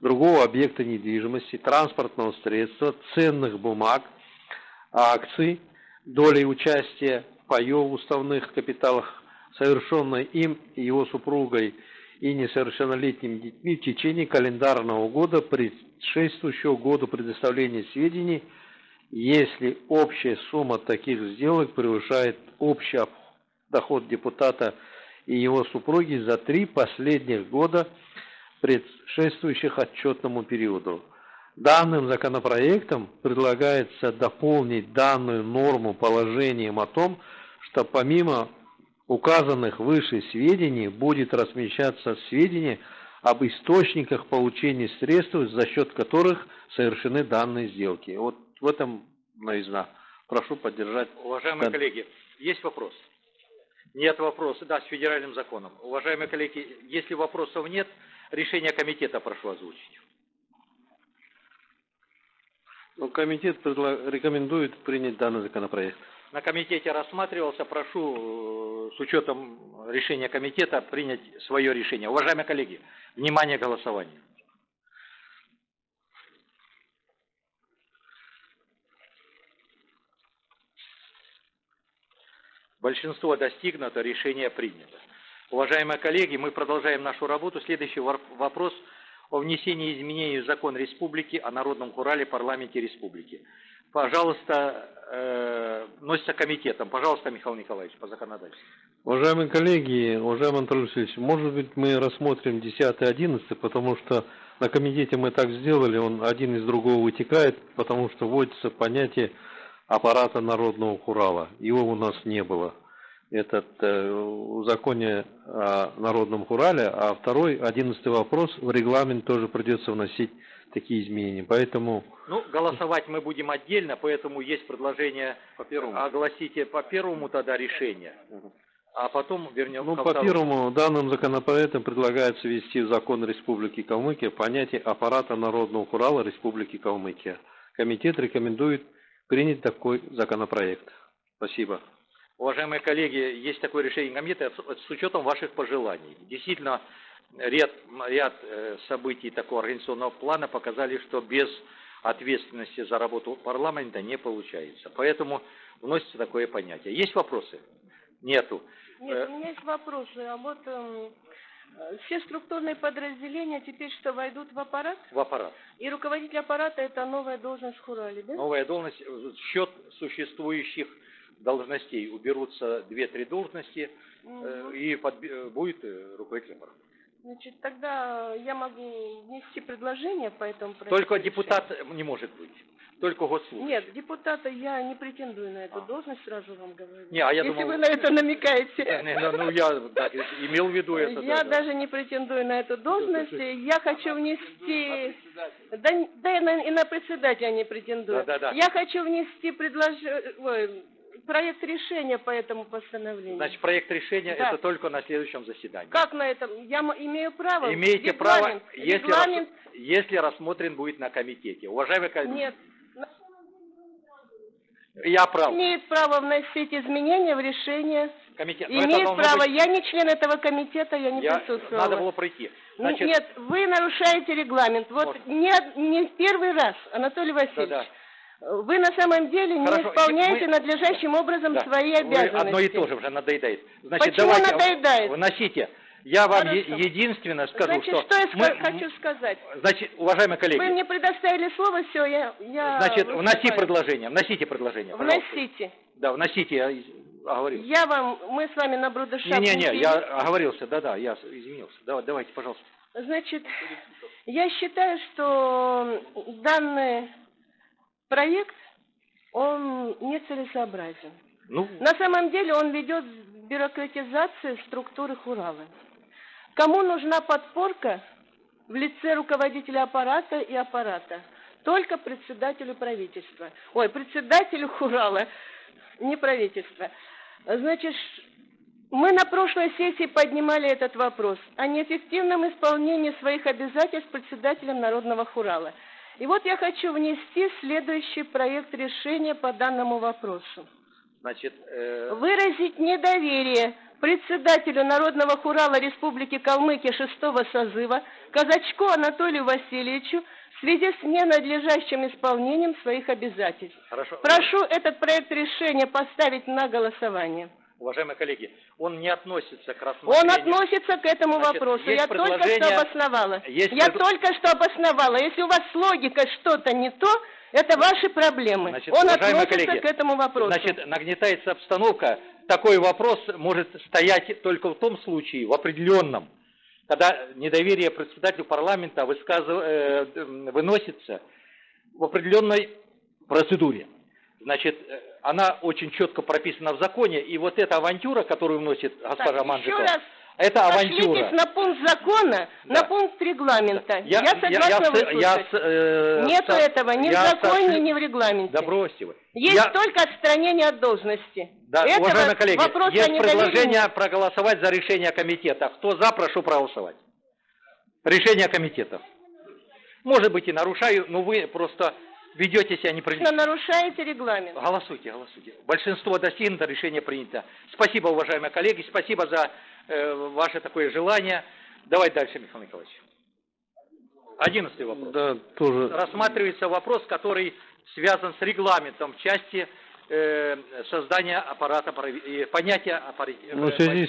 другого объекта недвижимости, транспортного средства, ценных бумаг, акций, долей участия паев в уставных капиталах, совершенной им и его супругой и несовершеннолетними детьми в течение календарного года, предшествующего году предоставления сведений, если общая сумма таких сделок превышает общий доход депутата и его супруги за три последних года, предшествующих отчетному периоду. Данным законопроектом предлагается дополнить данную норму положением о том, что помимо указанных выше сведений будет размещаться сведения об источниках получения средств, за счет которых совершены данные сделки. Вот в этом новизна. Прошу поддержать. Уважаемые коллеги, есть вопрос? Нет вопроса, да, с федеральным законом. Уважаемые коллеги, если вопросов нет, решение комитета прошу озвучить. Ну, комитет рекомендует принять данный законопроект. На комитете рассматривался, прошу э, с учетом решения комитета принять свое решение. Уважаемые коллеги, внимание голосования. Большинство достигнуто, решение принято. Уважаемые коллеги, мы продолжаем нашу работу. Следующий вопрос о внесении изменений в закон республики о народном хурале парламенте республики. Пожалуйста, э, носится комитетом. Пожалуйста, Михаил Николаевич, по законодательству. Уважаемые коллеги, уважаемый Анатолий Васильевич, может быть мы рассмотрим 10 11 потому что на комитете мы так сделали, он один из другого вытекает, потому что вводится понятие аппарата народного Хурала. Его у нас не было. Этот э, в законе о народном Хурале, а второй, одиннадцатый вопрос, в регламент тоже придется вносить такие изменения. Поэтому... Ну, голосовать мы будем отдельно, поэтому есть предложение по первому. огласите по первому тогда решение. А потом вернем Ну, по первому, данным законопроектом предлагается ввести в закон Республики Калмыкия понятие аппарата народного Хурала Республики Калмыкия. Комитет рекомендует принять такой законопроект. Спасибо. Уважаемые коллеги, есть такое решение комитета с учетом ваших пожеланий. Действительно, ряд, ряд э, событий такого организационного плана показали, что без ответственности за работу парламента не получается. Поэтому вносится такое понятие. Есть вопросы? Нету. Нет, э, у меня есть вопросы. А вот э, все структурные подразделения теперь что, войдут в аппарат? В аппарат. И руководитель аппарата – это новая должность в Хурале, да? Новая должность, счет существующих должностей. Уберутся две-три должности, угу. и под, будет э, руководитель аппарата. Значит, тогда я могу внести предложение по этому проекту. Только депутат не может быть. Только госслужащий. Нет, депутата я не претендую на эту а. должность, сразу вам говорю. Не, а я Если думал... вы на это намекаете. Не, не, ну, я да, имел в виду это. Я да, даже не претендую на эту должность. Я хочу внести... Да, да и, на, и на председателя не претендую. Да, да, да. Я хочу внести предложение проект решения по этому постановлению. Значит, проект решения да. это только на следующем заседании. Как на этом? Я имею право. Имеете регламент, право, если, регламент... Рас, если рассмотрен будет на комитете. Уважаемый коллеги. Нет. Я прав. Имеет право вносить изменения в решение. Комитет. Имеет право. Быть... Я не член этого комитета, я не я... присутствовала. Надо было пройти. Значит... Нет, вы нарушаете регламент. Вот не, не первый раз, Анатолий Васильевич. Да, да. Вы на самом деле не Хорошо, исполняете вы... надлежащим образом да. свои обязанности. Вы одно и то же уже надоедает. Значит, Почему давайте надоедает? Вносите. Я вам е единственное скажу, Значит, что... что я мы... хочу сказать? Значит, уважаемые коллеги... Вы мне предоставили слово, все, я... я Значит, выступаю. вноси предложение, вносите предложение, Вносите. Да, вносите, я оговорился. Я вам, мы с вами на брудершапе... Не-не-не, я оговорился, да-да, я извинился. Давай, давайте, пожалуйста. Значит, я считаю, что данный проект он нецелесообразен. Ну... На самом деле он ведет к бюрократизации структуры Хуралы. Кому нужна подпорка в лице руководителя аппарата и аппарата? Только председателю правительства. Ой, председателю Хурала, не правительства. Значит, Мы на прошлой сессии поднимали этот вопрос о неэффективном исполнении своих обязательств председателем Народного хурала. И вот я хочу внести следующий проект решения по данному вопросу. Значит, э, Выразить недоверие председателю Народного хурала Республики Калмыкия шестого созыва Казачку Анатолию Васильевичу в связи с ненадлежащим исполнением своих обязательств. хорошо. Прошу этот проект решения поставить на голосование. Уважаемые коллеги, он не относится к Он рассмотрению... относится к этому Значит, вопросу. Я только что обосновала. есть Я пред- только что обосновала. Если у вас с логикой что-то не то, это ваши проблемы. Значит, Он относится коллеги, к этому вопросу. Значит, нагнетается обстановка. Такой вопрос может стоять только в том случае, в определенном, когда недоверие председателю парламента высказыв- э, выносится в определенной процедуре. Значит, э, она очень четко прописана в законе, и вот эта авантюра, которую вносит госпожа Так, Манжикова, раз это авантюра. На пункт закона, на пункт регламента. Я, согласна я, с- выслушать. я с- э, Нету со- этого ни в я законе, сошли- ни в регламенте. Да бросьте вы. Есть Я- только отстранение от должности. Да, Этого уважаемые коллеги, есть предложение нет. проголосовать за решение комитета. Кто за, прошу проголосовать. Решение комитета. Может быть и нарушаю, но вы просто ведете себя Вы неправильно. нарушаете регламент. Голосуйте, голосуйте. Большинство достигнуто, решение принято. Спасибо, уважаемые коллеги, спасибо за э, ваше такое желание. Давай дальше, Михаил Николаевич. Одиннадцатый вопрос. Да, тоже. Рассматривается вопрос, который связан с регламентом в части э, создания аппарата, э, понятия аппарата. Ну, в связи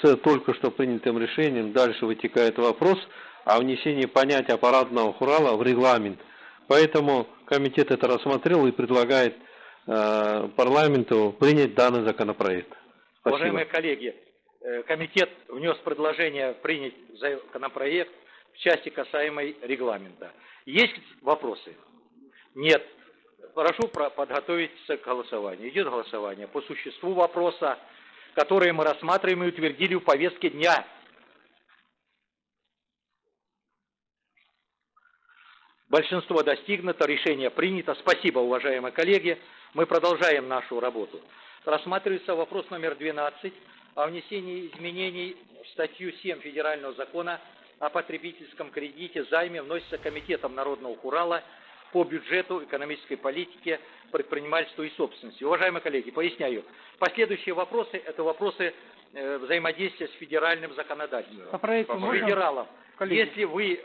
с э, только что принятым решением дальше вытекает вопрос о внесении понятия аппаратного хурала в регламент. Поэтому комитет это рассмотрел и предлагает э, парламенту принять данный законопроект. Спасибо. Уважаемые коллеги, э, комитет внес предложение принять законопроект в части касаемой регламента. Есть вопросы? Нет. Прошу про- подготовиться к голосованию. Идет голосование по существу вопроса, который мы рассматриваем и утвердили в повестке дня. Большинство достигнуто, решение принято. Спасибо, уважаемые коллеги. Мы продолжаем нашу работу. Рассматривается вопрос номер 12 о внесении изменений в статью 7 Федерального закона о потребительском кредите займе вносится Комитетом Народного Хурала по бюджету, экономической политике, предпринимательству и собственности. Уважаемые коллеги, поясняю. Последующие вопросы – это вопросы э, взаимодействия с федеральным законодательством. По проекту С можно? федералом. Коллеги. Если вы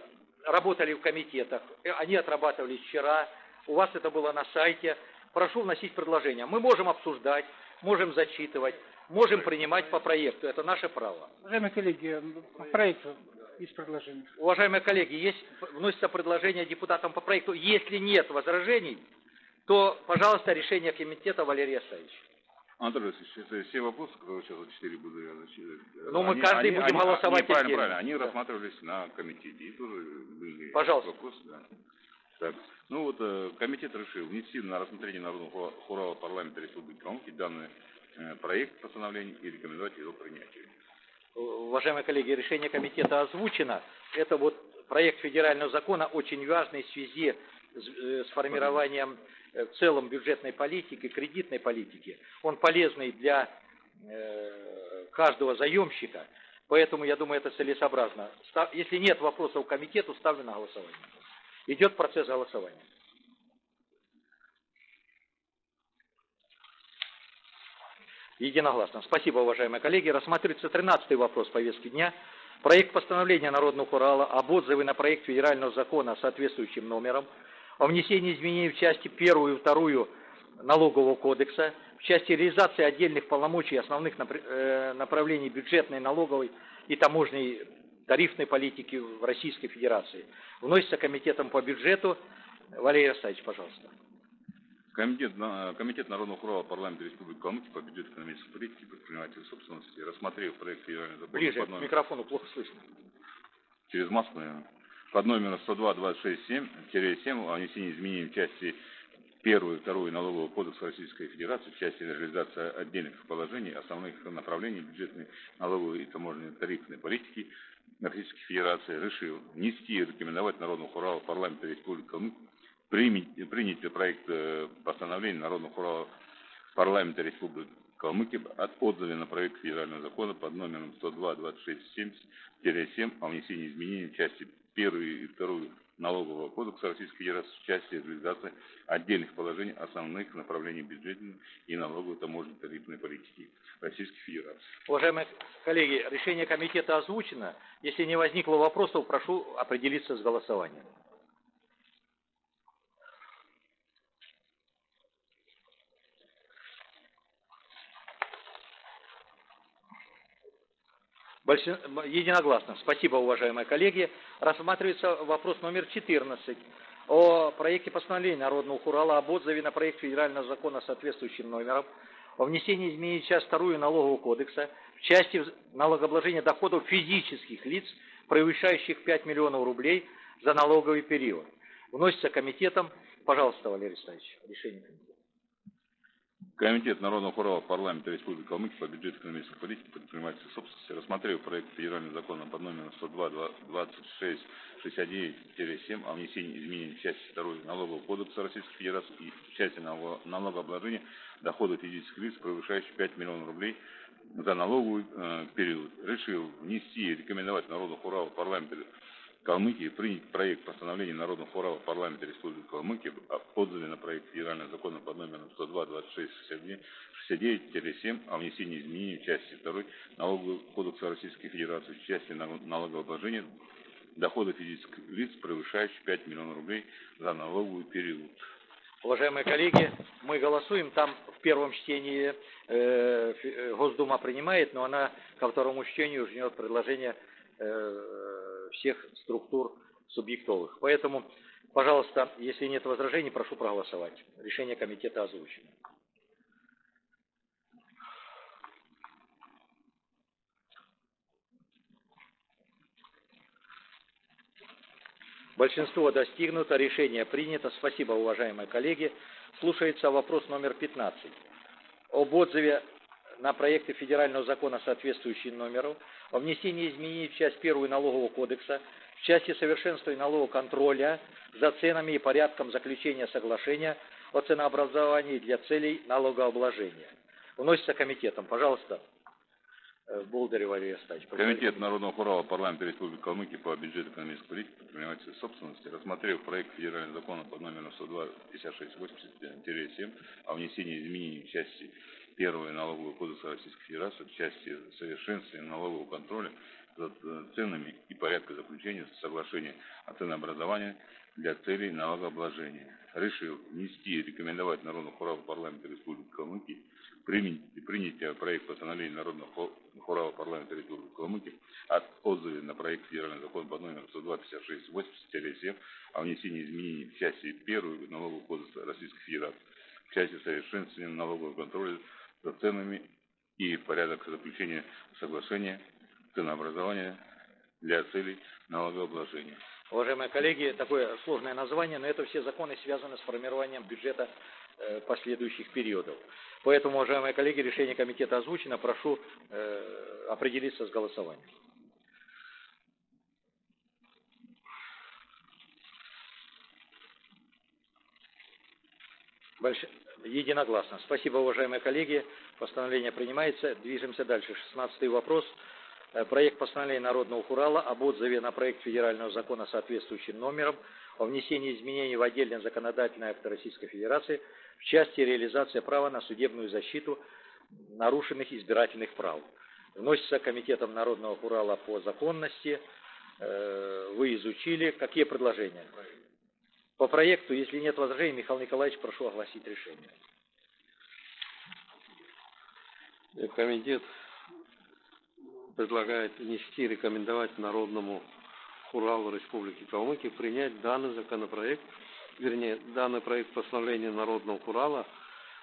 работали в комитетах, э, они отрабатывали вчера, у вас это было на сайте, прошу вносить предложения. Мы можем обсуждать, можем зачитывать, можем принимать по проекту. Это наше право. Уважаемые коллеги, по проекту есть предложение. Уважаемые коллеги, есть, вносится предложение депутатам по проекту. Если нет возражений, то, пожалуйста, решение комитета Валерий Асаевич. Анатолий Васильевич, это все вопросы, которые сейчас за четыре буду я зачитывать. Ну, мы они- каждый они- будем они- голосовать не, правильно, правильно. Они Да. рассматривались на комитете. И тоже были Пожалуйста. вопросы, да. Так, ну вот э, комитет решил внести на рассмотрение Народного хура- хурала парламента Республики Калмыкия данный э, проект постановления и рекомендовать его принятию. Уважаемые коллеги, решение комитета озвучено. Это вот проект федерального закона очень важный в связи с, э, с формированием э, в целом бюджетной политики, кредитной политики. Он полезный для э, каждого заемщика, поэтому я думаю, это целесообразно. Если нет вопросов к комитету, ставлю на голосование. Идет процесс голосования. Единогласно. Спасибо, уважаемые коллеги. Рассматривается 13-й вопрос повестки дня. Проект постановления Народного Урала об отзыве на проект федерального закона соответствующим номером о внесении изменений в части первую и вторую налогового кодекса, в части реализации отдельных полномочий и основных э, направлений бюджетной, налоговой и таможенной тарифной политики в Российской Федерации. Вносится комитетом по бюджету. Валерий Арсадьевич, пожалуйста. Комитет, Комитет Народного хурала парламента Республики Калмыкия по бюджету экономической политики, предпринимательской собственности, рассмотрев проект федерального закона Ближе к микрофону, плохо слышно. через маску, наверное, под номером 102-26-7 о внесении изменений в части первую и вторую налогового кодекса Российской Федерации в части реализации отдельных положений основных направлений бюджетной, налоговой и таможенной тарифной политики Российской Федерации решил внести и рекомендовать Народному хуралу парламента Республики Калмыкия принять, проект э, постановления Народного хурала парламента Республики Калмыкии от отзыве на проект федерального закона под номером 102-2670-7 о внесении изменений в части 1 и 2 Налогового кодекса Российской Федерации в части реализации отдельных положений основных направлений бюджетной и налоговой таможенной тарифной политики Российской Федерации. Уважаемые коллеги, решение комитета озвучено. Если не возникло вопросов, прошу определиться с голосованием. Большин... Единогласно. Спасибо, уважаемые коллеги. Рассматривается вопрос номер 14 о проекте постановления Народного Хурала об отзыве на проект федерального закона соответствующим номером о внесении изменений в часть вторую налогового кодекса в части налогообложения доходов физических лиц, превышающих 5 миллионов рублей за налоговый период. Вносится комитетом. Пожалуйста, Валерий Станич, решение комитета. Комитет Народного Хурала парламента Республики Калмыкия по бюджету экономической политики предпринимательской собственности рассмотрел проект федерального закона под номером 102-26-69-7 о внесении изменений в части 2 Налогового кодекса Российской Федерации и в части налогообложения доходов физических лиц, превышающих 5 миллионов рублей за налоговый э, период. Решил внести и рекомендовать Народному Хуралу парламента Калмыкии принять проект постановления Народного форума парламента Республики Калмыкия об отзыве на проект федерального закона под номером 102-26-69-7 о внесении изменений в части 2 Налогового кодекса Российской Федерации в части налогообложения дохода физических лиц, превышающих 5 миллионов рублей за налоговый период. Уважаемые коллеги, мы голосуем. Там в первом чтении э, э Госдума принимает, но она ко второму чтению уже идет предложение э, всех структур субъектовых. Поэтому, пожалуйста, если нет возражений, прошу проголосовать. Решение комитета озвучено. Большинство достигнуто, решение принято. Спасибо, уважаемые коллеги. Слушается вопрос номер 15. Об отзыве на проекты федерального закона, соответствующий номеру, о внесении изменений в часть первую налогового кодекса, в части совершенствования налогового контроля за ценами и порядком заключения соглашения о ценообразовании для целей налогообложения. Вносится комитетом. Пожалуйста, э, Болдырев Валерий Астач. Комитет Народного Хурала парламента Республики Калмыкия по бюджету экономической политики предпринимательской собственности рассмотрел проект федерального закона под номером 102-5680-7 о внесении изменений в части Первое налогового кодекса Российской Федерации в части совершенствования налогового контроля за ценами и порядка заключения соглашения о ценообразовании для целей налогообложения. Решил внести и рекомендовать Народному хоралу парламента Республики Калмыкия принять, принятие проекта постановления Народного хорала парламента Республики Калмыкия от отзыве на проект федерального закона по номеру 102-56-80-7 о внесении изменений в части 1 налогового кодекса Российской Федерации в части совершенствования налогового контроля за ценами и порядок заключения соглашения ценообразования для целей налогообложения. Уважаемые коллеги, такое сложное название, но это все законы связаны с формированием бюджета э, последующих периодов. Поэтому, уважаемые коллеги, решение комитета озвучено. Прошу э, определиться с голосованием. Большое. Единогласно. Спасибо, уважаемые коллеги. Постановление принимается. Движемся дальше. Шестнадцатый вопрос. Э, проект постановления Народного Хурала об отзыве на проект федерального закона соответствующим номером о внесении изменений в отдельный законодательный акт Российской Федерации в части реализации права на судебную защиту нарушенных избирательных прав. Вносится Комитетом Народного Хурала по законности. Э, вы изучили. Какие предложения? По проекту, если нет возражений, Михаил Николаевич, прошу огласить решение. Комитет предлагает внести и рекомендовать Народному Хуралу Республики Калмыкия принять данный законопроект, вернее, данный проект постановления Народного Хурала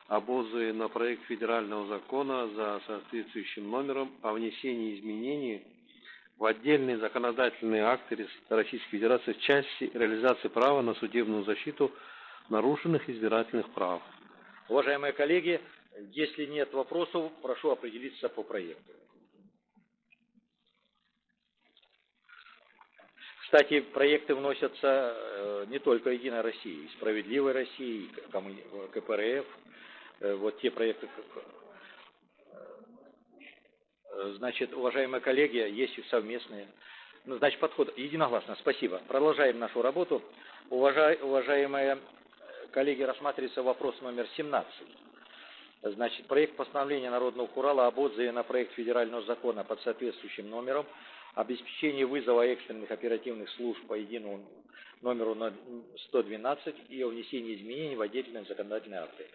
об отзыве на проект федерального закона за соответствующим номером о внесении изменений в отдельные законодательные акты Российской Федерации в части реализации права на судебную защиту нарушенных избирательных прав. Уважаемые коллеги, если нет вопросов, прошу определиться по проекту. Кстати, проекты вносятся э, не только Единой России, Справедливой России, КПРФ, э, вот те проекты, Э, Значит, уважаемые коллеги, есть и совместные. Ну, значит, подход единогласно. Спасибо. Продолжаем нашу работу. Уважаемые коллеги, рассматривается вопрос номер 17. Значит, проект постановления Народного Урала об отзыве на проект федерального закона под соответствующим номером обеспечении вызова экстренных оперативных служб по единому номеру 112 и о внесении изменений в отдельные законодательные акты.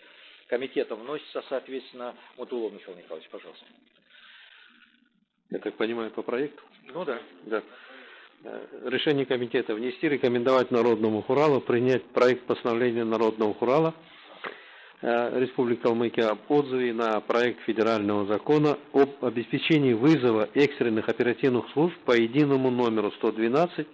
Комитетом вносится, соответственно, Мутулов Михаил Николаевич, пожалуйста. Я так понимаю, по проекту? Ну да. Да. Э, Решение комитета внести, рекомендовать Народному Хуралу принять проект постановления Народного Хурала э, Республики Калмыкия об отзыве на проект федерального закона об обеспечении вызова экстренных оперативных служб по единому номеру 112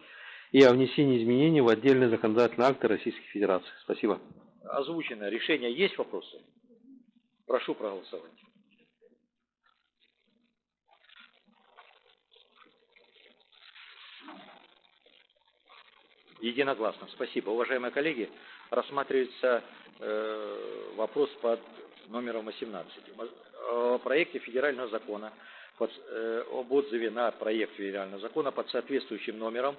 и о внесении изменений в отдельные законодательные акты Российской Федерации. Спасибо. Озвучено решение. Есть вопросы? Прошу проголосовать. Единогласно. Спасибо. Уважаемые коллеги, рассматривается э, вопрос под номером 18. О проекте федерального закона под, э, об отзыве на проект федерального закона под соответствующим номером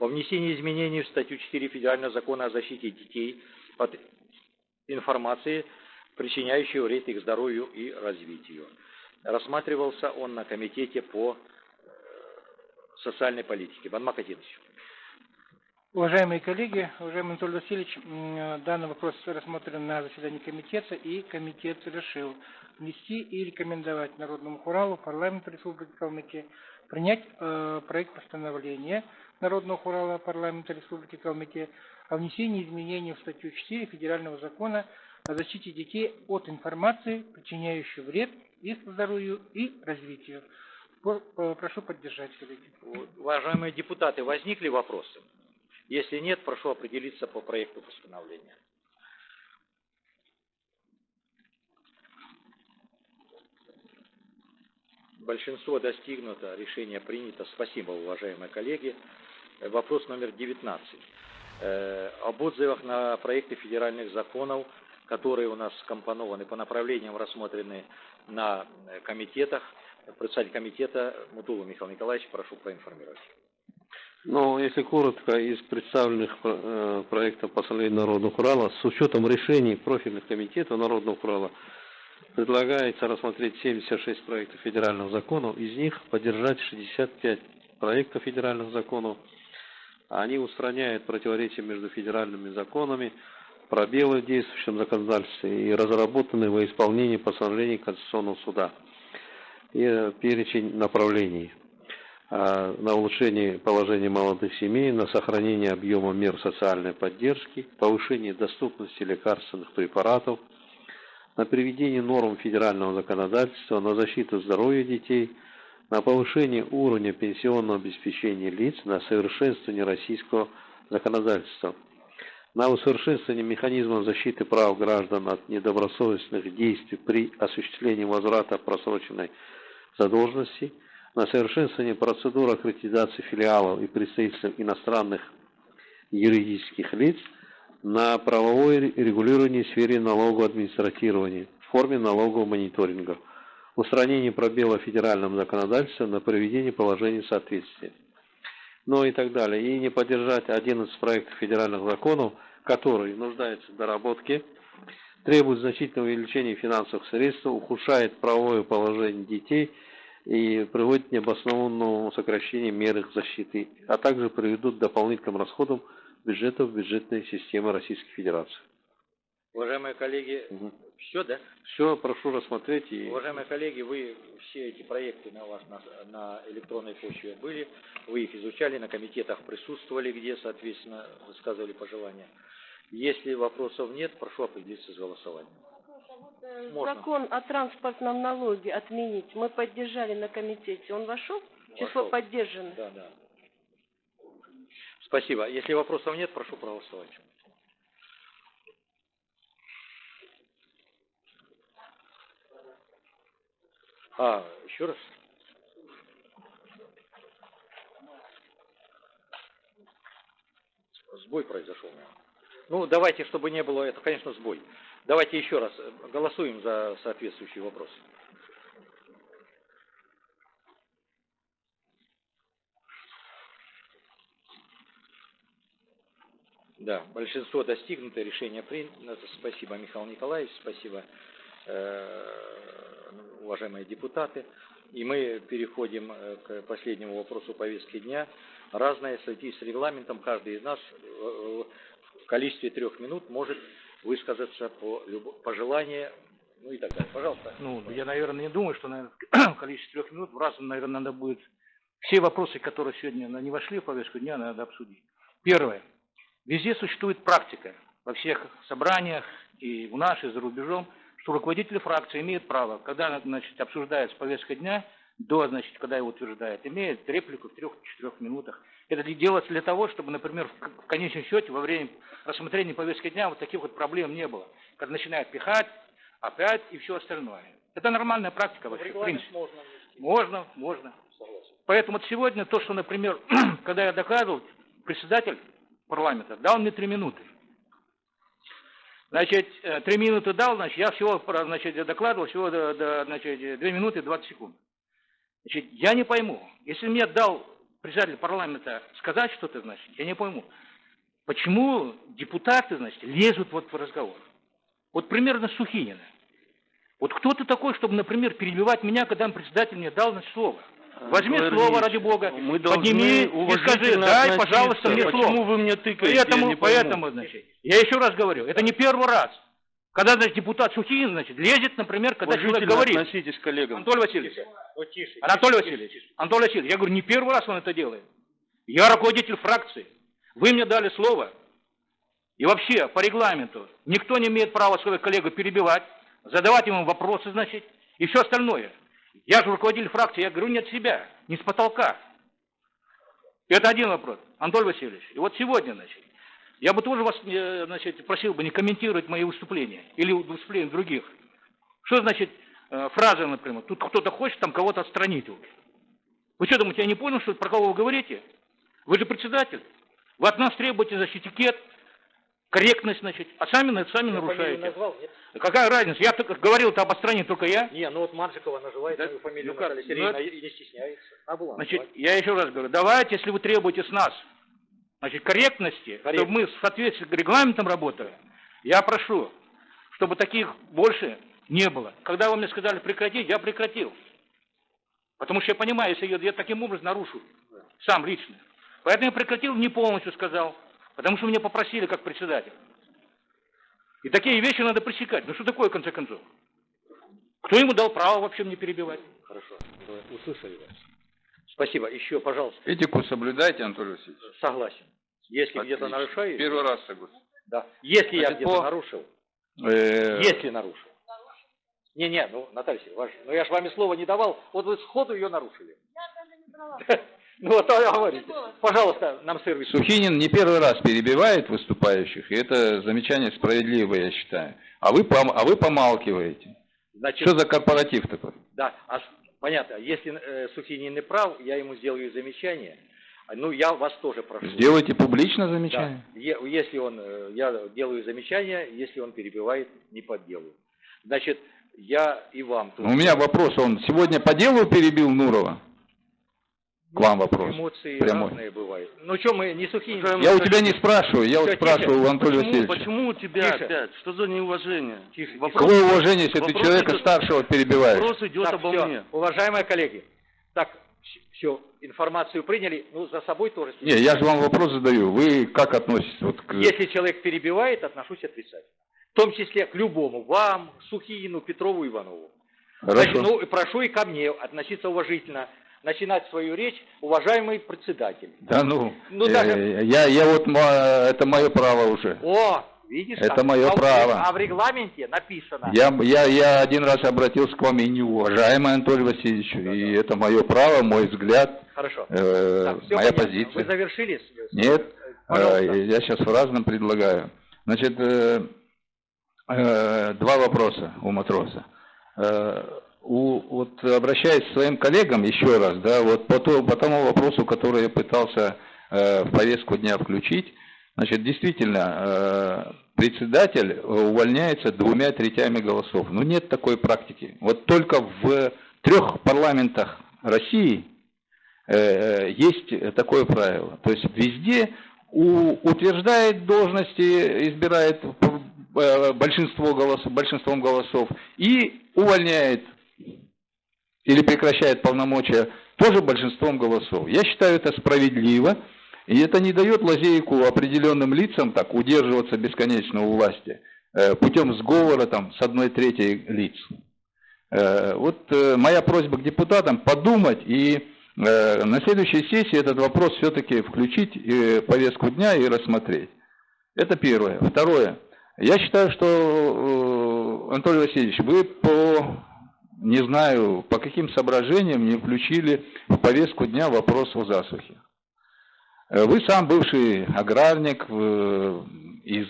о внесении изменений в статью 4 федерального закона о защите детей от информации, причиняющей вред их здоровью и развитию. Рассматривался он на комитете по э, социальной политике. Банмак Атинович. Уважаемые коллеги, уважаемый Анатолий Васильевич, данный вопрос рассмотрен на заседании комитета, и комитет решил внести и рекомендовать Народному Хуралу, парламенту Республики Калмыкия принять э, проект постановления Народного Хурала парламента Республики Калмыкия о внесении изменений в статью 4 Федерального закона о защите детей от информации, причиняющей вред их здоровью и развитию. По- Прошу поддержать, коллеги. Уважаемые депутаты, возникли вопросы? Если нет, прошу определиться по проекту постановления. Большинство достигнуто, решение принято. Спасибо, уважаемые коллеги. Вопрос номер 19. Э, об отзывах на проекты федеральных законов, которые у нас скомпонованы по направлениям, рассмотрены на э, комитетах. Председатель комитета Мутулу Михаил Николаевич, прошу проинформировать. Ну, если коротко, из представленных э, проектов постановления Народного Урала, с учетом решений профильных комитетов Народного Урала, предлагается рассмотреть 76 проектов федеральных законов, из них поддержать 65 проектов федеральных законов. Они устраняют противоречия между федеральными законами, пробелы в действующем законодательстве и разработаны во исполнении постановлений Конституционного суда. И перечень направлений на улучшение положения молодых семей, на сохранение объема мер социальной поддержки, повышение доступности лекарственных препаратов, на приведение норм федерального законодательства, на защиту здоровья детей, на повышение уровня пенсионного обеспечения лиц, на совершенствование российского законодательства, на усовершенствование механизмов защиты прав граждан от недобросовестных действий при осуществлении возврата просроченной задолженности, на совершенствование процедур аккредитации филиалов и представительств иностранных юридических лиц, на правовое регулирование в сфере налогового в форме налогового мониторинга, устранение пробела в федеральном законодательстве на проведение положений соответствия, ну и так далее. И не поддержать 11 проектов федеральных законов, которые нуждаются в доработке, требуют значительного увеличения финансовых средств, ухудшает правовое положение детей и приводит к необоснованному сокращению мер их защиты, а также приведут к дополнительным расходам бюджетов бюджетной системы Российской Федерации. Уважаемые коллеги, все, да? Все, прошу рассмотреть и... Уважаемые коллеги, вы все эти проекты на вас на, на электронной почве были, вы их изучали, на комитетах присутствовали, где, соответственно, высказывали пожелания. Если вопросов нет, прошу определиться с голосованием. Э, Можно. Закон о транспортном налоге отменить мы поддержали на комитете. Он вошел? Число Вошел. поддержанных? Да, да. Спасибо. Если вопросов нет, прошу проголосовать. А, еще раз? Сбой произошел. Ну, давайте, чтобы не было, это, конечно, сбой. Давайте еще раз э, голосуем за соответствующий вопрос. Да, большинство достигнуто, решение принято. Спасибо, Михаил Николаевич, спасибо, э, уважаемые депутаты. И мы переходим э, к последнему вопросу повестки дня. Разное в связи с регламентом каждый из нас в количестве трех минут может высказаться по пожелания, ну и так далее. Пожалуйста. Ну, я, наверное, не думаю, что, наверное, в [CLEARS THROAT] количестве трех минут в разум, наверное, надо будет все вопросы, которые сегодня не вошли в повестку дня, надо обсудить. Первое. Везде существует практика, во всех собраниях, и у нас, и за рубежом, что руководители фракции имеют право, когда значит, обсуждается повестка дня, до, значит, когда его утверждают, имеет реплику в трех-четырех минутах. Это делается для того, чтобы, например, в конечном счете, во время рассмотрения повестки дня вот таких вот проблем не было. Когда начинают пихать, опять и все остальное. Это нормальная практика вообще, в принципе. Можно, можно, можно. Поэтому вот сегодня то, что, например, [CLEARS THROAT] когда я докладывал, председатель парламента дал мне три минуты. Значит, э, три минуты дал, значит, я всего, значит, докладывал всего, значит, две минуты 20 секунд. Значит, я не пойму, если мне дал председатель парламента сказать что-то, значит, я не пойму, почему депутаты, значит, лезут вот в разговор. Вот примерно Сухинина. Вот кто ты такой, чтобы, например, перебивать меня, когда председатель мне дал значит, слово? Возьми Валерий слово, ради Бога, мы подними и скажи, дай, пожалуйста, мне Почему слово. Почему вы мне тыкаете, поэтому, я не поэтому, значит, я еще раз говорю, это не первый раз. Когда, значит, депутат Сухин, значит, лезет, например, когда человек говорит. относитесь к коллегам. Анатолий Васильевич. Ну, тише, Анатолий тише, Васильевич. Тише. Анатолий Васильевич, я говорю, не первый раз он это делает. Я руководитель фракции. Вы мне дали слово. И вообще, по регламенту, никто не имеет права своего коллегу перебивать, задавать ему вопросы, значит, и все остальное. Я же руководитель фракции, я говорю не от себя, не с потолка. Это один вопрос, Анатолий Васильевич. И вот сегодня, значит, я бы тоже вас, э, значит, просил бы не комментировать мои выступления или выступления других. Что значит э, фраза, например, тут кто-то хочет там кого-то отстранить. Вы что думаете, я не понял, что про кого вы говорите? Вы же председатель. Вы от нас требуете, значит, этикет, корректность, значит, а сами, сами я нарушаете. Назвал, нет? Какая разница? Я только говорил-то об отстранении только я. Не, ну вот Манжикова называет да? мою фамилию ну, Наталья Сергеевна ну, и не стесняется. А была, значит, давай. я еще раз говорю, давайте, если вы требуете с нас, значит, корректности, Корректно. чтобы мы в соответствии с регламентом работали, я прошу, чтобы таких больше не было. Когда вы мне сказали прекратить, я прекратил. Потому что я понимаю, если я, я таким образом нарушу, сам лично. Поэтому я прекратил, не полностью сказал. Потому что меня попросили как председатель. И такие вещи надо пресекать. Ну что такое, в конце концов? Кто ему дал право вообще мне перебивать? Хорошо, услышали вас. Спасибо. Еще, пожалуйста. Этику соблюдайте, Анатолий Васильевич. Согласен. Если где-то нарушаю... Первый раз согласен. Да. Если Значит, я где-то по... нарушил. Э... Если нарушил. Не-не, ну, Наталья Сергеевна, ну я же вами слово не давал, вот вы сходу ее нарушили. Я даже не брала. [LAUGHS] Ну, вот говорите. Пожалуйста, нам сервис. Сухинин не первый раз перебивает выступающих, и это замечание справедливое, я считаю. А вы, а вы помалкиваете. Значит, Что за корпоратив такой? Да, а, понятно. Если э, Сухинин не прав, я ему сделаю замечание. Ну, я вас тоже прошу. Сделайте публично замечание. Да. Если он, э, я делаю замечание, если он перебивает не по делу. Значит, я и вам... Тоже... У меня вопрос, он сегодня по делу перебил Нурова? К вам вопрос. Эмоции Прямой. разные бывают. Ну что, мы не сухие. Я у тебя не спрашиваю, я вот спрашиваю у Анатолия почему, Васильевича. Почему у тебя тише. опять? Что за неуважение? Тише. Вопрос, Какое уважение, если ты человека идет, старшего перебиваешь? Вопрос идет так, обо все. мне. Уважаемые коллеги, так, все, информацию приняли, ну за собой тоже. Не, я же вам вопрос задаю. Вы как относитесь вот к... Если человек перебивает, отношусь отрицательно. В том числе к любому, вам, Сухину, Петрову, Иванову. Хорошо. Значит, ну, прошу и ко мне относиться уважительно начинать свою речь, уважаемый председатель. Да ну, ну э, даже... я, я вот, это мое право уже. О, видишь, это как? мое а право. А в регламенте написано. Я, я, я один раз обратился к вам и не уважаемый Анатолий Васильевич, да, и да. это мое право, мой взгляд, Хорошо. Э, так, моя понятно. позиция. Вы завершили? Нет, э, я сейчас в разном предлагаю. Значит, э, э, два вопроса у матроса. Э, у, вот обращаясь к своим коллегам еще раз, да, вот по, то, по тому вопросу, который я пытался э, в повестку дня включить, значит, действительно, э, председатель увольняется двумя третями голосов. Ну, нет такой практики. Вот только в трех парламентах России э, есть такое правило. То есть везде у, утверждает должности, избирает э, большинство голосов, большинством голосов и увольняет или прекращает полномочия тоже большинством голосов. Я считаю это справедливо, и это не дает лазейку определенным лицам так удерживаться бесконечно у власти э, путем сговора там, с одной третьей лиц. Э, вот э, моя просьба к депутатам подумать и на следующей сессии этот вопрос все-таки включить в повестку дня и рассмотреть. Это первое. Второе. Я считаю, что, Анатолий Васильевич, вы по, не знаю, по каким соображениям не включили в повестку дня вопрос о засухе. Вы сам бывший аграрник, из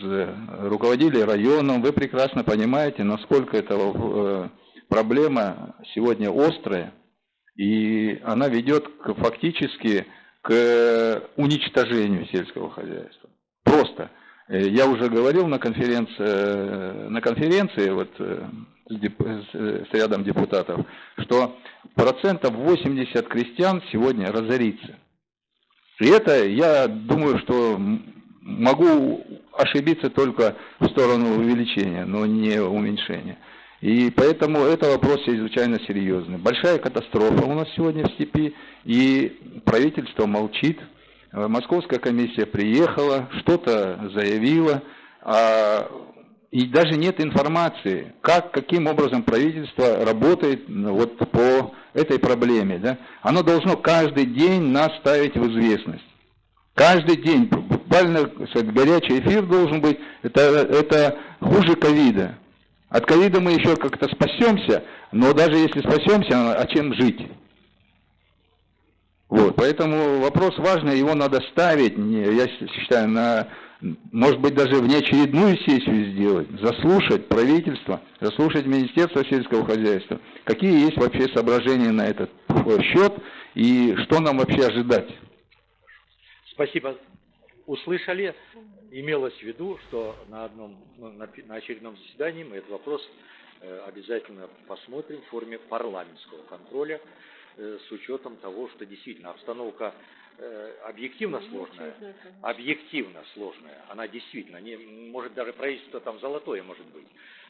руководителей районом, вы прекрасно понимаете, насколько это проблема сегодня острая, и она ведет к, фактически к уничтожению сельского хозяйства. Просто. Э, я уже говорил на конференции, на конференции вот, с, рядом депутатов, что процентов 80 крестьян сегодня разорится. И это, я думаю, что могу ошибиться только в сторону увеличения, но не уменьшения. И поэтому это вопрос чрезвычайно серьезный. Большая катастрофа у нас сегодня в степи, и правительство молчит. Московская комиссия приехала, что-то заявила, а, и даже нет информации, как, каким образом правительство работает вот по этой проблеме. Да? Оно должно каждый день нас ставить в известность. Каждый день, буквально горячий эфир должен быть, это, это хуже ковида. От ковида мы еще как-то спасемся, но даже если спасемся, а чем жить? Вот, поэтому вопрос важный, его надо ставить, я считаю, на, может быть, даже внеочередную сессию сделать, заслушать правительство, заслушать Министерство сельского хозяйства, какие есть вообще соображения на этот счет и что нам вообще ожидать. Спасибо. Услышали имелось в виду, что на, одном, ну, на, очередном заседании мы этот вопрос э, обязательно посмотрим в форме парламентского контроля э, с учетом того, что действительно обстановка объективно сложная, объективно сложная, она действительно, не, может даже правительство там золотое может быть,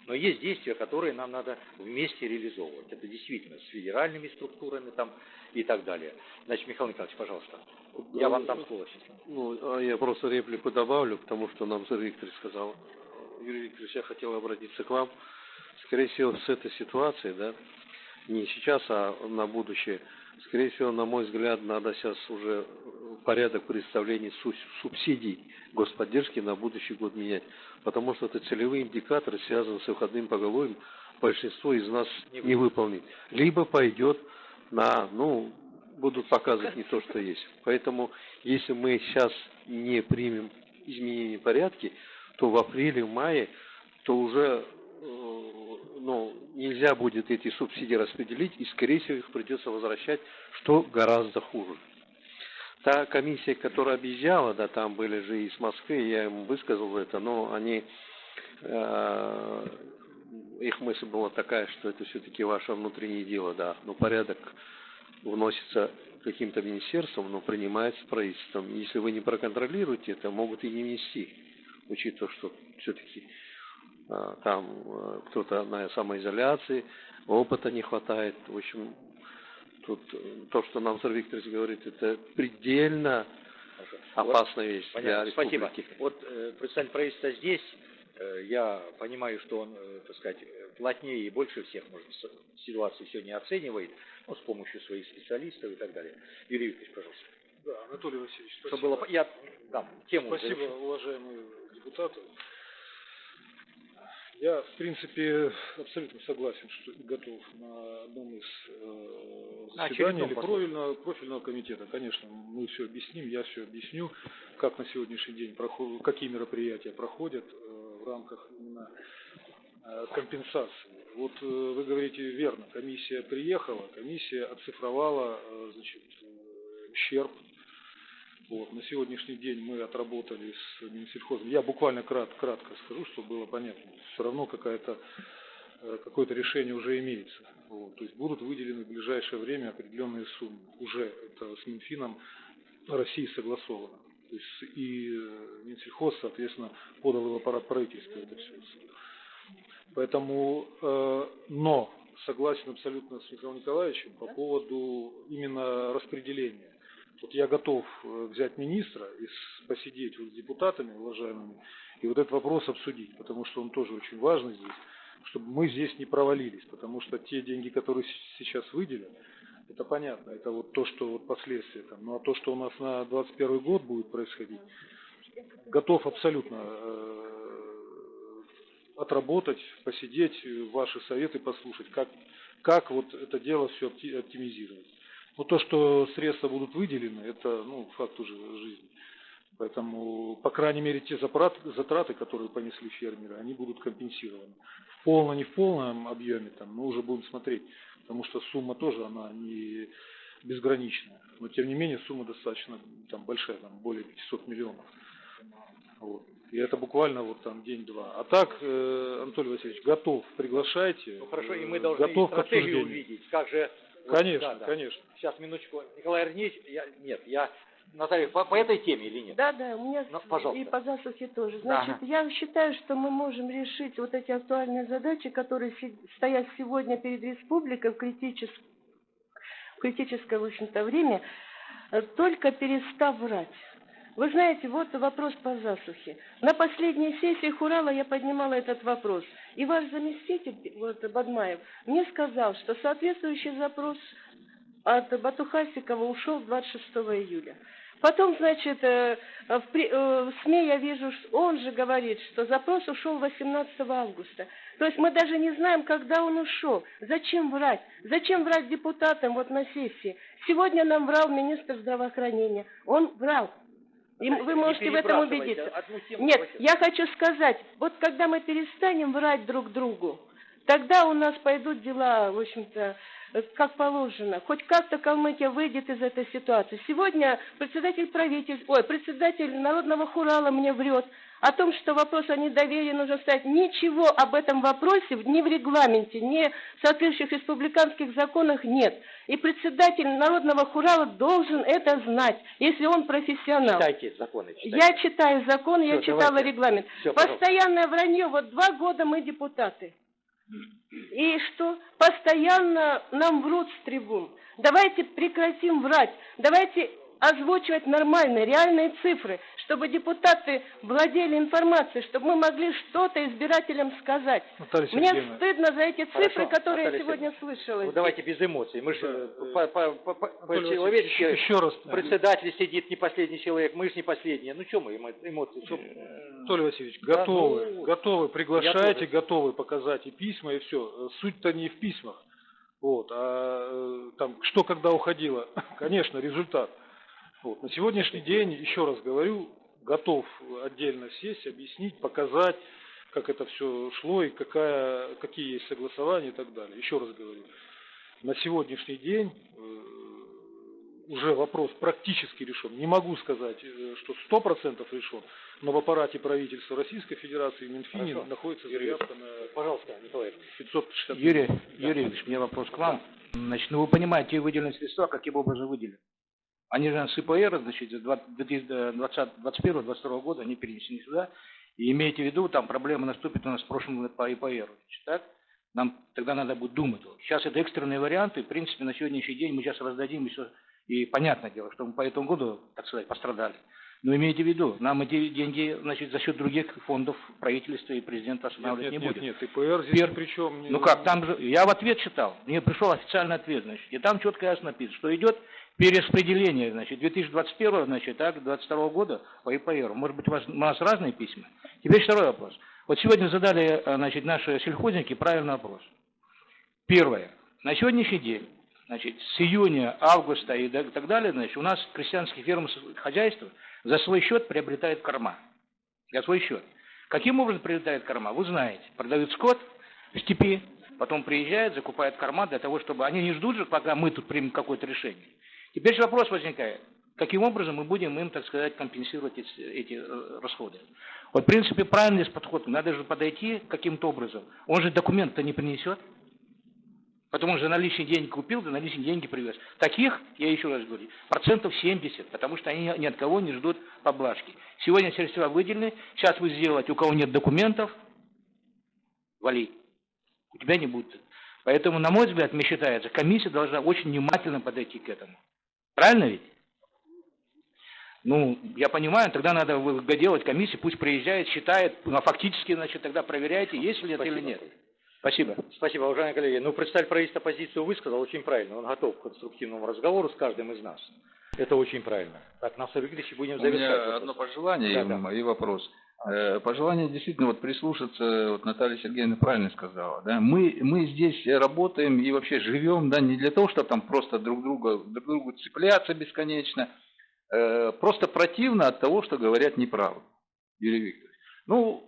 но есть действия, которые нам надо вместе реализовывать. Это действительно с федеральными структурами там и так далее. Значит, Михаил Николаевич, пожалуйста. Я вам дам слово сейчас. Ну, а я просто реплику добавлю к тому, что нам Юрий Викторович сказал. Юрий Викторович, я хотел обратиться к вам. Скорее всего, с этой ситуацией, да, не сейчас, а на будущее, скорее всего, на мой взгляд, надо сейчас уже порядок представления субсидий господдержки на будущий год менять. Потому что это целевые индикаторы, связанные с выходным поголовьем, большинство из нас не выполнит. Либо пойдет на, ну, будут показывать не то, что есть. Поэтому, если мы сейчас не примем изменения порядки, то в апреле, мае, то уже ну, нельзя будет эти субсидии распределить, и, скорее всего, их придется возвращать, что гораздо хуже. Та комиссия, которая объезжала, да, там были же из Москвы, я им высказал это, но они, э, их мысль была такая, что это все-таки ваше внутреннее дело, да, но порядок вносится каким-то министерством, но принимается правительством. Если вы не проконтролируете это, могут и не внести, учитывая, что все-таки там а, кто-то на самоизоляции, опыта не хватает. В общем, тут э, то, что нам Сэр Викторович говорит, это предельно опасная вещь Понятно. для республики. Спасибо. Вот э, представитель правительства здесь, э, я понимаю, что он, э, так сказать, плотнее и больше всех, может, ситуацию сегодня оценивает, ну, с помощью своих специалистов и так далее. Юрий Викторович, пожалуйста. Да, Анатолий Васильевич, спасибо. Что было, я дам тему. Спасибо, завершу. уважаемые депутаты. Я, в принципе, абсолютно согласен, что готов на одном из э, заседаний или профильного, профильного комитета. Конечно, мы все объясним, я все объясню, как на сегодняшний день проходят, какие мероприятия проходят э, в рамках именно э, компенсации. Вот э, вы говорите верно, комиссия приехала, комиссия оцифровала э, значит, э, ущерб вот. На сегодняшний день мы отработали с Минсельхозом. Я буквально крат, кратко скажу, чтобы было понятно. Все равно какая-то э, какое-то решение уже имеется. Вот. То есть будут выделены в ближайшее время определенные суммы. Уже это с Минфином России согласовано. То есть и э, Минсельхоз, соответственно, подал в аппарат правительства это все. Поэтому, э, но согласен абсолютно с Михаилом Николаевичем по поводу именно распределения. Вот я готов э, взять министра и посидеть вот с депутатами уважаемыми и вот этот вопрос обсудить, потому что он тоже очень важный здесь, чтобы мы здесь не провалились, потому что те деньги, которые сейчас выделят, это понятно, это вот то, что вот последствия там. Ну а то, что у нас на 21 год будет происходить, готов абсолютно э, отработать, посидеть, ваши советы послушать, как, как вот это дело все оптимизировать. Но то, что средства будут выделены, это ну, факт уже жизни. Поэтому, по крайней мере, те затраты, которые понесли фермеры, они будут компенсированы. В полном, не в полном объеме, там, мы уже будем смотреть, потому что сумма тоже, она не безграничная. Но, тем не менее, сумма достаточно там, большая, там, более 500 миллионов. Вот. И это буквально вот там день-два. А так, э, Анатолий Васильевич, готов, приглашайте. Ну хорошо, и мы должны готов стратегию увидеть. Как же... Конечно, вот, да, да. конечно. Сейчас, минуточку. Николай Арнеевич, я, нет, я... Наталья, по, по этой теме или нет? Да, да, у меня ну, пожалуйста. и по засухе тоже. Значит, ага. я считаю, что мы можем решить вот эти актуальные задачи, которые стоят сегодня перед республикой в критическом, в критическое, в общем-то, время, только перестав врать. Вы знаете, вот вопрос по засухе. На последней сессии Хурала я поднимала этот вопрос. И ваш заместитель, вот, Бадмаев, мне сказал, что соответствующий запрос от Батухасикова ушел 26 июля. Потом, значит, э, в, э, в СМИ я вижу, он же говорит, что запрос ушел 18 августа. То есть мы даже не знаем, когда он ушел. Зачем врать? Зачем врать депутатам вот на сессии? Сегодня нам врал министр здравоохранения. Он врал. И вы можете в этом убедиться. Нет, я хочу сказать, вот когда мы перестанем врать друг другу, тогда у нас пойдут дела, в общем-то, как положено. Хоть как-то Калмыкия выйдет из этой ситуации. Сегодня председатель правительства, ой, председатель Народного хурала мне врет о том, что вопрос о недоверии нужно ставить. Ничего об этом вопросе ни в регламенте, ни в соответствующих республиканских законах нет. И председатель Народного хурала должен это знать, если он профессионал. Читайте законы. Читайте. Я читаю закон, Все, я читала давайте. регламент. Все, Постоянное вранье, вот два года мы депутаты. И что? Постоянно нам врут с трибун. Давайте прекратим врать. Давайте озвучивать нормальные, реальные цифры, чтобы депутаты владели информацией, чтобы мы могли что-то избирателям сказать. Наталья Мне стыдно за эти цифры, Хорошо, которые Наталья я сегодня слышала. Ну давайте без эмоций. Мы же по, по, по, по человечески еще раз. Председатель сидит не последний человек, мы же не последние. Ну что мы эмоции? Что... Анатолий Васильевич, готовы, да, ну, готовы, приглашайте, готовы показать и письма, и все. Суть-то не в письмах. Вот, а э, там, что когда уходило, [LAUGHS] конечно, результат. Вот. На сегодняшний день, еще раз говорю, готов отдельно сесть, объяснить, показать, как это все шло и какая, какие есть согласования и так далее. Еще раз говорю, на сегодняшний день э, уже вопрос практически решен. Не могу сказать, э, что сто процентов решен, но в аппарате правительства Российской Федерации Минфине Хорошо. находится заявка на... Пожалуйста, Николай. 560. Юрий, да. Юрий Ильич, у меня вопрос к вам. Значит, ну вы понимаете, выделенные средства каким образом выделены? Они же с ИПР, значит, 2021-2022 года они перенесены сюда. И имейте в виду, там проблема наступит у нас в прошлом году по ИПР. Значит, так? Нам тогда надо будет думать. Сейчас это экстренные варианты. В принципе, на сегодняшний день мы сейчас раздадим и все. И понятное дело, что мы по этому году, так сказать, пострадали. Но имейте в виду, нам эти деньги значит, за счет других фондов правительства и президента останавливать нет, не нет, будет. Нет, нет, ИПР здесь Пер... причем... Ну как, там же, я в ответ читал, мне пришел официальный ответ, значит, и там четко ясно написано, что идет перераспределение, значит, 2021, значит, так, 22 года по ИПР. Может быть, у, вас, у нас разные письма? Теперь второй вопрос. Вот сегодня задали, э, значит, наши сельхозники правильный вопрос. Первое. На сегодняшний день, значит, с июня, августа и так далее, значит, у нас крестьянские фермы хозяйства за свой счет приобретают корма. За свой счет. Каким образом приобретают корма? Вы знаете. Продают скот в степи, потом приезжают, закупают корма для того, чтобы... Они не ждут же, пока мы тут примем какое-то решение. Теперь же вопрос возникает, каким образом мы будем им, так сказать, компенсировать эти, эти э, расходы. Вот, в принципе, правильный подход, надо же подойти каким-то образом. Он же документ-то не принесет. Потому что наличные деньги купил, за наличные деньги привез. Таких, я еще раз говорю, процентов 70, потому что они ни от кого не ждут поблажки. Сегодня средства выделены, сейчас вы сделаете, у кого нет документов, вали. У тебя не будет. Поэтому, на мой взгляд, мне считается, комиссия должна очень внимательно подойти к этому. Правильно ведь? Ну, я понимаю, тогда надо делать комиссию, пусть приезжает, считает, ну, а фактически, значит, тогда проверяйте, есть ли это или нет. Спасибо. Спасибо, уважаемые коллеги. Ну, представитель правительства позицию высказал очень правильно. Он готов к конструктивному разговору с каждым из нас. Это очень правильно. Так, Насар Викторович, будем завершать. У меня одно пожелание да, да. и вопрос. Э, пожелание действительно вот прислушаться, вот Наталья Сергеевна правильно сказала, да, мы, мы здесь работаем и вообще живем, да, не для того, чтобы там просто друг друга, друг другу цепляться бесконечно, э, просто противно от того, что говорят неправду, Юрий Викторович. Ну,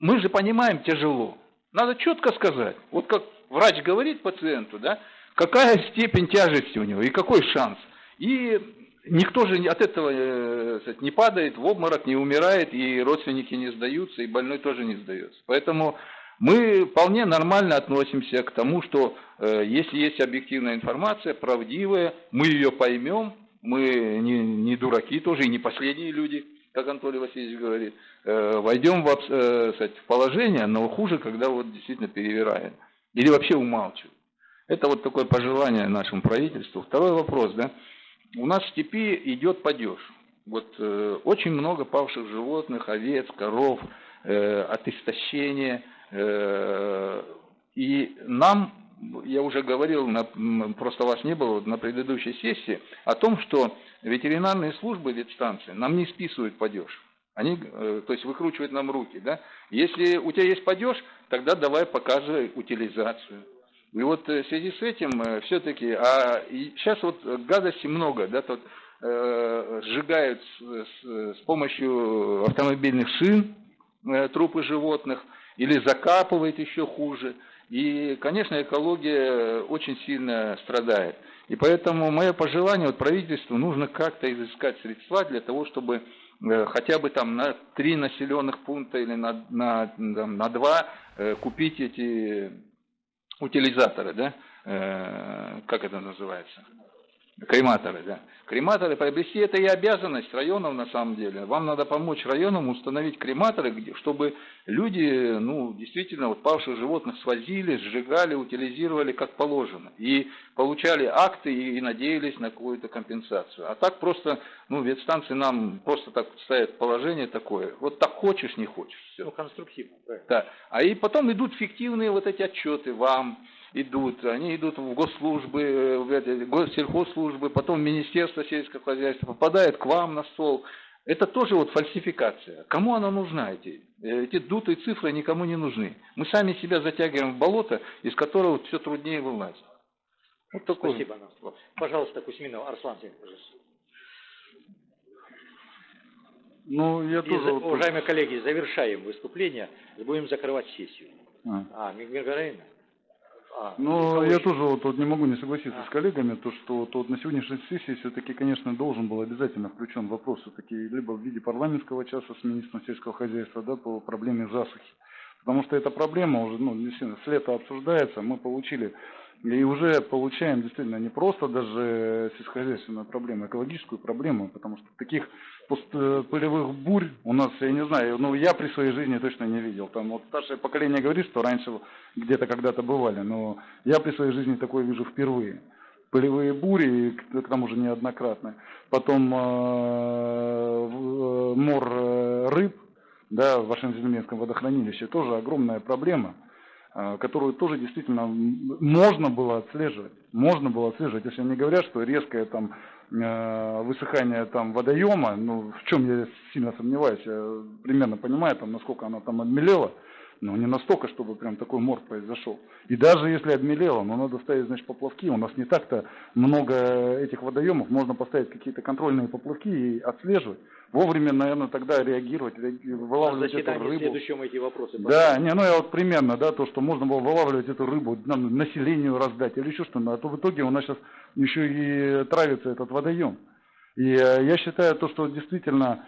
мы же понимаем тяжело, надо четко сказать, вот как врач говорит пациенту, да, какая степень тяжести у него и какой шанс, и никто же от этого э, не падает в обморок, не умирает, и родственники не сдаются, и больной тоже не сдается. Поэтому мы вполне нормально относимся к тому, что э, если есть объективная информация, правдивая, мы ее поймем, мы не, не дураки тоже, и не последние люди, как Анатолий Васильевич говорит, э, войдем в, в положение, но хуже, когда вот действительно перевираем. Или вообще умалчиваем. Это вот такое пожелание нашему правительству. Второй вопрос, да у нас в степи идет падеж. Вот э, очень много павших животных, овец, коров, э, от истощения. Э, и нам, я уже говорил, на, просто вас не было на предыдущей сессии, о том, что ветеринарные службы ветстанции нам не списывают падеж. Они, э, то есть, выкручивают нам руки, да. Если у тебя есть падеж, тогда давай показывай утилизацию. И вот э, в связи с этим э, все-таки, а сейчас вот гадости много, да, тут э, сжигают с, с, с помощью автомобильных шин э, трупы животных или закапывают еще хуже. И, конечно, экология очень сильно страдает. И поэтому мое пожелание вот правительству нужно как-то изыскать средства для того, чтобы э, хотя бы там на три населенных пункта или на, на, на два купить эти утилизаторы, да, э, как это называется, крематоры, да. Крематоры приобрести это и обязанность районов на самом деле. Вам надо помочь районам установить крематоры, чтобы люди, ну, действительно, вот павших животных свозили, сжигали, утилизировали как положено. И получали акты и, и надеялись на какую-то компенсацию. А так просто, ну, ветстанции нам просто так ставят положение такое. Вот так хочешь, не хочешь. Все. Ну, конструктивно, правильно. Да. А и потом идут фиктивные вот эти отчеты вам, идут, они идут в госслужбы, в эти, госсельхозслужбы, потом в Министерство сельского хозяйства, попадают к вам на стол. Это тоже вот фальсификация. Кому она нужна, эти? Эти дутые цифры никому не нужны. Мы сами себя затягиваем в болото, из которого все труднее вылазить. Вот такое. Спасибо, Анастасия. Пожалуйста, Кузьминов, Арслан пожалуйста. Ну, я И, тоже... за, уважаемые коллеги, завершаем выступление, будем закрывать сессию. А, а Миргараина? А, ну, я тоже вот, вот не могу не согласиться а. с коллегами, то что вот, вот на сегодняшней сессии все-таки, конечно, должен был обязательно включен вопрос все-таки либо в виде парламентского часа с министром сельского хозяйства, да, по проблеме засухи. Потому что эта проблема уже, ну, с лета обсуждается, мы получили и уже получаем действительно не просто даже сельскохозяйственную проблему, а экологическую проблему, потому что таких пылевых бурь у нас, я не знаю, ну я при своей жизни точно не видел. Там вот старшее поколение говорит, что раньше где-то когда-то бывали, но я при своей жизни такое вижу впервые. Пылевые бури, к тому же неоднократно. Потом э, э, мор э, рыб, да, в вашем Зеленском водохранилище, тоже огромная проблема. Э, которую тоже действительно можно было отслеживать. Можно было отслеживать, если они говорят, что резкое там э, высыхание там водоема, ну в чем я сильно сомневаюсь, я примерно понимаю, там, насколько оно там обмелело, но не настолько, чтобы прям такой мор произошел. И даже если обмелело, но надо ставить, значит, поплавки. У нас не так-то много этих водоемов. Можно поставить какие-то контрольные поплавки и отслеживать. Вовремя, наверное, тогда реагировать, вылавливать эту рыбу. следующем эти вопросы. Да, не, ну я вот примерно, да, то, что можно было вылавливать эту рыбу, нам, населению раздать или еще что-то. А то в итоге у нас сейчас еще и травится этот водоем. И э, я считаю то, что действительно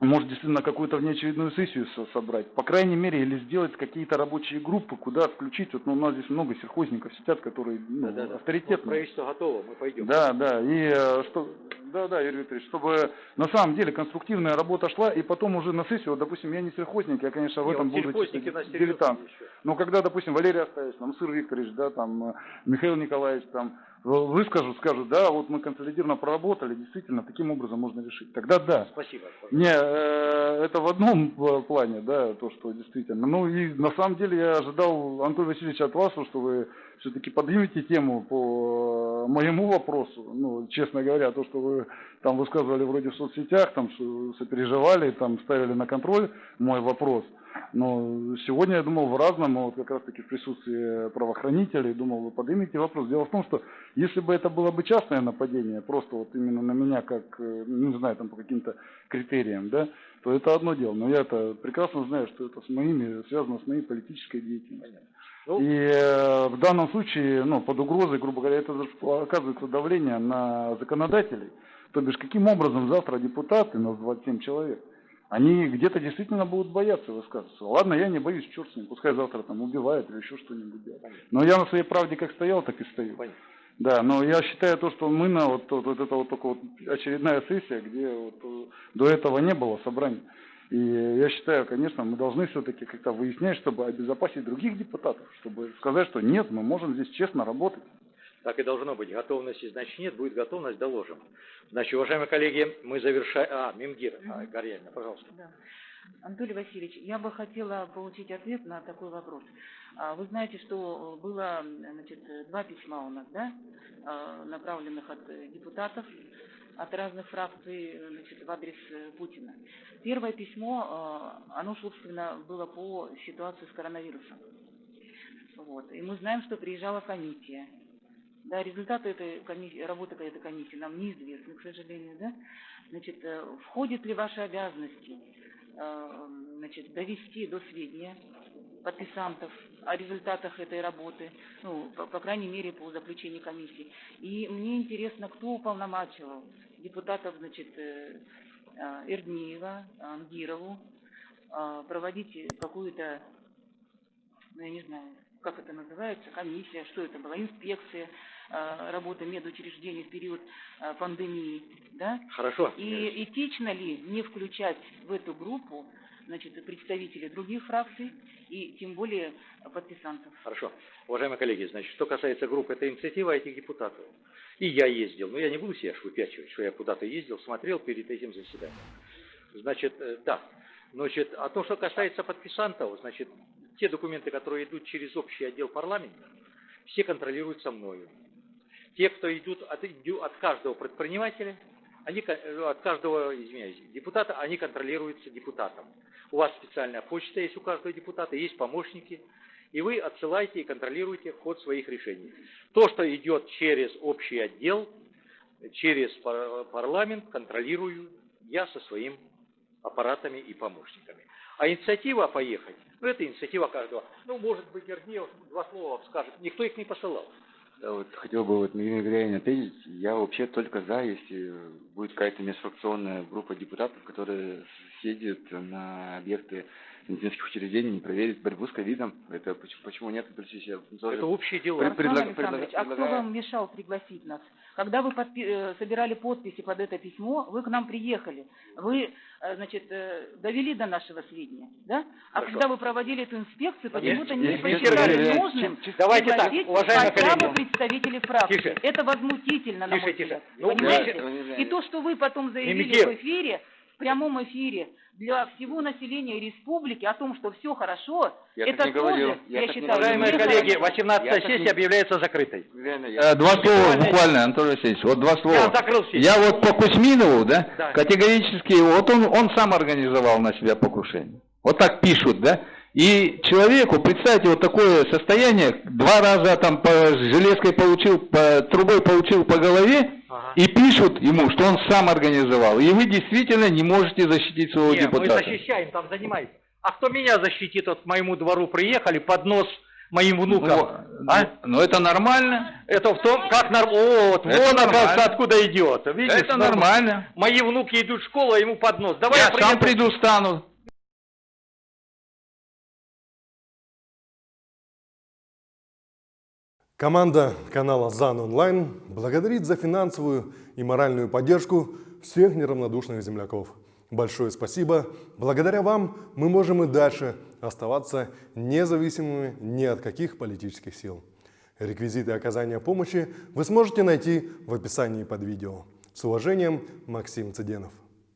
может действительно какую-то внеочередную сессию со- собрать, по крайней мере, или сделать какие-то рабочие группы, куда включить, вот ну, у нас здесь много сельхозников сидят, которые ну, Да-да-да. Вот авторитетные. правительство готово, мы пойдем. Да, да, и э, что, да, да, Юрий Викторович, чтобы на самом деле конструктивная работа шла, и потом уже на сессию, допустим, я не сельхозник, я, конечно, в этом буду дилетант. Но когда, допустим, Валерий Оставич, там, Сыр Викторович, да, там, э, Михаил Николаевич, там, выскажут, скажут, да, вот мы консолидированно проработали, действительно, таким образом можно решить. Тогда да. Спасибо. Не, э, это в одном э, плане, да, то, что действительно. Ну и на самом деле я ожидал, Антон Васильевич, от вас, что вы все-таки поднимете тему по моему вопросу. Ну, честно говоря, то, что вы там высказывали вроде в соцсетях, там сопереживали, там ставили на контроль мой вопрос. Но сегодня я думал в разном, вот как раз таки в присутствии правоохранителей, думал, вы поднимете вопрос. Дело в том, что если бы это было бы частное нападение, просто вот именно на меня, как, э, не знаю, там по каким-то критериям, да, то это одно дело. Но я это прекрасно знаю, что это с моими, связано с моей политической деятельностью. Ну, И э, в данном случае, ну, под угрозой, грубо говоря, это оказывается давление на законодателей. То бишь, каким образом завтра депутаты, нас 27 человек, они где-то действительно будут бояться высказываться. Ладно, я не боюсь, черт с ним, пускай завтра там убивают или еще что-нибудь делают. Но я на своей правде как стоял, так и стою. Да, но я считаю то, что мы на вот, вот, вот это вот только вот очередная сессия, где вот, э, до этого не было собраний. И я считаю, конечно, мы должны все-таки как-то выяснять, чтобы обезопасить других депутатов, чтобы сказать, что нет, мы можем здесь честно работать. Так и должно быть. Готовности, значит, нет. Будет готовность, доложим. Значит, уважаемые коллеги, мы завершаем... А, Мимгир, а, Горьяна, пожалуйста. Да. Анатолий Васильевич, я бы хотела получить ответ на такой вопрос. А, Вы знаете, что было значит, два письма у нас, да, а, направленных от э, депутатов, от разных фракций значит, в адрес э, Путина. Первое письмо, а, оно, собственно, было по ситуации с коронавирусом. Вот. И мы знаем, что приезжала комиссия. Да, результаты этой комиссии, работы этой комиссии нам неизвестны, к сожалению, да. Значит, э, входит ли ваши обязанности э, значит, довести до сведения подписантов о результатах этой работы, ну, по, по крайней мере, по заключению комиссии. И мне интересно, кто уполномачивал депутатов, значит, э, э, Эрдниева, Ангирову э, проводить какую-то, ну, я не знаю, как это называется, комиссия, что это была, инспекция работы медучреждений в период пандемии, да? Хорошо. И этично ли не включать в эту группу значит, представителей других фракций и тем более подписантов? Хорошо. Уважаемые коллеги, значит, что касается группы, это инициатива этих депутатов. И я ездил, но я не буду себя выпячивать, что я куда-то ездил, смотрел перед этим заседанием. Значит, э, да. Значит, а то, что касается подписантов, значит, те документы, которые идут через общий отдел парламента, все контролируются мною. Те, кто идут от, от каждого предпринимателя, они, э, от каждого, извиняюсь, депутата, они контролируются депутатом. У вас специальная почта есть у каждого депутата, есть помощники, и вы отсылаете и контролируете ход своих решений. То, что идет через общий отдел, через пар- парламент, контролирую я со своим аппаратами и помощниками. А инициатива поехать, ну это инициатива каждого. Ну, может быть, Гордеев два слова скажет, никто их не посылал. Да, вот хотел бы вот Мирине Гряине ответить. Я вообще только за, если будет какая-то межфракционная группа депутатов, которые съездят на объекты медицинских учреждений, не проверит борьбу с ковидом. Это почему, почему нет? Это общие дела. пред- предлаг- Александрович, предлаг- а кто предлагаю- вам мешал пригласить нас? Когда вы подпи- э, собирали подписи под это письмо, вы к нам приехали. Вы, э, значит, э, довели до нашего сведения, да? А Хорошо. когда вы проводили эту инспекцию, почему-то не посчитали нужным Давайте так, пригласить уважаемые хотя коллеги. бы представителей фракции. Тише. Это возмутительно, на Тише, мой тише. взгляд. Ну, Понимаете? давайте- И то, что вы потом заявили Мимикер. в эфире, в прямом эфире, для всего населения республики о том, что все хорошо, Я так это не говорил. тоже, Я я, так не считаю, Уважаемые коллеги, 18 Я так сессия не- объявляется закрытой. Реально, я- Э, Два слова буквально, Анатолий Васильевич, вот два слова. Я закрыл сессию. Я вот по Кузьминову, да, Да. категорически, вот он, он сам организовал на себя покушение. Вот так пишут, да. И человеку, представьте, вот такое состояние, два раза там по железкой получил, по трубой получил по голове, Ага. и пишут ему, что он сам организовал. И вы действительно не можете защитить своего Не, мы депутата. защищаем, там занимайтесь. А кто меня защитит, вот к моему двору приехали, под нос моим внукам. Ну, а? ну, это нормально. Это в том, как нормально. Вот, Это вон, оказывается, откуда идет. Видишь, Это нормально. Мои внуки идут в школу, а ему под нос. Давай я, Я сам приду, стану. Команда канала ЗАН Онлайн благодарит за финансовую и моральную поддержку всех неравнодушных земляков. Большое спасибо. Благодаря вам мы можем и дальше оставаться независимыми ни от каких политических сил. Реквизиты оказания помощи вы сможете найти в описании под видео. С уважением, Максим Цыденов.